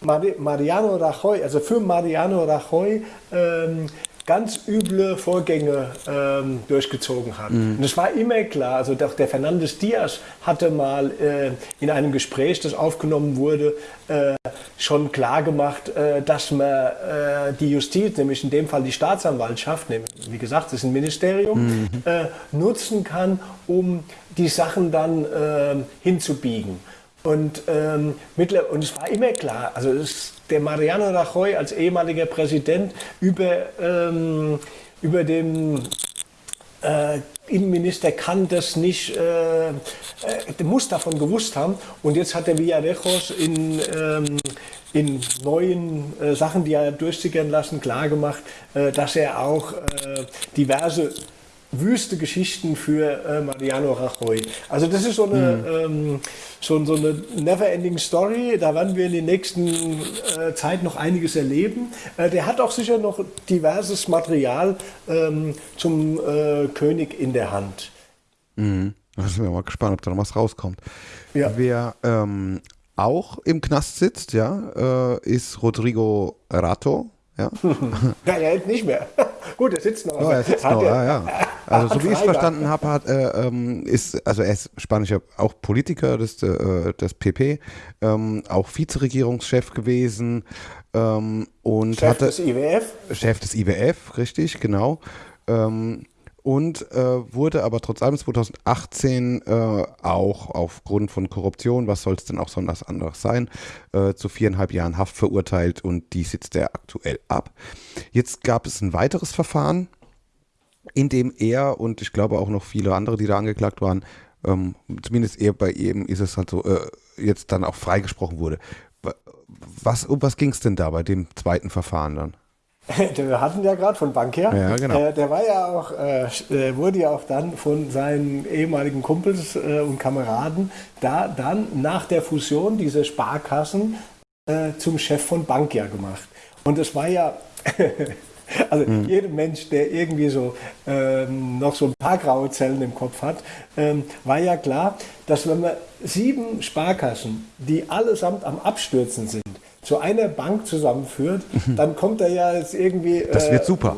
S9: Mari- Mariano Rajoy, also für Mariano Rajoy, ähm, ganz üble Vorgänge ähm, durchgezogen hat.
S7: Mhm.
S9: Und es war immer klar, also doch der Fernandes Diaz hatte mal äh, in einem Gespräch, das aufgenommen wurde, äh, schon klar gemacht, äh, dass man äh, die Justiz, nämlich in dem Fall die Staatsanwaltschaft, nämlich, wie gesagt, das ist ein Ministerium,
S7: Mhm.
S9: äh, nutzen kann, um die Sachen dann äh, hinzubiegen. Und, ähm, mittler und es war immer klar, also es, der Mariano Rajoy als ehemaliger Präsident über, ähm, über dem äh, Innenminister kann das nicht, äh, äh, muss davon gewusst haben. Und jetzt hat der Villarejos in, ähm, in neuen äh, Sachen, die er durchsickern lassen, klargemacht, äh, dass er auch äh, diverse wüste Geschichten für äh, Mariano Rajoy. Also das ist so eine, ähm, so, so eine never-ending Story. Da werden wir in der nächsten äh, Zeit noch einiges erleben. Äh, der hat auch sicher noch diverses Material ähm, zum äh, König in der Hand.
S7: Mhm. Da sind wir mal gespannt, ob da noch was rauskommt.
S9: Ja.
S7: Wer ähm, auch im Knast sitzt, ja, äh, ist Rodrigo Rato. Ja.
S9: Ja, er hält nicht mehr. Gut, er sitzt noch.
S7: Oh, er sitzt noch, ja, ja. Also so wie ich es verstanden habe, hat ähm, ist, also er ist spanischer auch Politiker des, äh, des PP, ähm, auch Vizeregierungschef gewesen ähm, und
S9: Chef
S7: hatte
S9: des IWF.
S7: Chef des IWF, richtig, genau. Ähm, und äh, wurde aber trotz allem 2018 äh, auch aufgrund von Korruption, was soll es denn auch sonst anderes sein, äh, zu viereinhalb Jahren Haft verurteilt und die sitzt er aktuell ab. Jetzt gab es ein weiteres Verfahren, in dem er und ich glaube auch noch viele andere, die da angeklagt waren, ähm, zumindest er bei ihm ist es halt so, äh, jetzt dann auch freigesprochen wurde. Wa- Was, um was ging es denn da bei dem zweiten Verfahren dann?
S9: Wir hatten ja gerade von Bankier.
S7: Ja, genau.
S9: Äh, der war ja auch, äh, äh, wurde ja auch dann von seinen ehemaligen Kumpels äh, und Kameraden da dann nach der Fusion dieser Sparkassen äh, zum Chef von Bankia gemacht. Und es war ja, also
S7: Mhm.
S9: jeder Mensch, der irgendwie so ähm, noch so ein paar graue Zellen im Kopf hat, ähm, war ja klar, dass wenn man sieben Sparkassen, die allesamt am Abstürzen sind, zu einer Bank zusammenführt, dann kommt er ja jetzt irgendwie.
S7: Mhm. Das wird
S9: äh,
S7: super.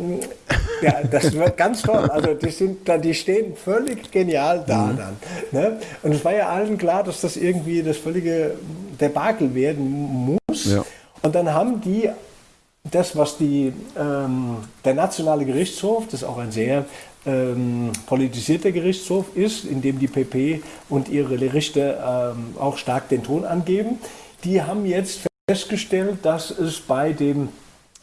S9: Ja, das wird ganz toll. Also die, sind, da- die stehen völlig genial da
S7: Mhm.
S9: dann. Ne? Und es war ja allen klar, dass das irgendwie das völlige Debakel werden muss.
S7: Ja.
S9: Und dann haben die das, was die, ähm, der Nationale Gerichtshof, das auch ein sehr ähm, politisierter Gerichtshof ist, in dem die PP und ihre Richter ähm, auch stark den Ton angeben, die haben jetzt festgestellt, dass es bei dem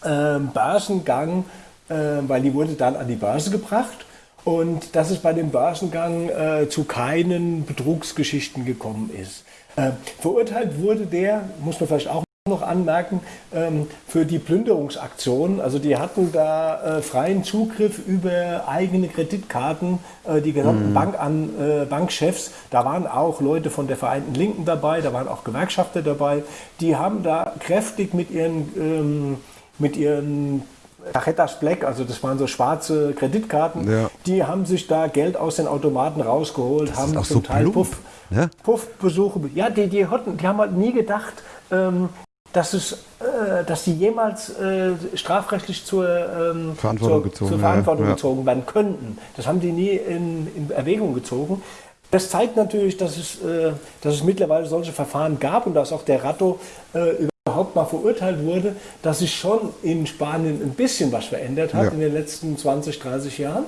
S9: ähm, Börsengang, äh, weil die wurde dann an die Börse gebracht, und dass es bei dem Börsengang äh, zu keinen Betrugsgeschichten gekommen ist. Äh, verurteilt wurde der, muss man vielleicht auch noch anmerken, ähm, für die Plünderungsaktion. Also die hatten da äh, freien Zugriff über eigene Kreditkarten, äh, die gesamten Bank an, äh, Bankchefs. Da waren auch Leute von der Vereinten Linken dabei, da waren auch Gewerkschafter dabei. Die haben da kräftig mit ihren, ähm, mit ihren Tarjetas Black, also das waren so schwarze Kreditkarten,
S7: Ja.
S9: die haben sich da Geld aus den Automaten rausgeholt, haben
S7: auch
S9: zum
S7: so
S9: Teil Puff,
S7: ne?
S9: Puffbesuche. Ja, die, die, hatten, die haben halt nie gedacht, ähm, dass, es, äh, dass die jemals äh, strafrechtlich zur, ähm,
S7: Verantwortung
S9: zur,
S7: gezogen
S9: zur
S7: werden,
S9: Verantwortung
S7: ja.
S9: gezogen werden könnten. Das haben die nie in, in Erwägung gezogen. Das zeigt natürlich, dass es, äh, dass es mittlerweile solche Verfahren gab und dass auch der Ratto äh, überhaupt mal verurteilt wurde, dass sich schon in Spanien ein bisschen was verändert hat
S7: Ja.
S9: in den letzten 20, 30 Jahren.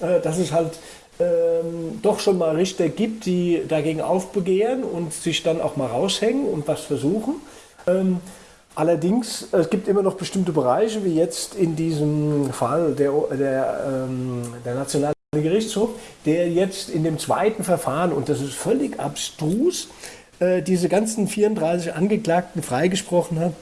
S9: Äh, dass es halt ähm, doch schon mal Richter gibt, die dagegen aufbegehren und sich dann auch mal raushängen und was versuchen. Ähm, allerdings, es gibt immer noch bestimmte Bereiche, wie jetzt in diesem Fall der, der, ähm, der Nationale Gerichtshof, der jetzt in dem zweiten Verfahren, und das ist völlig abstrus, äh, diese ganzen 34 Angeklagten freigesprochen hat,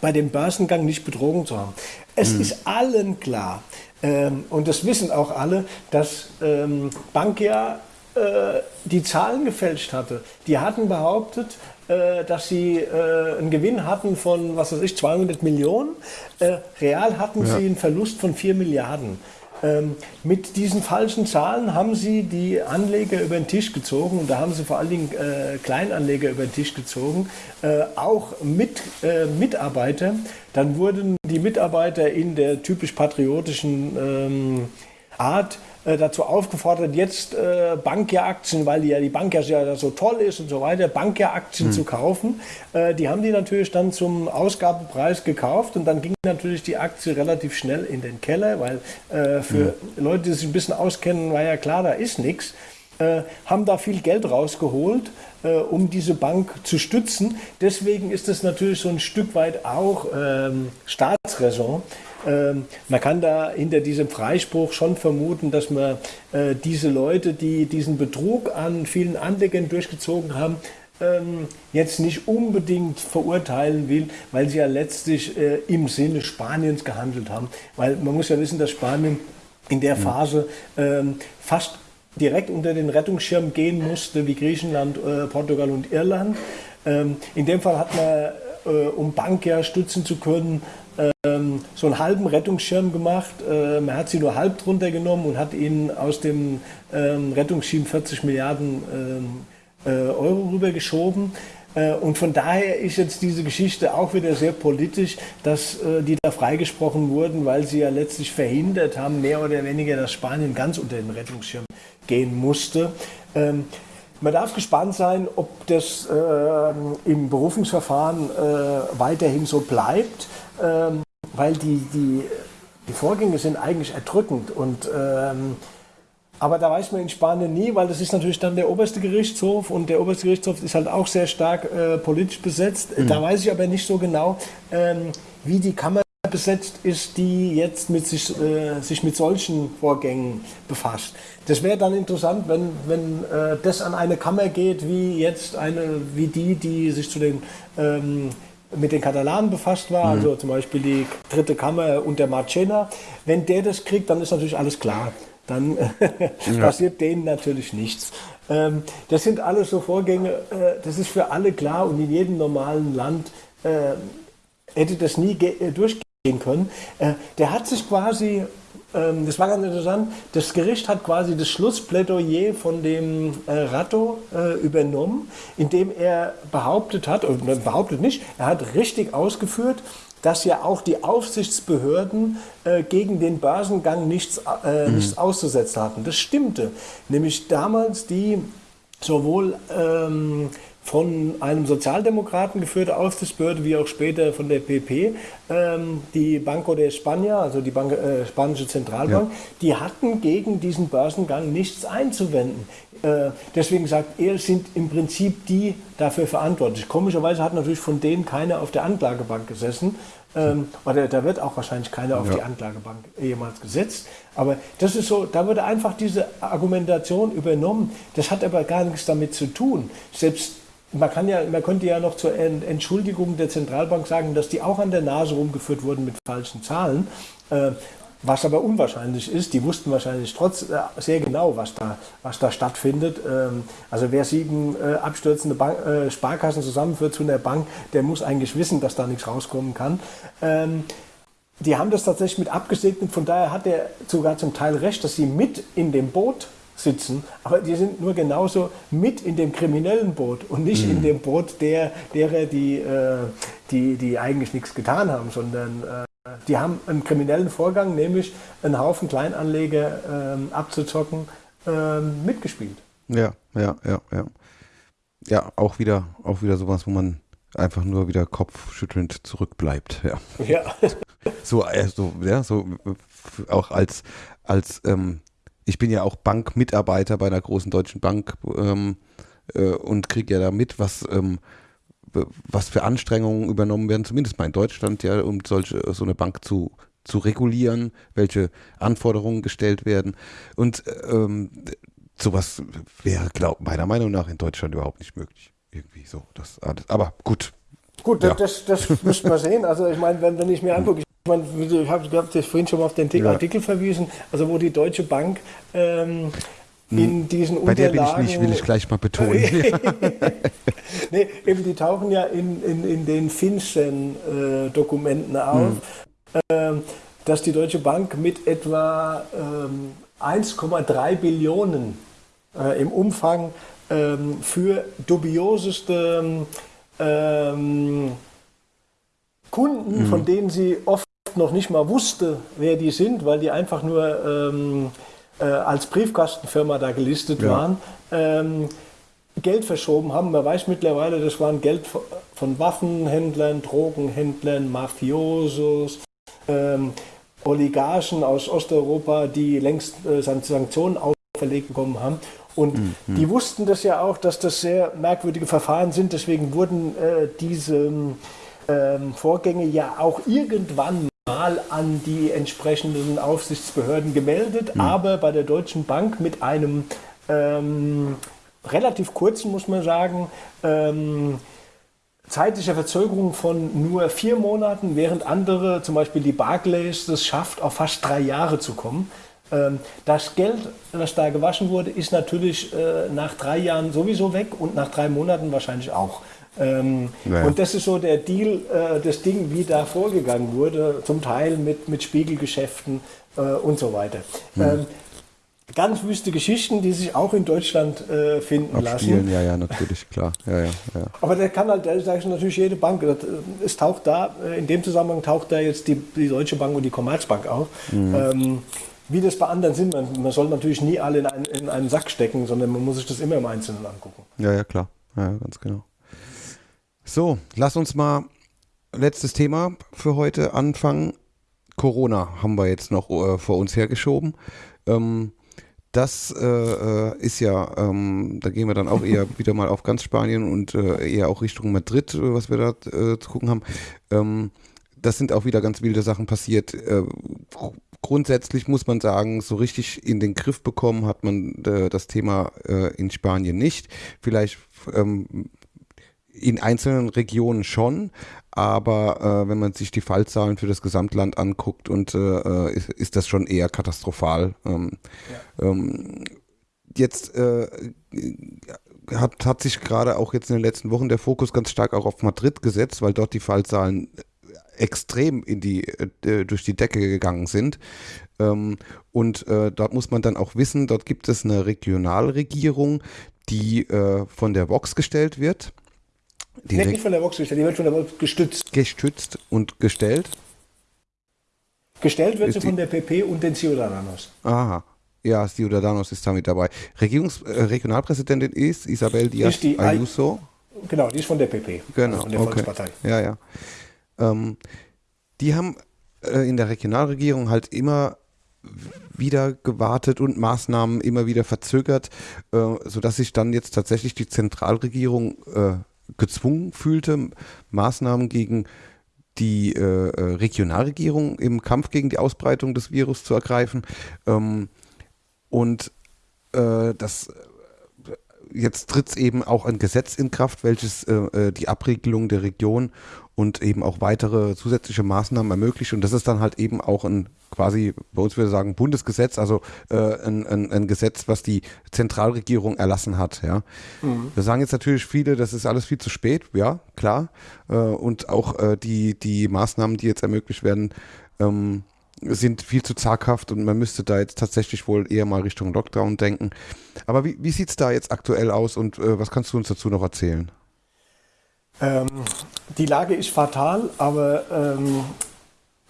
S9: bei dem Börsengang nicht betrogen zu haben. Es ist allen klar, ähm, und das wissen auch alle, dass ähm, Bankia äh, die Zahlen gefälscht hatte. Die hatten behauptet, dass sie äh, einen Gewinn hatten von, was weiß ich, 200 Millionen. Äh, real hatten sie einen Verlust von 4 Milliarden. Ähm, mit diesen falschen Zahlen haben sie die Anleger über den Tisch gezogen und da haben sie vor allen Dingen äh, Kleinanleger über den Tisch gezogen, äh, auch mit äh, Mitarbeiter. Dann wurden die Mitarbeiter in der typisch patriotischen ähm, Art äh, dazu aufgefordert, jetzt äh, Bankja-Aktien, weil die, ja die Bank ja so toll ist und so weiter, Bankja-Aktien mhm. zu kaufen. Äh, die haben die natürlich dann zum Ausgabepreis gekauft und dann ging natürlich die Aktie relativ schnell in den Keller, weil äh, für mhm. Leute, die sich ein bisschen auskennen, war ja klar, da ist nichts. Äh, haben da viel Geld rausgeholt, äh, um diese Bank zu stützen. Deswegen ist es natürlich so ein Stück weit auch ähm, Staatsräson. Ähm, man kann da hinter diesem Freispruch schon vermuten, dass man äh, diese Leute, die diesen Betrug an vielen Anlegern durchgezogen haben, ähm, jetzt nicht unbedingt verurteilen will, weil sie ja letztlich äh, im Sinne Spaniens gehandelt haben. Weil man muss ja wissen, dass Spanien in der Phase ähm, fast direkt unter den Rettungsschirm gehen musste, wie Griechenland, äh, Portugal und Irland. In dem Fall hat man, um Banker stützen zu können, ähm, so einen halben Rettungsschirm gemacht. Äh, man hat sie nur halb drunter genommen und hat ihnen aus dem ähm, Rettungsschirm 40 Milliarden ähm, äh, Euro rübergeschoben. Äh, und von daher ist jetzt diese Geschichte auch wieder sehr politisch, dass äh, die da freigesprochen wurden, weil sie ja letztlich verhindert haben, mehr oder weniger, dass Spanien ganz unter den Rettungsschirm gehen musste. Ähm, man darf gespannt sein, ob das äh, im Berufungsverfahren äh, weiterhin so bleibt, ähm, weil die, die, die Vorgänge sind eigentlich erdrückend. Und, ähm, aber da weiß man in Spanien nie, weil das ist natürlich dann der oberste Gerichtshof und der oberste Gerichtshof ist halt auch sehr stark äh, politisch besetzt. Mhm. Da weiß ich aber nicht so genau, ähm, wie die Kammer besetzt ist, die jetzt mit sich, äh, sich mit solchen Vorgängen befasst. Das wäre dann interessant, wenn, wenn äh, das an eine Kammer geht, wie jetzt eine, wie die, die sich zu den ähm, mit den Katalanen befasst war, mhm. also zum Beispiel die dritte Kammer unter Marchena. Wenn der das kriegt, dann ist natürlich alles klar. Dann ja. passiert denen natürlich nichts. Ähm, das sind alles so Vorgänge, äh, das ist für alle klar und in jedem normalen Land äh, hätte das nie äh, durchgehen können. Äh, der hat sich quasi, das war ganz interessant, das Gericht hat quasi das Schlussplädoyer von dem äh, Ratto äh, übernommen, indem er behauptet hat, oder behauptet nicht, er hat richtig ausgeführt, dass ja auch die Aufsichtsbehörden äh, gegen den Börsengang nichts, äh, mhm. nichts auszusetzen hatten. Das stimmte. Nämlich damals die sowohl ähm, von einem Sozialdemokraten geführte Aufsichtsbehörde, wie auch später von der PP, ähm, die Banco de España, also die Bank, äh, spanische Zentralbank, ja. die hatten gegen diesen Börsengang nichts einzuwenden. Äh, deswegen sagt er, sind im Prinzip die dafür verantwortlich. Komischerweise hat natürlich von denen keiner auf der Anklagebank gesessen. Ähm, oder da wird auch wahrscheinlich keiner auf ja. die Anklagebank jemals gesetzt. Aber das ist so, da wurde einfach diese Argumentation übernommen. Das hat aber gar nichts damit zu tun. Selbst man, kann ja, man könnte ja noch zur Entschuldigung der Zentralbank sagen, dass die auch an der Nase rumgeführt wurden mit falschen Zahlen. Äh, was aber unwahrscheinlich ist, die wussten wahrscheinlich trotz äh, sehr genau, was da, was da stattfindet. Ähm, also wer sieben äh, abstürzende Bank, Sparkassen zusammenführt zu einer Bank, der muss eigentlich wissen, dass da nichts rauskommen kann. Ähm, die haben das tatsächlich mit abgesegnet, von daher hat er sogar zum Teil recht, dass sie mit in dem Boot sitzen, aber die sind nur genauso mit in dem kriminellen Boot und nicht mhm. in dem Boot der, derer, die, äh, die, die eigentlich nichts getan haben, sondern äh, die haben einen kriminellen Vorgang, nämlich einen Haufen Kleinanleger äh, abzuzocken, ähm, mitgespielt.
S7: Ja, ja, ja, ja. Ja, auch wieder, auch wieder sowas, wo man einfach nur wieder kopfschüttelnd zurückbleibt. Ja.
S9: ja.
S7: so, also, ja, so auch als, als ähm, ich bin ja auch Bankmitarbeiter bei einer großen deutschen Bank ähm, äh, und kriege ja da mit, was, ähm, was für Anstrengungen übernommen werden, zumindest mal in Deutschland, ja, um solche, so eine Bank zu, zu regulieren, welche Anforderungen gestellt werden. Und ähm, sowas wäre, glaub, meiner Meinung nach in Deutschland überhaupt nicht möglich. Irgendwie so, das alles. Aber gut.
S9: Gut, ja. das, das müssen wir sehen. Also ich meine, wenn, wenn ich mir angucke, ich habe hab vorhin schon mal auf den Artikel ja. verwiesen, also wo die Deutsche Bank ähm, in hm. diesen
S7: Bei der bin ich nicht, will ich gleich mal betonen.
S9: nee, eben die tauchen ja in, in, in den FinCEN-Dokumenten äh, auf, hm. äh, dass die Deutsche Bank mit etwa ähm, 1,3 Billionen äh, im Umfang ähm, für dubioseste ähm, Kunden, mhm. von denen sie oft noch nicht mal wusste, wer die sind, weil die einfach nur ähm, äh, als Briefkastenfirma da gelistet
S7: Ja.
S9: waren, ähm, Geld verschoben haben. Man weiß mittlerweile, das waren Geld von Waffenhändlern, Drogenhändlern, Mafiosos, ähm, Oligarchen aus Osteuropa, die längst äh, San- Sanktionen auferlegt bekommen haben. Und die wussten das ja auch, dass das sehr merkwürdige Verfahren sind. Deswegen wurden äh, diese ähm, Vorgänge ja auch irgendwann mal an die entsprechenden Aufsichtsbehörden gemeldet, aber bei der Deutschen Bank mit einem ähm, relativ kurzen, muss man sagen, ähm, zeitlicher Verzögerung von nur vier Monaten, während andere, zum Beispiel die Barclays, das schafft, auf fast drei Jahre zu kommen. Ähm, Das Geld, das da gewaschen wurde, ist natürlich äh, nach drei Jahren sowieso weg und nach drei Monaten wahrscheinlich auch. Ähm,
S7: Ja, ja.
S9: Und das ist so der Deal, äh, das Ding, wie da vorgegangen wurde, zum Teil mit, mit Spiegelgeschäften äh, und so weiter.
S7: Hm.
S9: Ähm, ganz wüste Geschichten, die sich auch in Deutschland äh, finden
S7: Abspielen,
S9: lassen.
S7: ja, ja, natürlich, klar. Ja, ja, ja.
S9: Aber der kann halt, da sage ich natürlich jede Bank. das, äh, Es taucht da, äh, in dem Zusammenhang taucht da jetzt die, die Deutsche Bank und die Commerzbank auf.
S7: Mhm.
S9: Ähm, wie das bei anderen sind, man, man soll natürlich nie alle in, einen, in einen Sack stecken, sondern man muss sich das immer im Einzelnen angucken.
S7: Ja, ja, klar. Ja, ganz genau. So, lass uns mal letztes Thema für heute anfangen. Corona haben wir jetzt noch äh, vor uns hergeschoben. Ähm, das äh, äh, ist ja, ähm, da gehen wir dann auch eher wieder mal auf ganz Spanien und äh, eher auch Richtung Madrid, äh, was wir da äh, zu gucken haben. Ähm, das sind auch wieder ganz wilde Sachen passiert. Gr- grundsätzlich muss man sagen, so richtig in den Griff bekommen hat man das Thema in Spanien nicht. Vielleicht ähm, in einzelnen Regionen schon, aber äh, wenn man sich die Fallzahlen für das Gesamtland anguckt und äh, äh, ist, ist das schon eher katastrophal. Ähm, ähm, jetzt äh, hat, hat sich gerade auch jetzt in den letzten Wochen der Fokus ganz stark auch auf Madrid gesetzt, weil dort die Fallzahlen extrem in die, äh, durch die Decke gegangen sind. Ähm, und äh, dort muss man dann auch wissen, dort gibt es eine Regionalregierung, die äh, von der Vox gestellt wird. Die
S9: wird nicht von der Vox gestellt, die wird von der Vox gestützt.
S7: gestützt und gestellt.
S9: Gestellt wird sie von der PP und den Ciudadanos.
S7: Aha. Ja, Ciudadanos ist damit dabei. Regierungs äh, Regionalpräsidentin ist Isabel Díaz
S9: Ist die-
S7: Ayuso.
S9: Genau, die ist von der PP,
S7: Genau.
S9: also von der
S7: okay.
S9: Volkspartei.
S7: Ja, ja. Ähm, die haben äh, in der Regionalregierung halt immer wieder gewartet und Maßnahmen immer wieder verzögert, äh, sodass sich dann jetzt tatsächlich die Zentralregierung äh, gezwungen fühlte, Maßnahmen gegen die äh, äh, Regionalregierung im Kampf gegen die Ausbreitung des Virus zu ergreifen. Ähm, und äh, das jetzt tritt eben auch ein Gesetz in Kraft, welches äh, äh, die Abriegelung der Region und eben auch weitere zusätzliche Maßnahmen ermöglicht. Und das ist dann halt eben auch ein quasi, bei uns würde ich sagen, Bundesgesetz, also äh, ein, ein, ein Gesetz, was die Zentralregierung erlassen hat. Ja. Da sagen jetzt natürlich viele, das ist alles viel zu spät, ja, klar. Äh, und auch äh, die, die Maßnahmen, die jetzt ermöglicht werden, ähm, sind viel zu zaghaft und man müsste da jetzt tatsächlich wohl eher mal Richtung Lockdown denken. Aber wie, wie sieht es da jetzt aktuell aus und äh, was kannst du uns dazu noch erzählen?
S9: Ähm, die Lage ist fatal, aber ähm,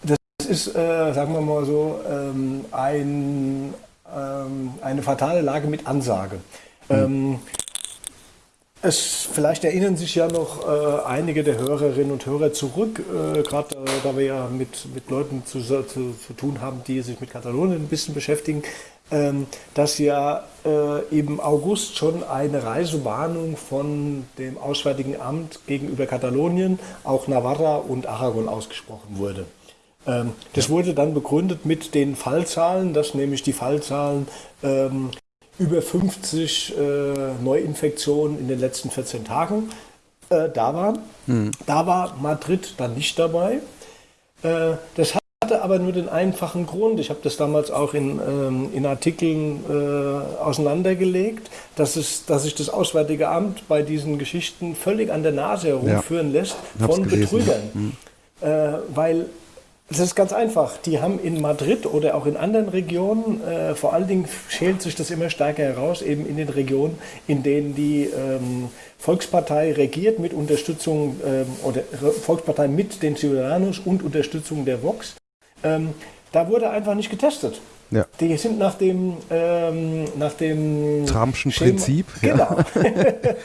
S9: das ist, äh, sagen wir mal so, ähm, ein, ähm, eine fatale Lage mit Ansage. Ähm, es, vielleicht erinnern sich ja noch äh, einige der Hörerinnen und Hörer zurück, äh, gerade äh, da wir ja mit, mit Leuten zu, zu, zu tun haben, die sich mit Katalonien ein bisschen beschäftigen, dass ja äh, im August schon eine Reisewarnung von dem Auswärtigen Amt gegenüber Katalonien, auch Navarra und Aragon ausgesprochen wurde. Ähm, das wurde dann begründet mit den Fallzahlen, dass nämlich die Fallzahlen ähm, über 50 äh, Neuinfektionen in den letzten 14 Tagen äh, da waren. Da war Madrid dann nicht dabei. Äh, das hatte aber nur den einfachen Grund, ich habe das damals auch in, ähm, in Artikeln äh, auseinandergelegt, dass, es, dass sich das Auswärtige Amt bei diesen Geschichten völlig an der Nase herumführen lässt
S7: Hab's
S9: von
S7: gelesen,
S9: Betrügern. Äh, weil es ist ganz einfach. Die haben in Madrid oder auch in anderen Regionen, äh, vor allen Dingen schält sich das immer stärker heraus, eben in den Regionen, in denen die ähm, Volkspartei regiert mit Unterstützung ähm, oder Volkspartei mit den Ciudadanos und Unterstützung der Vox. Ähm, da wurde einfach nicht getestet.
S7: Ja.
S9: Die sind nach dem, ähm, nach dem
S7: Trumpschen
S9: Schema-
S7: Prinzip, ja.
S9: Genau.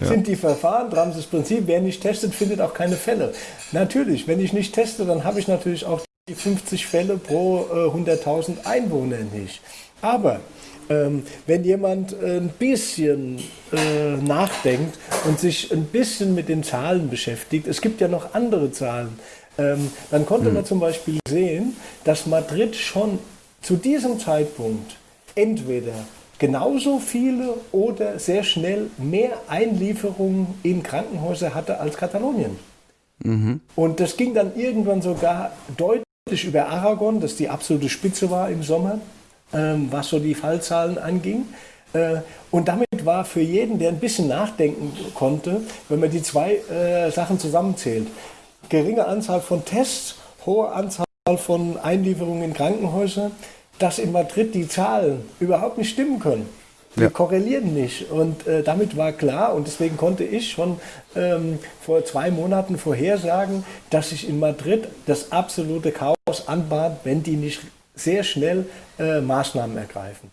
S9: Sind die Verfahren, Trumpsches Prinzip, wer nicht testet, findet auch keine Fälle. Natürlich, wenn ich nicht teste, dann habe ich natürlich auch die 50 Fälle pro äh, 100.000 Einwohner nicht. Aber ähm, wenn jemand ein bisschen äh, nachdenkt und sich ein bisschen mit den Zahlen beschäftigt, es gibt ja noch andere Zahlen, ähm, dann konnte man zum Beispiel sehen, dass Madrid schon zu diesem Zeitpunkt entweder genauso viele oder sehr schnell mehr Einlieferungen in Krankenhäuser hatte als Katalonien. Und das ging dann irgendwann sogar deutlich über Aragon, das die absolute Spitze war im Sommer, ähm, was so die Fallzahlen anging. Äh, und damit war für jeden, der ein bisschen nachdenken konnte, wenn man die zwei äh, Sachen zusammenzählt, geringe Anzahl von Tests, hohe Anzahl von Einlieferungen in Krankenhäuser, dass in Madrid die Zahlen überhaupt nicht stimmen können. Die
S7: Ja.
S9: korrelieren nicht. Und äh, damit war klar, und deswegen konnte ich schon ähm, vor zwei Monaten vorhersagen, dass sich in Madrid das absolute Chaos anbahnt, wenn die nicht sehr schnell äh, Maßnahmen ergreifen.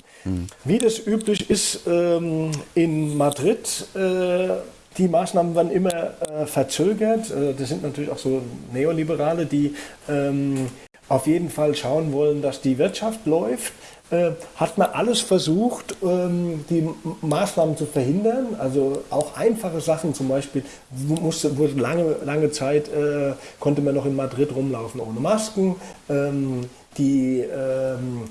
S9: Wie das üblich ist ähm, in Madrid, äh, die Maßnahmen werden immer äh, verzögert. Äh, das sind natürlich auch so Neoliberale, die ähm, auf jeden Fall schauen wollen, dass die Wirtschaft läuft. Äh, hat man alles versucht, ähm, die Maßnahmen zu verhindern. Also auch einfache Sachen, zum Beispiel musste, wurde lange, lange Zeit, äh, konnte man noch in Madrid rumlaufen ohne Masken. Ähm, die, ähm,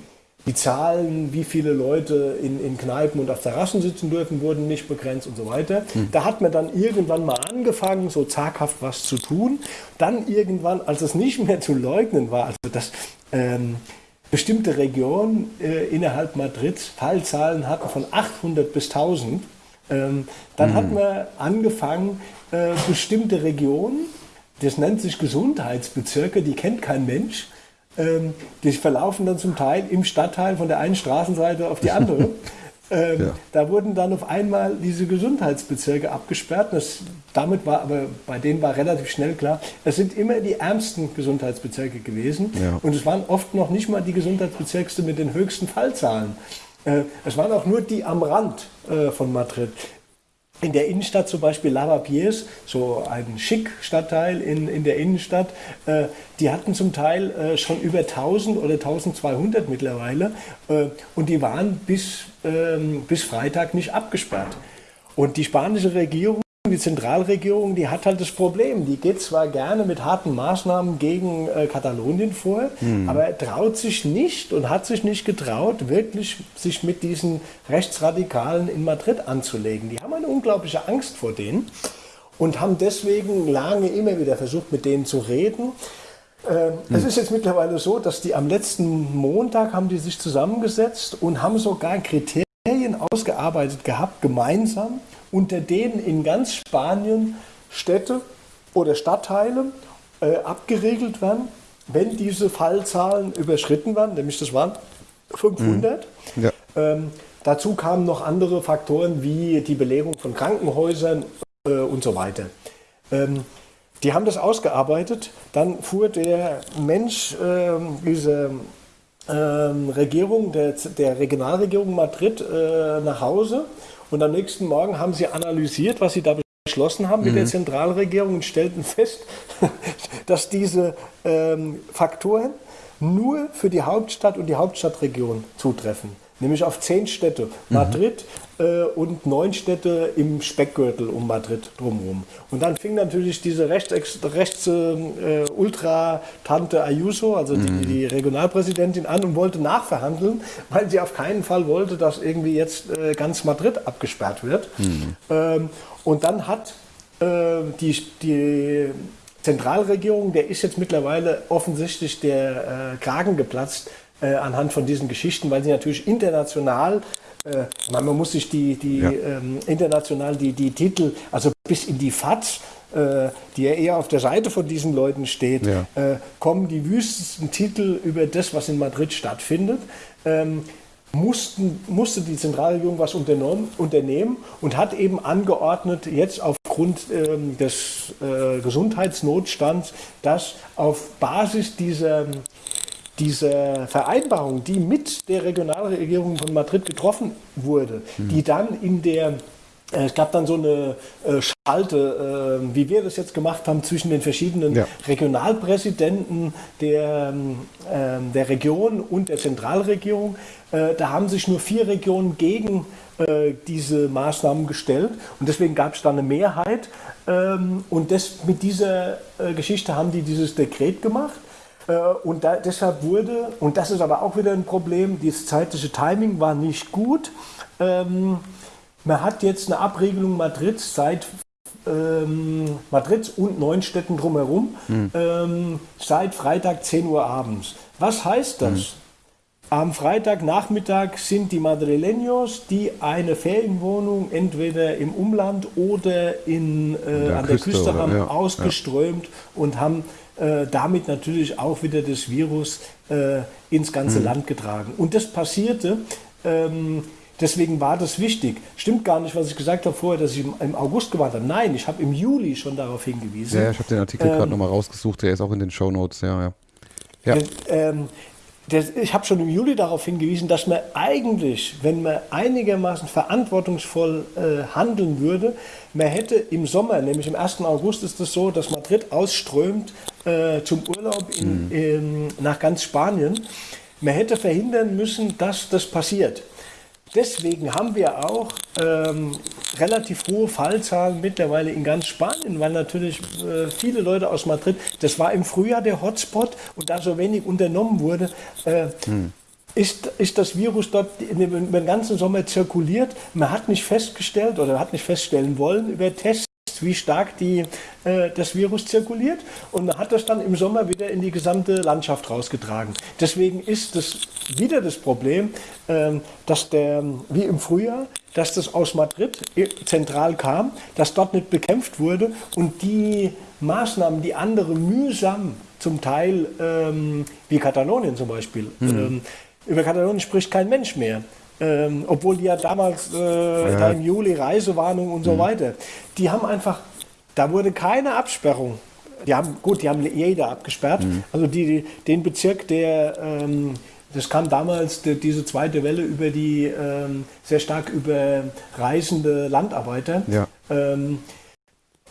S9: die Zahlen, wie viele Leute in, in Kneipen und auf Terrassen sitzen dürfen, wurden nicht begrenzt und so weiter. Da hat man dann irgendwann mal angefangen, so zaghaft was zu tun. Dann irgendwann, als es nicht mehr zu leugnen war, also dass ähm, bestimmte Regionen äh, innerhalb Madrids Fallzahlen hatten von 800 bis 1000, ähm, dann hat man angefangen, äh, bestimmte Regionen, das nennt sich Gesundheitsbezirke, die kennt kein Mensch, ähm, die verlaufen dann zum Teil im Stadtteil von der einen Straßenseite auf die andere. Ähm,
S7: Ja.
S9: Da wurden dann auf einmal diese Gesundheitsbezirke abgesperrt. Das, damit war aber bei denen war relativ schnell klar, es sind immer die ärmsten Gesundheitsbezirke gewesen.
S7: Ja.
S9: Und es waren oft noch nicht mal die Gesundheitsbezirke mit den höchsten Fallzahlen. Äh, es waren auch nur die am Rand äh, von Madrid. In der Innenstadt zum Beispiel Lavapiés, so ein Schick-Stadtteil in, in der Innenstadt, äh, die hatten zum Teil äh, schon über 1000 oder 1200 mittlerweile äh, und die waren bis, ähm, bis Freitag nicht abgesperrt. Und die spanische Regierung, die Zentralregierung, die hat halt das Problem. Die geht zwar gerne mit harten Maßnahmen gegen äh, Katalonien vor, aber traut sich nicht und hat sich nicht getraut, wirklich sich mit diesen Rechtsradikalen in Madrid anzulegen. Die haben eine unglaubliche Angst vor denen und haben deswegen lange immer wieder versucht, mit denen zu reden. Äh, Es ist jetzt mittlerweile so, dass die am letzten Montag haben die sich zusammengesetzt und haben sogar Kriterien ausgearbeitet gehabt, gemeinsam, unter denen in ganz Spanien Städte oder Stadtteile äh, abgeregelt werden, wenn diese Fallzahlen überschritten werden, nämlich das waren 500.
S7: Ja.
S9: Ähm, dazu kamen noch andere Faktoren wie die Belegung von Krankenhäusern äh, und so weiter. Ähm, die haben das ausgearbeitet. Dann fuhr der Mensch ähm, dieser ähm, Regierung, der, der Regionalregierung Madrid äh, nach Hause und am nächsten Morgen haben sie analysiert, was sie da beschlossen haben mit der Zentralregierung und stellten fest, dass diese ähm, Faktoren nur für die Hauptstadt und die Hauptstadtregion zutreffen. Nämlich auf zehn Städte. Madrid äh, und neun Städte im Speckgürtel um Madrid drumherum. Und dann fing natürlich diese rechts, rechts äh, Ultra-Tante Ayuso, also die, die Regionalpräsidentin, an und wollte nachverhandeln, weil sie auf keinen Fall wollte, dass irgendwie jetzt äh, ganz Madrid abgesperrt wird. Ähm, und dann hat äh, die, die Zentralregierung, der ist jetzt mittlerweile offensichtlich der äh, Kragen geplatzt äh, anhand von diesen Geschichten, weil sie natürlich international, äh, man muss sich die, die
S7: Ja.
S9: ähm, international die, die Titel, also bis in die FATS, äh, die ja eher auf der Seite von diesen Leuten steht,
S7: Ja.
S9: äh, kommen die wüstesten Titel über das, was in Madrid stattfindet. Ähm, mussten, musste die Zentralregierung was unternehmen und hat eben angeordnet, jetzt auf aufgrund ähm, des äh, Gesundheitsnotstands, dass auf Basis dieser, dieser Vereinbarung, die mit der Regionalregierung von Madrid getroffen wurde, die dann in der äh, es gab dann so eine äh, Schalte, äh, wie wir das jetzt gemacht haben, zwischen den verschiedenen
S7: Ja.
S9: Regionalpräsidenten der, ähm, der Region und der Zentralregierung. Äh, da haben sich nur vier Regionen gegen diese Maßnahmen gestellt und deswegen gab es da eine Mehrheit. Ähm, und das, mit dieser Geschichte haben die dieses Dekret gemacht. Äh, Und da, deshalb wurde, und das ist aber auch wieder ein Problem, das zeitliche Timing war nicht gut. Ähm, man hat jetzt eine Abregelung Madrids seit ähm, Madrids und neun Städten drumherum ähm, seit Freitag 10 Uhr abends. Was heißt das? Am Freitagnachmittag sind die Madrileños, die eine Ferienwohnung entweder im Umland oder in, äh,
S7: der
S9: an der
S7: Küste
S9: Küste haben,
S7: ja,
S9: ausgeströmt und haben äh, damit natürlich auch wieder das Virus äh, ins ganze
S7: Mhm.
S9: Land getragen. Und das passierte. Ähm, Deswegen war das wichtig. Stimmt gar nicht, was ich gesagt habe vorher, dass ich im- August gewarnt habe. Nein, ich habe im Juli schon darauf hingewiesen.
S7: Ja, ich habe den Artikel
S9: Ähm,
S7: gerade nochmal rausgesucht, der ist auch in den Shownotes, ja, ja. Ja,
S9: Das, ähm, das, ich habe schon im Juli darauf hingewiesen, dass man eigentlich, wenn man einigermaßen verantwortungsvoll äh, handeln würde, man hätte im Sommer, nämlich im 1. August ist es so, dass Madrid ausströmt äh, zum Urlaub in, in, nach ganz Spanien. Man hätte verhindern müssen, dass das passiert. Deswegen haben wir auch ähm, relativ hohe Fallzahlen mittlerweile in ganz Spanien, weil natürlich äh, viele Leute aus Madrid, das war im Frühjahr der Hotspot und da so wenig unternommen wurde, äh, ist, ist das Virus dort den ganzen Sommer zirkuliert. Man hat nicht festgestellt oder hat nicht feststellen wollen über Tests, wie stark die, äh, das Virus zirkuliert und hat das dann im Sommer wieder in die gesamte Landschaft rausgetragen. Deswegen ist das wieder das Problem, ähm, dass der, wie im Frühjahr, dass das aus Madrid äh, zentral kam, dass dort nicht bekämpft wurde und die Maßnahmen, die andere mühsam zum Teil, ähm, wie Katalonien zum Beispiel, ähm, über Katalonien spricht kein Mensch mehr. Ähm, obwohl die ja damals äh, da im Juli Reisewarnung und so weiter, die haben einfach, da wurde keine Absperrung. Die haben, gut, die haben jeder abgesperrt. Also die, die, den Bezirk, der, ähm, das kam damals, die, diese zweite Welle über die, ähm, sehr stark über reisende Landarbeiter.
S7: Ja.
S9: Ähm,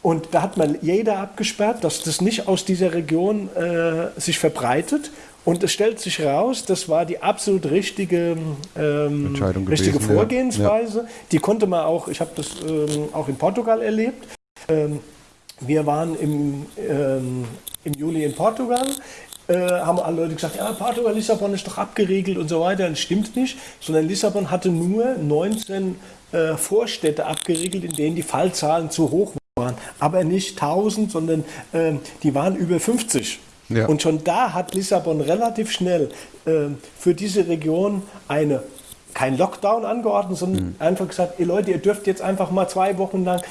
S9: und da hat man jeder abgesperrt, dass das nicht aus dieser Region äh, sich verbreitet. Und es stellt sich raus, das war die absolut richtige, ähm, richtige
S7: gewesen, ja.
S9: Vorgehensweise. Die konnte man auch, ich habe das ähm, auch in Portugal erlebt. Ähm, wir waren im, ähm, im Juli in Portugal, äh, haben alle Leute gesagt, ja, Portugal, Lissabon ist doch abgeriegelt und so weiter. Das stimmt nicht, sondern Lissabon hatte nur 19 äh, Vorstädte abgeriegelt, in denen die Fallzahlen zu hoch waren. Aber nicht 1000, sondern ähm, die waren über 50.
S7: Ja.
S9: Und schon da hat Lissabon relativ schnell ähm, für diese Region eine kein Lockdown angeordnet, sondern
S7: Mhm.
S9: einfach gesagt, ihr Leute, ihr dürft jetzt einfach mal zwei Wochen lang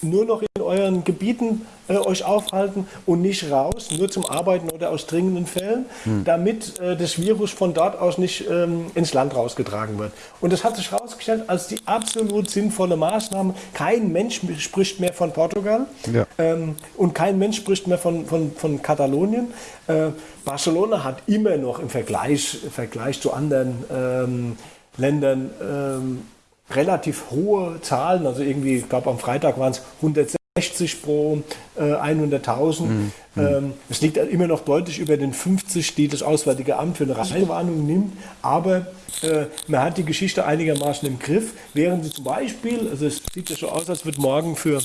S9: nur noch in euren Gebieten äh, euch aufhalten und nicht raus, nur zum Arbeiten oder aus dringenden Fällen,
S7: Mhm.
S9: damit äh, das Virus von dort aus nicht ähm, ins Land rausgetragen wird. Und das hat sich herausgestellt als die absolut sinnvolle Maßnahme. Kein Mensch spricht mehr von Portugal
S7: Ja.
S9: ähm, und kein Mensch spricht mehr von, von, von Katalonien. Äh, Barcelona hat immer noch im Vergleich, im Vergleich zu anderen ähm, Ländern ähm, relativ hohe Zahlen. Also irgendwie, ich glaube am Freitag waren es 160 pro äh, 100.000. Ähm, es liegt immer noch deutlich über den 50, die das Auswärtige Amt für eine Reisewarnung nimmt. Aber äh, man hat die Geschichte einigermaßen im Griff. Während sie zum Beispiel, also es sieht ja so aus, als wird morgen für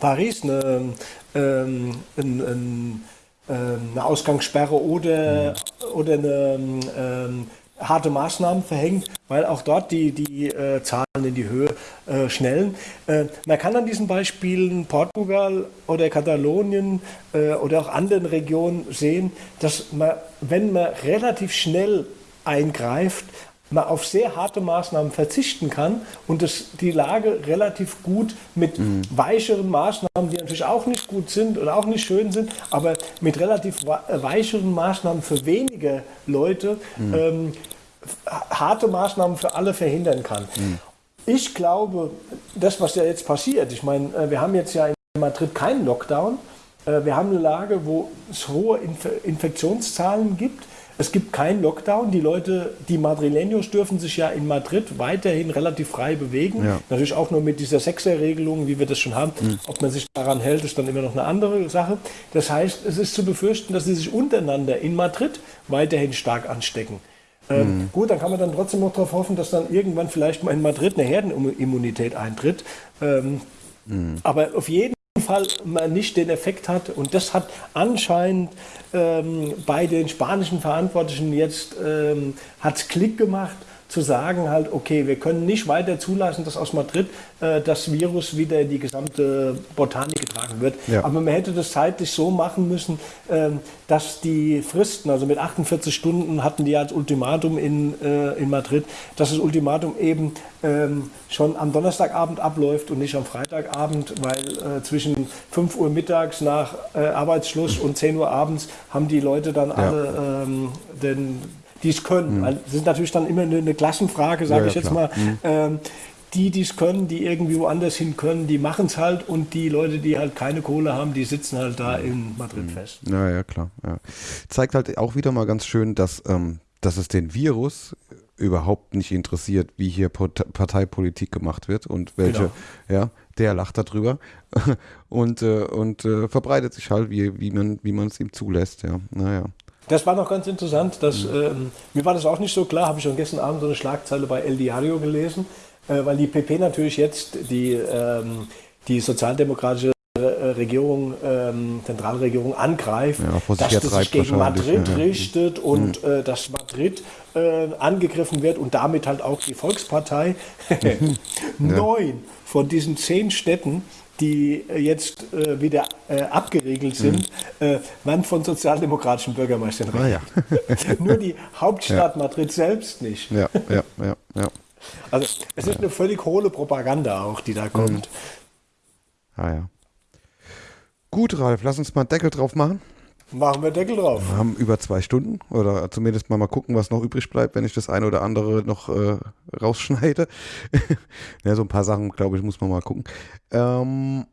S9: Paris eine, ähm, ein, ein, ähm, eine Ausgangssperre oder, oder eine ähm, harte Maßnahmen verhängt, weil auch dort die, die äh, Zahlen in die Höhe äh, schnellen. Äh, man kann an diesen Beispielen Portugal oder Katalonien äh, oder auch anderen Regionen sehen, dass man, wenn man relativ schnell eingreift, man auf sehr harte Maßnahmen verzichten kann und das, die Lage relativ gut mit weicheren Maßnahmen, die natürlich auch nicht gut sind oder auch nicht schön sind, aber mit relativ äh, weicheren Maßnahmen für weniger Leute ähm, f- harte Maßnahmen für alle verhindern kann. Ich glaube, das, was ja jetzt passiert, ich meine, äh, wir haben jetzt ja in Madrid keinen Lockdown. Äh, wir haben eine Lage, wo es hohe Inf Infektionszahlen gibt. Es gibt keinen Lockdown. Die Leute, die Madrileños dürfen sich ja in Madrid weiterhin relativ frei bewegen.
S7: Ja.
S9: Natürlich auch nur mit dieser Sechserregelung, wie wir das schon haben. Ob man sich daran hält, ist dann immer noch eine andere Sache. Das heißt, es ist zu befürchten, dass sie sich untereinander in Madrid weiterhin stark anstecken. Ähm, Gut, dann kann man dann trotzdem noch darauf hoffen, dass dann irgendwann vielleicht mal in Madrid eine Herdenimmunität eintritt. Ähm, Aber auf jeden Fall man nicht den Effekt hat. Und das hat anscheinend ähm, bei den spanischen Verantwortlichen jetzt ähm, hat's Klick gemacht zu sagen halt, okay, wir können nicht weiter zulassen, dass aus Madrid äh, das Virus wieder in die gesamte Botanik getragen wird.
S7: Ja.
S9: Aber man hätte das zeitlich so machen müssen, ähm, dass die Fristen, also mit 48 Stunden hatten die als Ultimatum in, äh, in Madrid, dass das Ultimatum eben ähm, schon am Donnerstagabend abläuft und nicht am Freitagabend, weil äh, zwischen 5 Uhr mittags nach äh, Arbeitsschluss und 10 Uhr abends haben die Leute dann alle ähm, den, die es können. Weil das ist natürlich dann immer eine, eine Klassenfrage, sage
S7: Ja,
S9: ich jetzt
S7: klar.
S9: mal. Ähm, die, die es können, die irgendwie woanders hin können, die machen es halt und die Leute, die halt keine Kohle haben, die sitzen halt da in Madrid fest.
S7: Ja, ja, klar. Ja. Zeigt halt auch wieder mal ganz schön, dass, ähm, dass es den Virus überhaupt nicht interessiert, wie hier Parteipolitik gemacht wird und welche,
S9: Genau.
S7: ja, der lacht darüber und, äh, und äh, verbreitet sich halt, wie, wie man wie man es ihm zulässt, ja. Naja.
S9: Das war noch ganz interessant. Dass, ähm, mir war das auch nicht so klar, habe ich schon gestern Abend so eine Schlagzeile bei El Diario gelesen, äh, weil die PP natürlich jetzt die, ähm, die sozialdemokratische äh, Regierung, ähm, Zentralregierung angreift,
S7: Ja,
S9: dass das sich gegen Madrid
S7: ja, ja.
S9: richtet und äh, dass Madrid äh, angegriffen wird und damit halt auch die Volkspartei. Neun von diesen zehn Städten die äh, jetzt äh, wieder äh, abgeriegelt sind, äh, werden von sozialdemokratischen Bürgermeistern
S7: Ah, ja.
S9: Nur die Hauptstadt Madrid selbst nicht.
S7: ja, ja, ja, ja.
S9: Also es ist eine völlig hohle Propaganda auch, die da kommt.
S7: Ah, ja. Gut, Ralf, lass uns mal einen Deckel drauf machen.
S9: Machen wir Deckel drauf.
S7: Wir haben über zwei Stunden oder zumindest mal mal gucken, was noch übrig bleibt, wenn ich das eine oder andere noch äh, rausschneide. ja, so ein paar Sachen, glaube ich, muss man mal gucken. Ähm,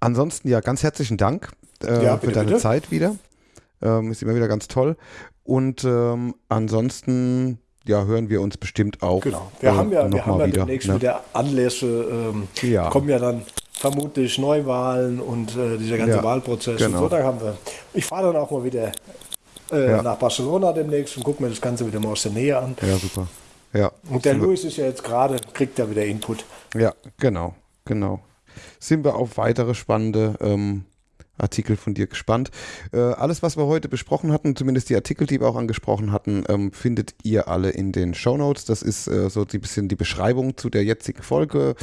S7: ansonsten ja, ganz herzlichen Dank äh,
S9: Ja,
S7: für
S9: bitte,
S7: deine
S9: bitte.
S7: Zeit wieder. Ähm, ist immer wieder ganz toll. Und ähm, ansonsten ja, hören wir uns bestimmt auch.
S9: Genau. Wir
S7: äh,
S9: haben ja,
S7: noch
S9: wir haben
S7: mal
S9: ja
S7: wieder,
S9: demnächst
S7: ne?
S9: wieder Anlässe. Ähm,
S7: Ja.
S9: Kommen ja dann vermutlich Neuwahlen und äh, dieser ganze
S7: Ja,
S9: Wahlprozess.
S7: genau.
S9: So, da haben wir. Ich fahre dann auch mal wieder äh,
S7: Ja.
S9: nach Barcelona demnächst und gucke mir das Ganze wieder mal aus der Nähe an.
S7: Ja, super. Ja.
S9: Und der Luis ist ja jetzt gerade, kriegt ja wieder Input.
S7: Ja, genau, genau. Sind wir auf weitere spannende ähm, Artikel von dir gespannt. Äh, alles, was wir heute besprochen hatten, zumindest die Artikel, die wir auch angesprochen hatten, ähm, findet ihr alle in den Show Notes. Das ist äh, so ein bisschen die Beschreibung zu der jetzigen Folge.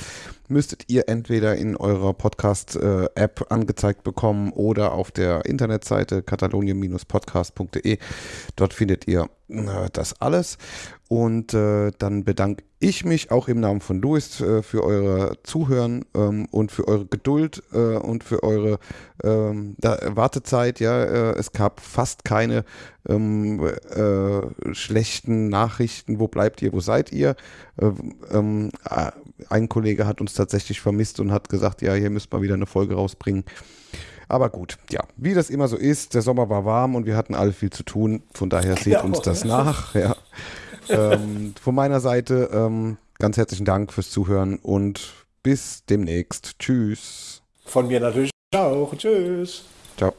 S7: Müsstet ihr entweder in eurer Podcast-App angezeigt bekommen oder auf der Internetseite katalonien-podcast.de. Dort findet ihr äh, das alles. Und äh, dann bedanke ich mich auch im Namen von Louis äh, für euer Zuhören ähm, und für eure Geduld und für eure ähm, Wartezeit. Ja, es gab fast keine ähm, äh, schlechten Nachrichten. Wo bleibt ihr? Wo seid ihr? Ein Kollege hat uns tatsächlich vermisst und hat gesagt, ja, hier müsst mal wieder eine Folge rausbringen. Aber gut, ja, wie das immer so ist, der Sommer war warm und wir hatten alle viel zu tun. Von daher seht
S9: Genau.
S7: uns das nach. Ja. ähm, von meiner Seite ähm, ganz herzlichen Dank fürs Zuhören und bis demnächst. Tschüss.
S9: Von mir natürlich auch. Tschüss.
S7: Ciao.